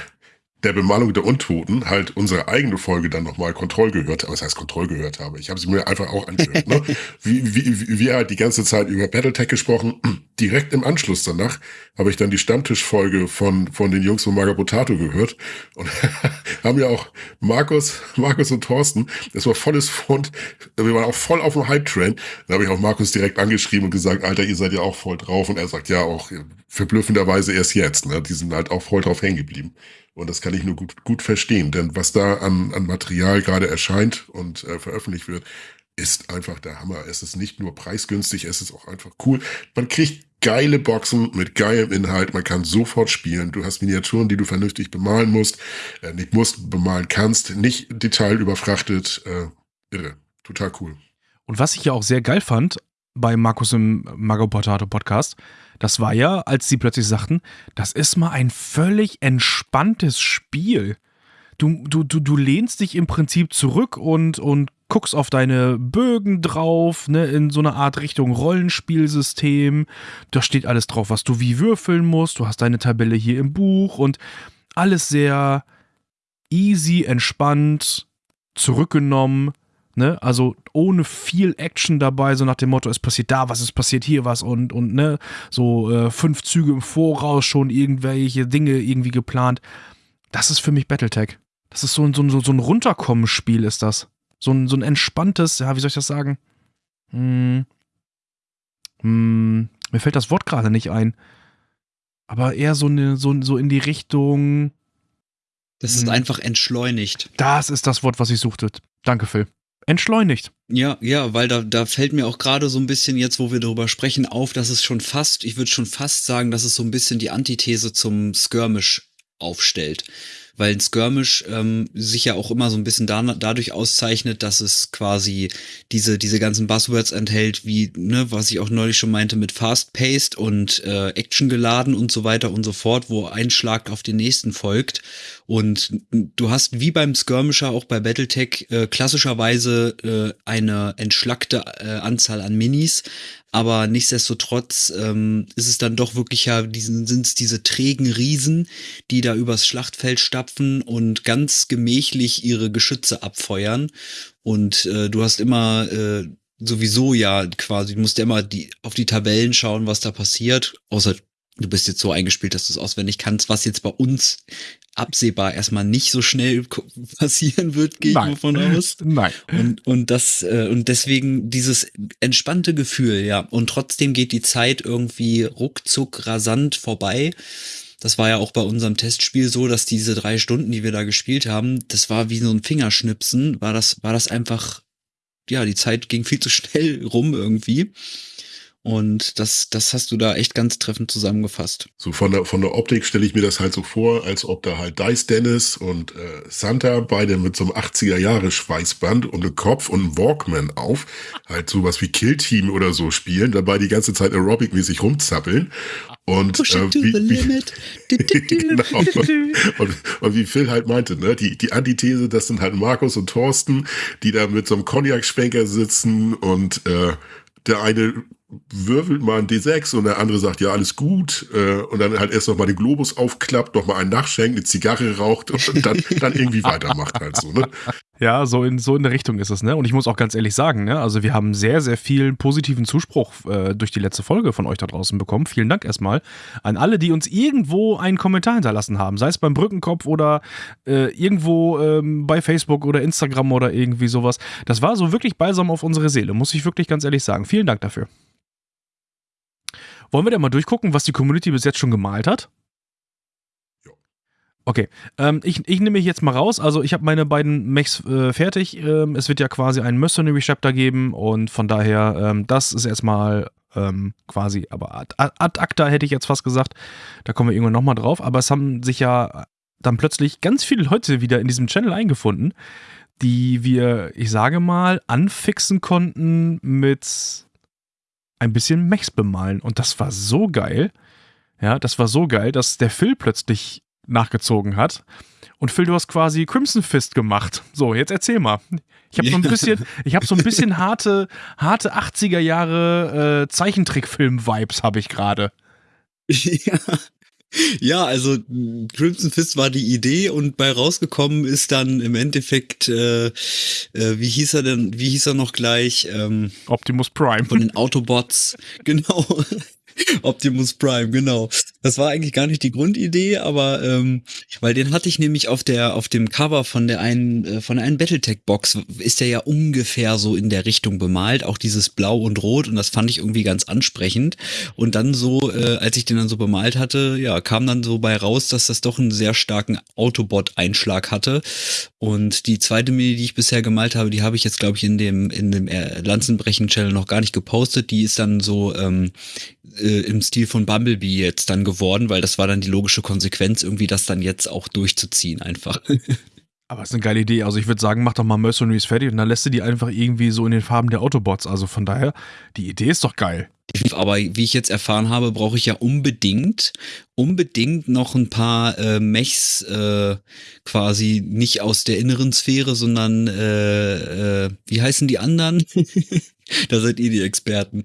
der Bemalung der Untoten halt unsere eigene Folge dann nochmal Kontroll gehört. Was heißt Kontroll gehört habe? Ich habe sie mir einfach auch angehört. ne? wie, wie, wie wir halt die ganze Zeit über Battletech gesprochen. Direkt im Anschluss danach habe ich dann die Stammtischfolge von, von den Jungs von Magabotato gehört und haben ja auch Markus, Markus und Thorsten, das war volles Fund, wir waren auch voll auf dem Hype-Train. Da habe ich auch Markus direkt angeschrieben und gesagt, Alter, ihr seid ja auch voll drauf. Und er sagt, ja, auch verblüffenderweise erst jetzt. Ne? Die sind halt auch voll drauf hängen geblieben. Und das kann ich nur gut, gut verstehen, denn was da an, an Material gerade erscheint und äh, veröffentlicht wird, ist einfach der Hammer. Es ist nicht nur preisgünstig, es ist auch einfach cool. Man kriegt geile Boxen mit geilem Inhalt, man kann sofort spielen. Du hast Miniaturen, die du vernünftig bemalen musst, äh, nicht musst, bemalen kannst, nicht detailüberfrachtet. Äh, irre, total cool. Und was ich ja auch sehr geil fand bei Markus im Mago Potato Podcast, das war ja, als sie plötzlich sagten, das ist mal ein völlig entspanntes Spiel. Du, du, du, du lehnst dich im Prinzip zurück und, und guckst auf deine Bögen drauf, ne, in so eine Art Richtung Rollenspielsystem. Da steht alles drauf, was du wie würfeln musst. Du hast deine Tabelle hier im Buch und alles sehr easy, entspannt, zurückgenommen. Ne? Also ohne viel Action dabei, so nach dem Motto, es passiert da was, es passiert hier was und, und ne, so äh, fünf Züge im Voraus schon irgendwelche Dinge irgendwie geplant. Das ist für mich Battletech. Das ist so ein, so ein, so ein Runterkommen-Spiel, ist das. So ein, so ein entspanntes, ja, wie soll ich das sagen? Hm. Hm. Mir fällt das Wort gerade nicht ein. Aber eher so, eine, so, so in die Richtung. Das ist Hm. einfach entschleunigt. Das ist das Wort, was ich suchte. Danke, Phil. Entschleunigt. Ja, ja, weil da, da fällt mir auch gerade so ein bisschen jetzt, wo wir darüber sprechen, auf, dass es schon fast, ich würde schon fast sagen, dass es so ein bisschen die Antithese zum Skirmish aufstellt. Weil ein Skirmish ähm, sich ja auch immer so ein bisschen da, dadurch auszeichnet, dass es quasi diese, diese ganzen Buzzwords enthält, wie, ne, was ich auch neulich schon meinte, mit Fast-Paced und äh, Action geladen und so weiter und so fort, wo ein Schlag auf den nächsten folgt. Und du hast wie beim Skirmisher auch bei Battletech äh, klassischerweise äh, eine entschlackte äh, Anzahl an Minis, aber nichtsdestotrotz ähm, ist es dann doch wirklich ja, diesen sind es diese trägen Riesen, die da übers Schlachtfeld stapfen und ganz gemächlich ihre Geschütze abfeuern. Und äh, du hast immer äh, sowieso ja quasi, du musst ja immer die, auf die Tabellen schauen, was da passiert. Außer du bist jetzt so eingespielt, dass du es auswendig kannst, was jetzt bei uns absehbar erstmal nicht so schnell passieren wird, gehe ich Nein. davon aus. Nein. Und, und das, äh, und deswegen dieses entspannte Gefühl, ja. Und trotzdem geht die Zeit irgendwie ruckzuck rasant vorbei. Das war ja auch bei unserem Testspiel so, dass diese drei Stunden, die wir da gespielt haben, das war wie so ein Fingerschnipsen, war das, war das einfach, ja, die Zeit ging viel zu schnell rum irgendwie. Und das, das hast du da echt ganz treffend zusammengefasst. So von der, von der Optik stelle ich mir das halt so vor, als ob da halt Dice Dennis und äh, Santa beide mit so einem 80er Jahre Schweißband und einem Kopf und einem Walkman auf, halt sowas wie Kill Team oder so spielen, dabei die ganze Zeit Aerobic-mäßig rumzappeln. Und, Push äh, to the limit. genau. und, und wie Phil halt meinte, ne, die, die Antithese, das sind halt Markus und Thorsten, die da mit so einem Cognac-Schwenker sitzen und äh, der eine würfelt mal ein D6 und der andere sagt, ja, alles gut. Äh, und dann halt erst noch mal den Globus aufklappt, noch mal einen nachschenkt, eine Zigarre raucht und dann, dann irgendwie weitermacht halt so, ne? Ja, so in, so in der Richtung ist es, ne? Und ich muss auch ganz ehrlich sagen, ne? Also wir haben sehr, sehr viel positiven Zuspruch äh, durch die letzte Folge von euch da draußen bekommen. Vielen Dank erstmal an alle, die uns irgendwo einen Kommentar hinterlassen haben. Sei es beim Brückenkopf oder äh, irgendwo ähm, bei Facebook oder Instagram oder irgendwie sowas. Das war so wirklich balsam auf unsere Seele, muss ich wirklich ganz ehrlich sagen. Vielen Dank dafür. Wollen wir denn mal durchgucken, was die Community bis jetzt schon gemalt hat? Okay, ähm, ich, ich nehme mich jetzt mal raus. Also ich habe meine beiden Mechs äh, fertig. Ähm, es wird ja quasi einen Mercenary Chapter geben und von daher, ähm, das ist erstmal ähm, quasi, aber ad, ad acta hätte ich jetzt fast gesagt. Da kommen wir irgendwann nochmal drauf. Aber es haben sich ja dann plötzlich ganz viele Leute wieder in diesem Channel eingefunden, die wir, ich sage mal, anfixen konnten mit ein bisschen Mechs bemalen. Und das war so geil. Ja, das war so geil, dass der Phil plötzlich nachgezogen hat. Und Phil, du hast quasi Crimson Fist gemacht. So, jetzt erzähl mal. Ich habe so ein bisschen, ich habe so ein bisschen harte, harte 80er Jahre äh, Zeichentrickfilm-Vibes habe ich gerade. Ja. Ja, also Crimson Fist war die Idee und bei rausgekommen ist dann im Endeffekt, äh, äh, wie hieß er denn, wie hieß er noch gleich, ähm, Optimus Prime. von den Autobots, genau. Optimus Prime, genau. Das war eigentlich gar nicht die Grundidee, aber ähm, weil den hatte ich nämlich auf der auf dem Cover von der einen äh, von der einen BattleTech Box ist der ja ungefähr so in der Richtung bemalt, auch dieses Blau und Rot und das fand ich irgendwie ganz ansprechend. Und dann so, äh, als ich den dann so bemalt hatte, ja, kam dann so bei raus, dass das doch einen sehr starken Autobot-Einschlag hatte. Und die zweite Mini, die ich bisher gemalt habe, die habe ich jetzt, glaube ich, in dem, in dem äh, Lanzenbrechen-Channel noch gar nicht gepostet. Die ist dann so ähm, äh, im Stil von Bumblebee jetzt dann geworden, weil das war dann die logische Konsequenz, irgendwie das dann jetzt auch durchzuziehen einfach. Aber es ist eine geile Idee. Also ich würde sagen, mach doch mal Mercenaries fertig und dann lässt du die einfach irgendwie so in den Farben der Autobots. Also von daher, die Idee ist doch geil. Aber wie ich jetzt erfahren habe, brauche ich ja unbedingt, unbedingt noch ein paar äh, Mechs äh, quasi nicht aus der inneren Sphäre, sondern äh, äh, wie heißen die anderen? da seid ihr die Experten.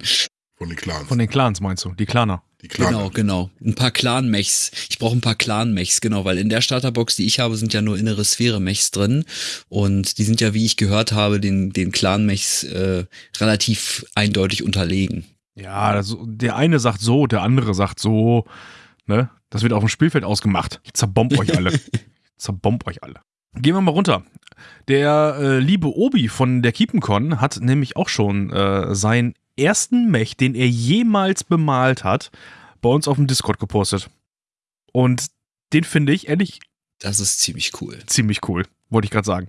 Von den Clans. Von den Clans meinst du, die Claner. die Clans. Genau, genau. Ein paar Clan-Mechs. Ich brauche ein paar Clan-Mechs, genau, weil in der Starterbox, die ich habe, sind ja nur innere Sphäre-Mechs drin. Und die sind ja, wie ich gehört habe, den, den Clan-Mechs äh, relativ eindeutig unterlegen. Ja, das, der eine sagt so, der andere sagt so. Ne? Das wird auf dem Spielfeld ausgemacht. Ich zerbomb euch alle. zerbomb euch alle. Gehen wir mal runter. Der äh, liebe Obi von der KiepenCon hat nämlich auch schon äh, seinen ersten Mech, den er jemals bemalt hat, bei uns auf dem Discord gepostet. Und den finde ich ehrlich Das ist ziemlich cool. ziemlich cool, wollte ich gerade sagen.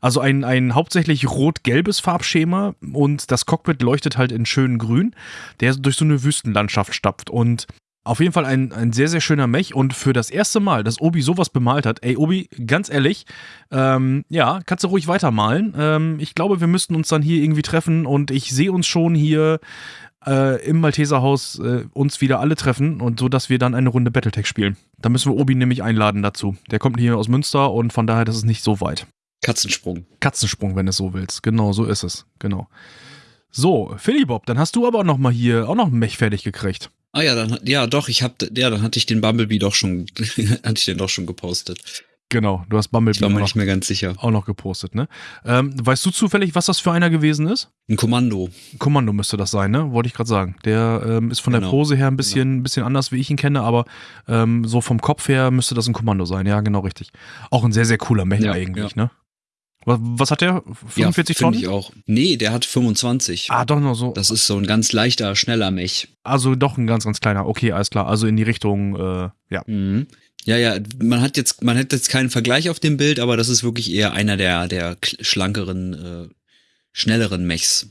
Also ein, ein hauptsächlich rot-gelbes Farbschema und das Cockpit leuchtet halt in schönen Grün, der durch so eine Wüstenlandschaft stapft. Und auf jeden Fall ein, ein sehr, sehr schöner Mech. Und für das erste Mal, dass Obi sowas bemalt hat, ey, Obi, ganz ehrlich, ähm, ja, kannst du ruhig weitermalen. Ähm, ich glaube, wir müssten uns dann hier irgendwie treffen und ich sehe uns schon hier äh, im Malteserhaus äh, uns wieder alle treffen und so, dass wir dann eine Runde Battletech spielen. Da müssen wir Obi nämlich einladen dazu. Der kommt hier aus Münster und von daher, das ist nicht so weit. Katzensprung. Katzensprung, wenn du es so willst. Genau, so ist es. Genau. So, Philipp, dann hast du aber noch mal hier auch noch ein Mech fertig gekriegt. Ah ja, dann ja doch, ich hab ja, dann hatte ich den Bumblebee doch schon hatte ich den doch schon gepostet. Genau, du hast Bumblebee Ich war mir auch, nicht noch, mehr ganz sicher. auch noch gepostet, ne? Ähm, weißt du zufällig, was das für einer gewesen ist? Ein Kommando. Kommando müsste das sein, ne? Wollte ich gerade sagen. Der ähm, ist von der Genau. Pose her ein bisschen, ein bisschen anders, wie ich ihn kenne, aber ähm, so vom Kopf her müsste das ein Kommando sein. Ja, genau richtig. Auch ein sehr, sehr cooler Mech Ja, eigentlich, ne? Was, was hat der? 45 ja, Tonnen? ich auch. Nee, der hat 25. Ah, doch noch so. Das ist so ein ganz leichter, schneller Mech. Also doch ein ganz, ganz kleiner. Okay, alles klar. Also in die Richtung, äh, ja. Mhm. Ja, ja, man hat jetzt, man hat jetzt keinen Vergleich auf dem Bild, aber das ist wirklich eher einer der, der schlankeren, äh, schnelleren Mechs.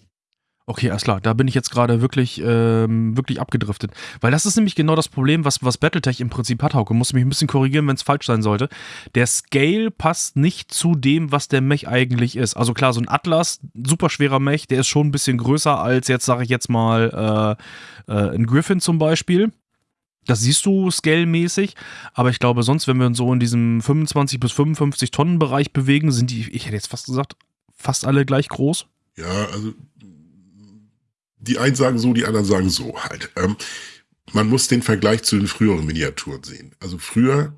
Okay, alles klar. Da bin ich jetzt gerade wirklich, ähm, wirklich abgedriftet. Weil das ist nämlich genau das Problem, was, was Battletech im Prinzip hat, Hauke. Muss mich ein bisschen korrigieren, wenn es falsch sein sollte. Der Scale passt nicht zu dem, was der Mech eigentlich ist. Also klar, so ein Atlas, super schwerer Mech, der ist schon ein bisschen größer als jetzt, sage ich jetzt mal, äh, äh, ein Griffin zum Beispiel. Das siehst du scale-mäßig, aber ich glaube, sonst, wenn wir uns so in diesem 25 bis 55 Tonnen Bereich bewegen, sind die, ich hätte jetzt fast gesagt, fast alle gleich groß. Ja, also die einen sagen so, die anderen sagen so halt. Ähm, man muss den Vergleich zu den früheren Miniaturen sehen. Also früher,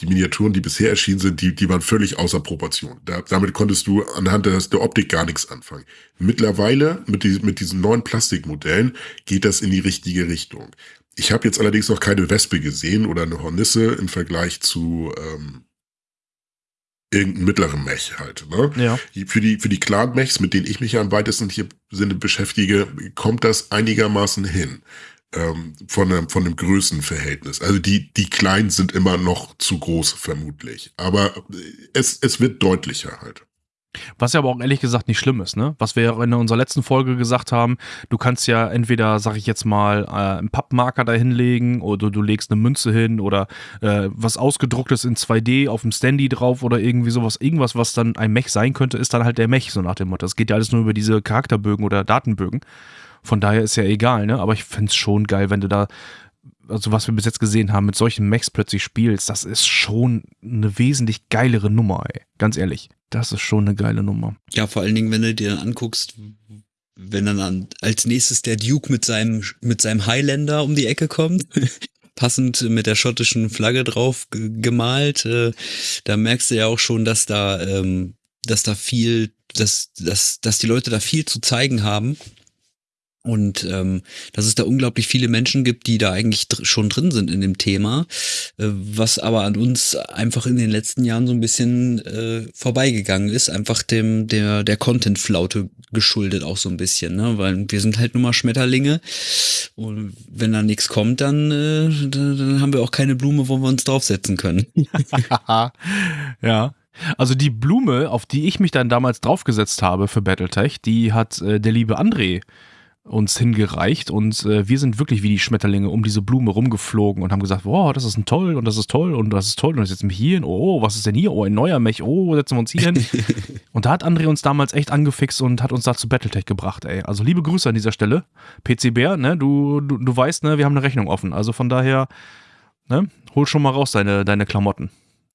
die Miniaturen, die bisher erschienen sind, die, die waren völlig außer Proportion. Da, damit konntest du anhand der, der Optik gar nichts anfangen. Mittlerweile, mit, die, mit diesen neuen Plastikmodellen, geht das in die richtige Richtung. Ich habe jetzt allerdings noch keine Wespe gesehen oder eine Hornisse im Vergleich zu ähm, irgendeinem mittleren Mech halt. Ne? Ja. Für die, für die Clan-Mechs, mit denen ich mich ja am weitesten hier Sinne beschäftige, kommt das einigermaßen hin. Ähm, von, einem, von einem Größenverhältnis. Also die, die Kleinen sind immer noch zu groß, vermutlich. Aber es, es wird deutlicher halt. Was ja aber auch ehrlich gesagt nicht schlimm ist, ne? Was wir ja in unserer letzten Folge gesagt haben, du kannst ja entweder, sag ich jetzt mal, äh, einen Pappmarker da hinlegen oder du legst eine Münze hin oder äh, was ausgedrucktes in 2D auf dem Standy drauf oder irgendwie sowas, irgendwas, was dann ein Mech sein könnte, ist dann halt der Mech, so nach dem Motto. Das geht ja alles nur über diese Charakterbögen oder Datenbögen. Von daher ist ja egal, ne? Aber ich find's schon geil, wenn du da, also was wir bis jetzt gesehen haben, mit solchen Mechs plötzlich spielst, das ist schon eine wesentlich geilere Nummer, ey. Ganz ehrlich. Das ist schon eine geile Nummer. Ja, vor allen Dingen, wenn du dir dann anguckst, wenn dann an, als nächstes der Duke mit seinem, mit seinem Highlander um die Ecke kommt, passend mit der schottischen Flagge drauf ge- gemalt, äh, da merkst du ja auch schon, dass da, ähm, dass da viel, dass, dass, dass die Leute da viel zu zeigen haben. Und ähm, dass es da unglaublich viele Menschen gibt, die da eigentlich dr schon drin sind in dem Thema, äh, was aber an uns einfach in den letzten Jahren so ein bisschen äh, vorbeigegangen ist, einfach dem der der Content-Flaute geschuldet auch so ein bisschen, ne? Weil wir sind halt nur mal Schmetterlinge und wenn da nichts kommt, dann, äh, dann, dann haben wir auch keine Blume, wo wir uns draufsetzen können. ja. Also die Blume, auf die ich mich dann damals draufgesetzt habe für Battletech, die hat äh, der liebe André uns hingereicht und äh, wir sind wirklich wie die Schmetterlinge um diese Blume rumgeflogen und haben gesagt, wow, das ist ein toll und das ist toll und das ist toll und ich setze mich hier hin, oh, was ist denn hier? Oh, ein neuer Mech, oh, setzen wir uns hier hin. und da hat André uns damals echt angefixt und hat uns da zu Battletech gebracht, ey. Also liebe Grüße an dieser Stelle. PC Bär, ne, du, du, du weißt, ne, wir haben eine Rechnung offen. Also von daher, ne, hol schon mal raus deine, deine Klamotten.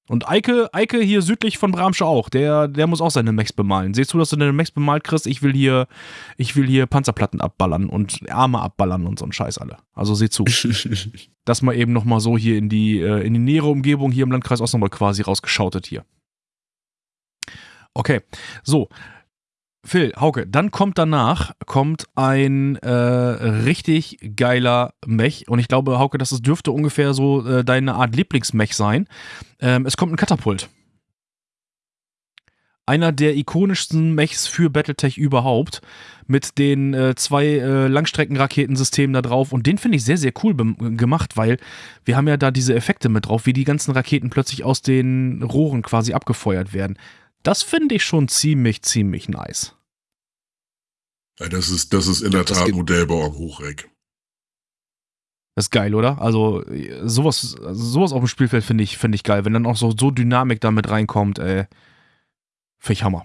Und Eike, Eike hier südlich von Bramsche auch, der, der muss auch seine Mechs bemalen. Siehst du, dass du deine Mechs bemalt kriegst? Ich will hier, ich will hier Panzerplatten abballern und Arme abballern und so ein Scheiß alle. Also seh zu. das mal eben nochmal so hier in die, äh, in die nähere Umgebung hier im Landkreis Osnabrück quasi rausgeschautet hier. Okay, so. Phil, Hauke, dann kommt danach kommt ein äh, richtig geiler Mech und ich glaube, Hauke, das dürfte ungefähr so äh, deine Art Lieblingsmech sein. Ähm, es kommt ein Katapult. Einer der ikonischsten Mechs für Battletech überhaupt mit den äh, zwei äh, Langstreckenraketensystemen da drauf und den finde ich sehr, sehr cool gemacht, weil wir haben ja da diese Effekte mit drauf, wie die ganzen Raketen plötzlich aus den Rohren quasi abgefeuert werden. Das finde ich schon ziemlich, ziemlich nice. Ja, das ist, das ist in der Das Tat Modellbau am Hochreck. Das ist geil, oder? Also äh, sowas, sowas auf dem Spielfeld finde ich, finde ich geil. Wenn dann auch so, so Dynamik damit reinkommt, ey. Finde ich Hammer.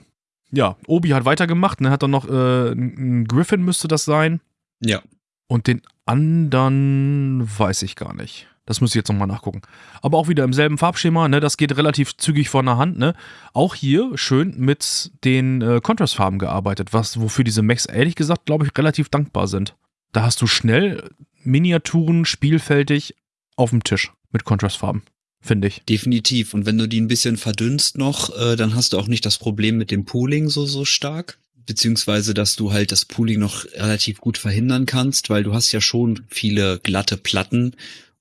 Ja, Obi hat weitergemacht, ne? Hat dann noch äh, ein Griffin müsste das sein. Ja. Und den anderen weiß ich gar nicht. Das müsste ich jetzt nochmal nachgucken. Aber auch wieder im selben Farbschema, ne? Das geht relativ zügig von der Hand, ne? Auch hier schön mit den äh, Contrastfarben gearbeitet, was, wofür diese Mechs ehrlich gesagt, glaube ich, relativ dankbar sind. Da hast du schnell Miniaturen spielfältig auf dem Tisch mit Contrastfarben. finde ich. Definitiv. Und wenn du die ein bisschen verdünnst noch, äh, dann hast du auch nicht das Problem mit dem Pooling so, so stark. Beziehungsweise, dass du halt das Pooling noch relativ gut verhindern kannst, weil du hast ja schon viele glatte Platten.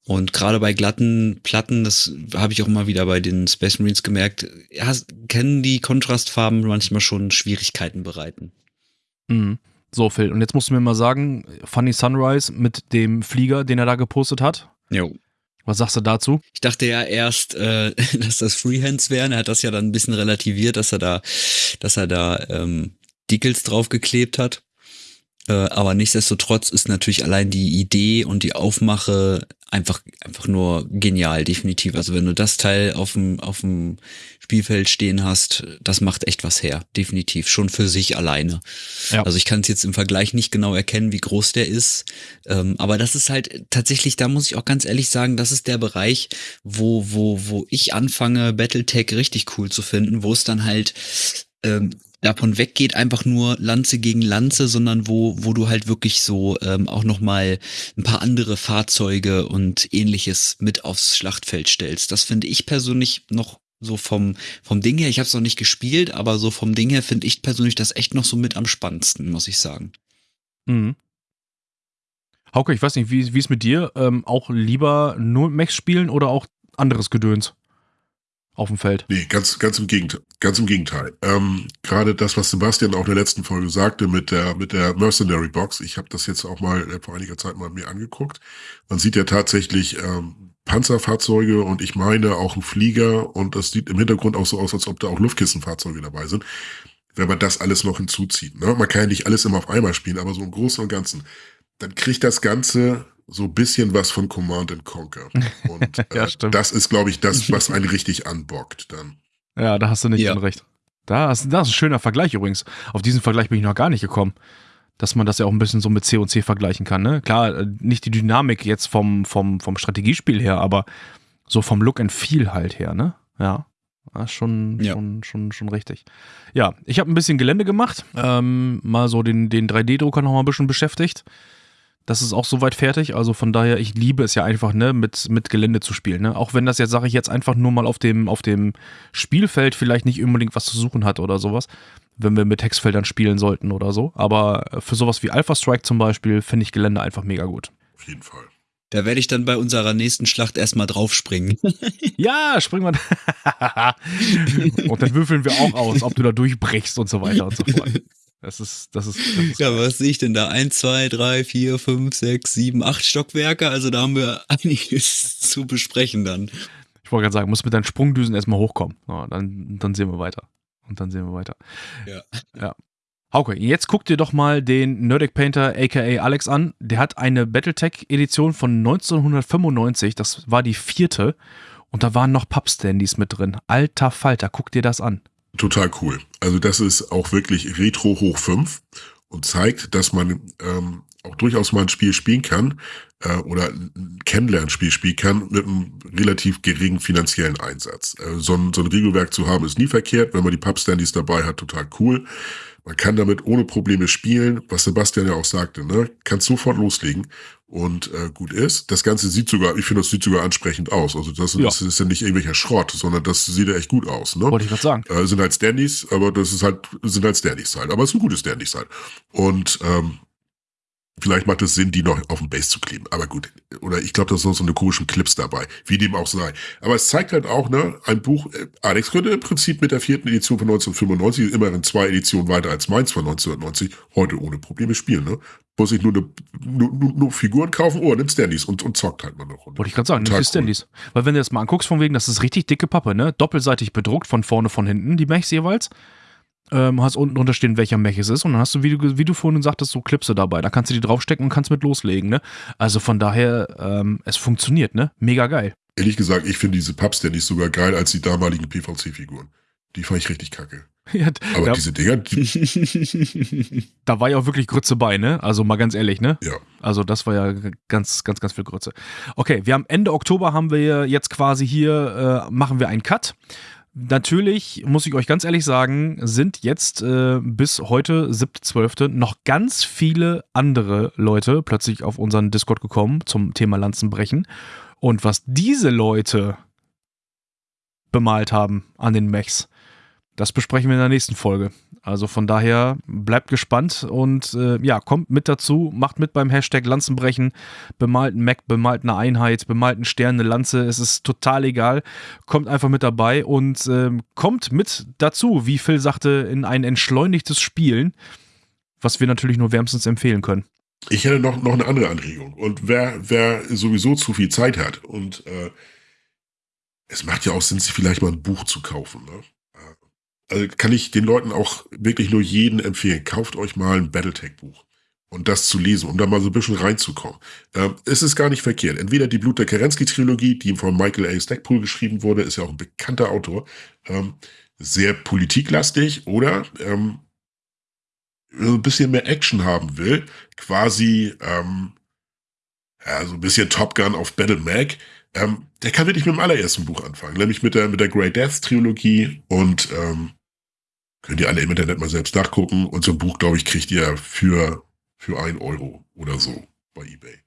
Und gerade bei glatten Platten, das habe ich auch immer wieder bei den Space Marines gemerkt, hast, können die Kontrastfarben manchmal schon Schwierigkeiten bereiten. Mhm. So, Phil, und jetzt musst du mir mal sagen, Funny Sunrise mit dem Flieger, den er da gepostet hat. Jo. Was sagst du dazu? Ich dachte ja erst, äh, dass das Freehands wären. Er hat das ja dann ein bisschen relativiert, dass er da, dass er da ähm, Decals draufgeklebt hat. Äh, aber nichtsdestotrotz ist natürlich allein die Idee und die Aufmache einfach, einfach nur genial, definitiv. Also wenn du das Teil auf dem, auf dem Spielfeld stehen hast, das macht echt was her, definitiv, schon für sich alleine. Ja. Also ich kann es jetzt im Vergleich nicht genau erkennen, wie groß der ist, ähm, aber das ist halt tatsächlich, da muss ich auch ganz ehrlich sagen, das ist der Bereich, wo, wo, wo ich anfange, Battletech richtig cool zu finden, wo es dann halt ähm, davon weggeht, einfach nur Lanze gegen Lanze, sondern wo, wo du halt wirklich so ähm, auch nochmal ein paar andere Fahrzeuge und ähnliches mit aufs Schlachtfeld stellst. Das finde ich persönlich noch so vom, vom Ding her, ich habe es noch nicht gespielt, aber so vom Ding her finde ich persönlich das echt noch so mit am spannendsten, muss ich sagen. Mhm. Hauke, ich weiß nicht, wie, ist mit dir? Ähm, auch lieber nur Max spielen oder auch anderes Gedöns? Auf dem Feld. Nee, ganz, ganz im Gegenteil. Ganz im Gegenteil. Ähm, Gerade das, was Sebastian auch in der letzten Folge sagte mit der, mit der Mercenary Box. Ich habe das jetzt auch mal äh, vor einiger Zeit mal mir angeguckt. Man sieht ja tatsächlich ähm, Panzerfahrzeuge und ich meine auch einen Flieger und das sieht im Hintergrund auch so aus, als ob da auch Luftkissenfahrzeuge dabei sind. Wenn man das alles noch hinzuzieht. Ne? Man kann ja nicht alles immer auf einmal spielen, aber so im Großen und Ganzen. Dann kriegt das Ganze so ein bisschen was von Command and Conquer. Und äh, ja, das ist, glaube ich, das, was einen richtig anbockt dann. Ja, da hast du nicht ja. recht. Da ist, das ist ein schöner Vergleich übrigens. Auf diesen Vergleich bin ich noch gar nicht gekommen. Dass man das ja auch ein bisschen so mit C und C vergleichen kann. Ne? Klar, äh, nicht die Dynamik jetzt vom, vom, vom Strategiespiel her, aber so vom Look and Feel halt her, ne? Ja. Ja, schon, ja. schon, schon, schon richtig. Ja, ich habe ein bisschen Gelände gemacht, ähm, mal so den, den 3D-Drucker noch mal ein bisschen beschäftigt. Das ist auch soweit fertig. Also von daher, ich liebe es ja einfach, ne, mit, mit Gelände zu spielen. Ne? Auch wenn das jetzt, sage ich jetzt, einfach nur mal auf dem, auf dem Spielfeld vielleicht nicht unbedingt was zu suchen hat oder sowas. Wenn wir mit Hexfeldern spielen sollten oder so. Aber für sowas wie Alpha Strike zum Beispiel finde ich Gelände einfach mega gut. Auf jeden Fall. Da werde ich dann bei unserer nächsten Schlacht erstmal draufspringen. ja, springen wir. und dann würfeln wir auch aus, ob du da durchbrichst und so weiter und so fort. Das ist, das ist. Das ist ja, was sehe ich denn da? Eins, zwei, drei, vier, fünf, sechs, sieben, acht Stockwerke. Also da haben wir einiges zu besprechen dann. Ich wollte gerade sagen, muss mit deinen Sprungdüsen erstmal hochkommen. Ja, dann, dann sehen wir weiter. Und dann sehen wir weiter. Ja. Ja. Hauke, jetzt guck dir doch mal den Nerdic Painter aka Alex an. Der hat eine Battletech-Edition von 1995. Das war die vierte. Und da waren noch Pub-Standys mit drin. Alter Falter, guck dir das an. Total cool. Also das ist auch wirklich Retro hoch 5 und zeigt, dass man ähm, auch durchaus mal ein Spiel spielen kann äh, oder ein Kennenlernspiel spielen kann mit einem relativ geringen finanziellen Einsatz. Äh, so, ein, so ein Regelwerk zu haben ist nie verkehrt. Wenn man die Pub-Standys dabei hat, total cool. Man kann damit ohne Probleme spielen, was Sebastian ja auch sagte, ne? Kannst sofort loslegen und äh, gut ist. Das Ganze sieht sogar, ich finde, das sieht sogar ansprechend aus. Also das, ja. das ist ja nicht irgendwelcher Schrott, sondern das sieht ja echt gut aus. Ne? Wollte ich gerade sagen. Äh, sind halt Standys, aber das ist halt, sind halt Standys halt. Aber es sind gute Standys halt. Und ähm, Vielleicht macht es Sinn, die noch auf dem Base zu kleben. Aber gut. Oder ich glaube, da sind so eine komischen Clips dabei. Wie dem auch sei. Aber es zeigt halt auch, ne, ein Buch, äh, Alex könnte im Prinzip mit der vierten Edition von 1995, immerhin zwei Editionen weiter als meins von 1990, heute ohne Probleme spielen, ne? Muss ich nur, eine, nur, nur, nur Figuren kaufen, oh, nimm Standys und, und zockt halt mal Runde. Wollte ich gerade sagen, nimm die Standys. Cool. Weil wenn du das mal anguckst, von wegen, das ist richtig dicke Pappe, ne? Doppelseitig bedruckt, von vorne, von hinten, die Mechs jeweils ähm, hast unten drunter stehen, welcher Mech es ist. Und dann hast du, wie du, wie du vorhin sagtest, so Klipse dabei. Da kannst du die draufstecken und kannst mit loslegen. Ne? Also von daher, ähm, es funktioniert, ne? Mega geil. Ehrlich gesagt, ich finde diese Pubs nicht sogar geil als die damaligen PVC-Figuren. Die fand ich richtig kacke. Ja, Aber da, diese Dinger. da war ja auch wirklich Grütze bei, ne? Also mal ganz ehrlich, ne? Ja. Also das war ja ganz, ganz, ganz viel Grütze. Okay, wir haben Ende Oktober haben wir jetzt quasi hier, äh, machen wir einen Cut. Natürlich, muss ich euch ganz ehrlich sagen, sind jetzt äh, bis heute, 7.12., noch ganz viele andere Leute plötzlich auf unseren Discord gekommen zum Thema Lanzenbrechen. Und was diese Leute bemalt haben an den Mechs. Das besprechen wir in der nächsten Folge. Also von daher bleibt gespannt und äh, ja, kommt mit dazu, macht mit beim Hashtag Lanzenbrechen, bemalt einen Mac, bemalt eine Einheit, bemalt einen Stern, eine Lanze, es ist total egal. Kommt einfach mit dabei und äh, kommt mit dazu, wie Phil sagte, in ein entschleunigtes Spielen, was wir natürlich nur wärmstens empfehlen können. Ich hätte noch, noch eine andere Anregung. Und wer, wer sowieso zu viel Zeit hat und äh, es macht ja auch Sinn, sich vielleicht mal ein Buch zu kaufen. Ne? Also kann ich den Leuten auch wirklich nur jeden empfehlen. Kauft euch mal ein Battletech-Buch und das zu lesen, um da mal so ein bisschen reinzukommen. Ähm, es ist gar nicht verkehrt. Entweder die Blut der Kerensky-Trilogie, die von Michael A. Stackpool geschrieben wurde, ist ja auch ein bekannter Autor, ähm, sehr politiklastig, oder ähm, ein bisschen mehr Action haben will, quasi ähm, ja, so ein bisschen Top Gun auf Battle Mag, ähm, der kann wirklich mit dem allerersten Buch anfangen, nämlich mit der, mit der Grey Death Trilogie und ähm, Könnt ihr alle im Internet mal selbst nachgucken. Und so ein Buch, glaube ich, kriegt ihr für, für ein Euro oder so bei eBay.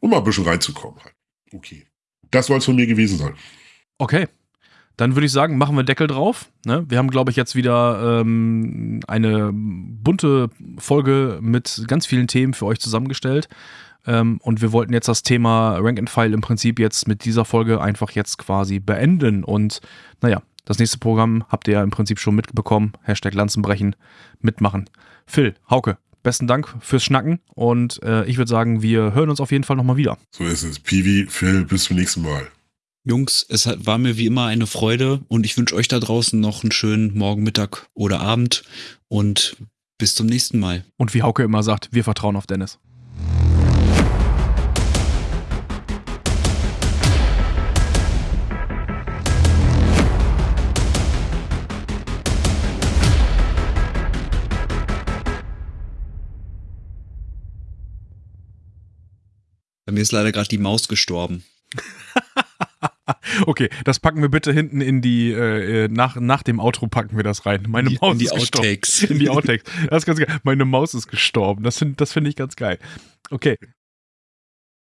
Um mal ein bisschen reinzukommen halt. Okay. Das soll es von mir gewesen sein. Okay. Dann würde ich sagen, machen wir Deckel drauf. Ne? Wir haben, glaube ich, jetzt wieder ähm, eine bunte Folge mit ganz vielen Themen für euch zusammengestellt. Ähm, und wir wollten jetzt das Thema Rank and File im Prinzip jetzt mit dieser Folge einfach jetzt quasi beenden. Und naja, das nächste Programm habt ihr ja im Prinzip schon mitbekommen. Hashtag Lanzenbrechen, mitmachen. Phil, Hauke, besten Dank fürs Schnacken und äh, ich würde sagen, wir hören uns auf jeden Fall nochmal wieder. So ist es. Piwi, Phil, bis zum nächsten Mal. Jungs, es war mir wie immer eine Freude und ich wünsche euch da draußen noch einen schönen Morgen, Mittag oder Abend und bis zum nächsten Mal. Und wie Hauke immer sagt, wir vertrauen auf Dennis. Mir ist leider gerade die Maus gestorben. okay, das packen wir bitte hinten in die, äh, äh, nach, nach dem Outro packen wir das rein. Meine die, Maus in die ist Outtakes. gestorben. In die Outtakes. Das ist ganz geil. Meine Maus ist gestorben. Das, das finde ich ganz geil. Okay,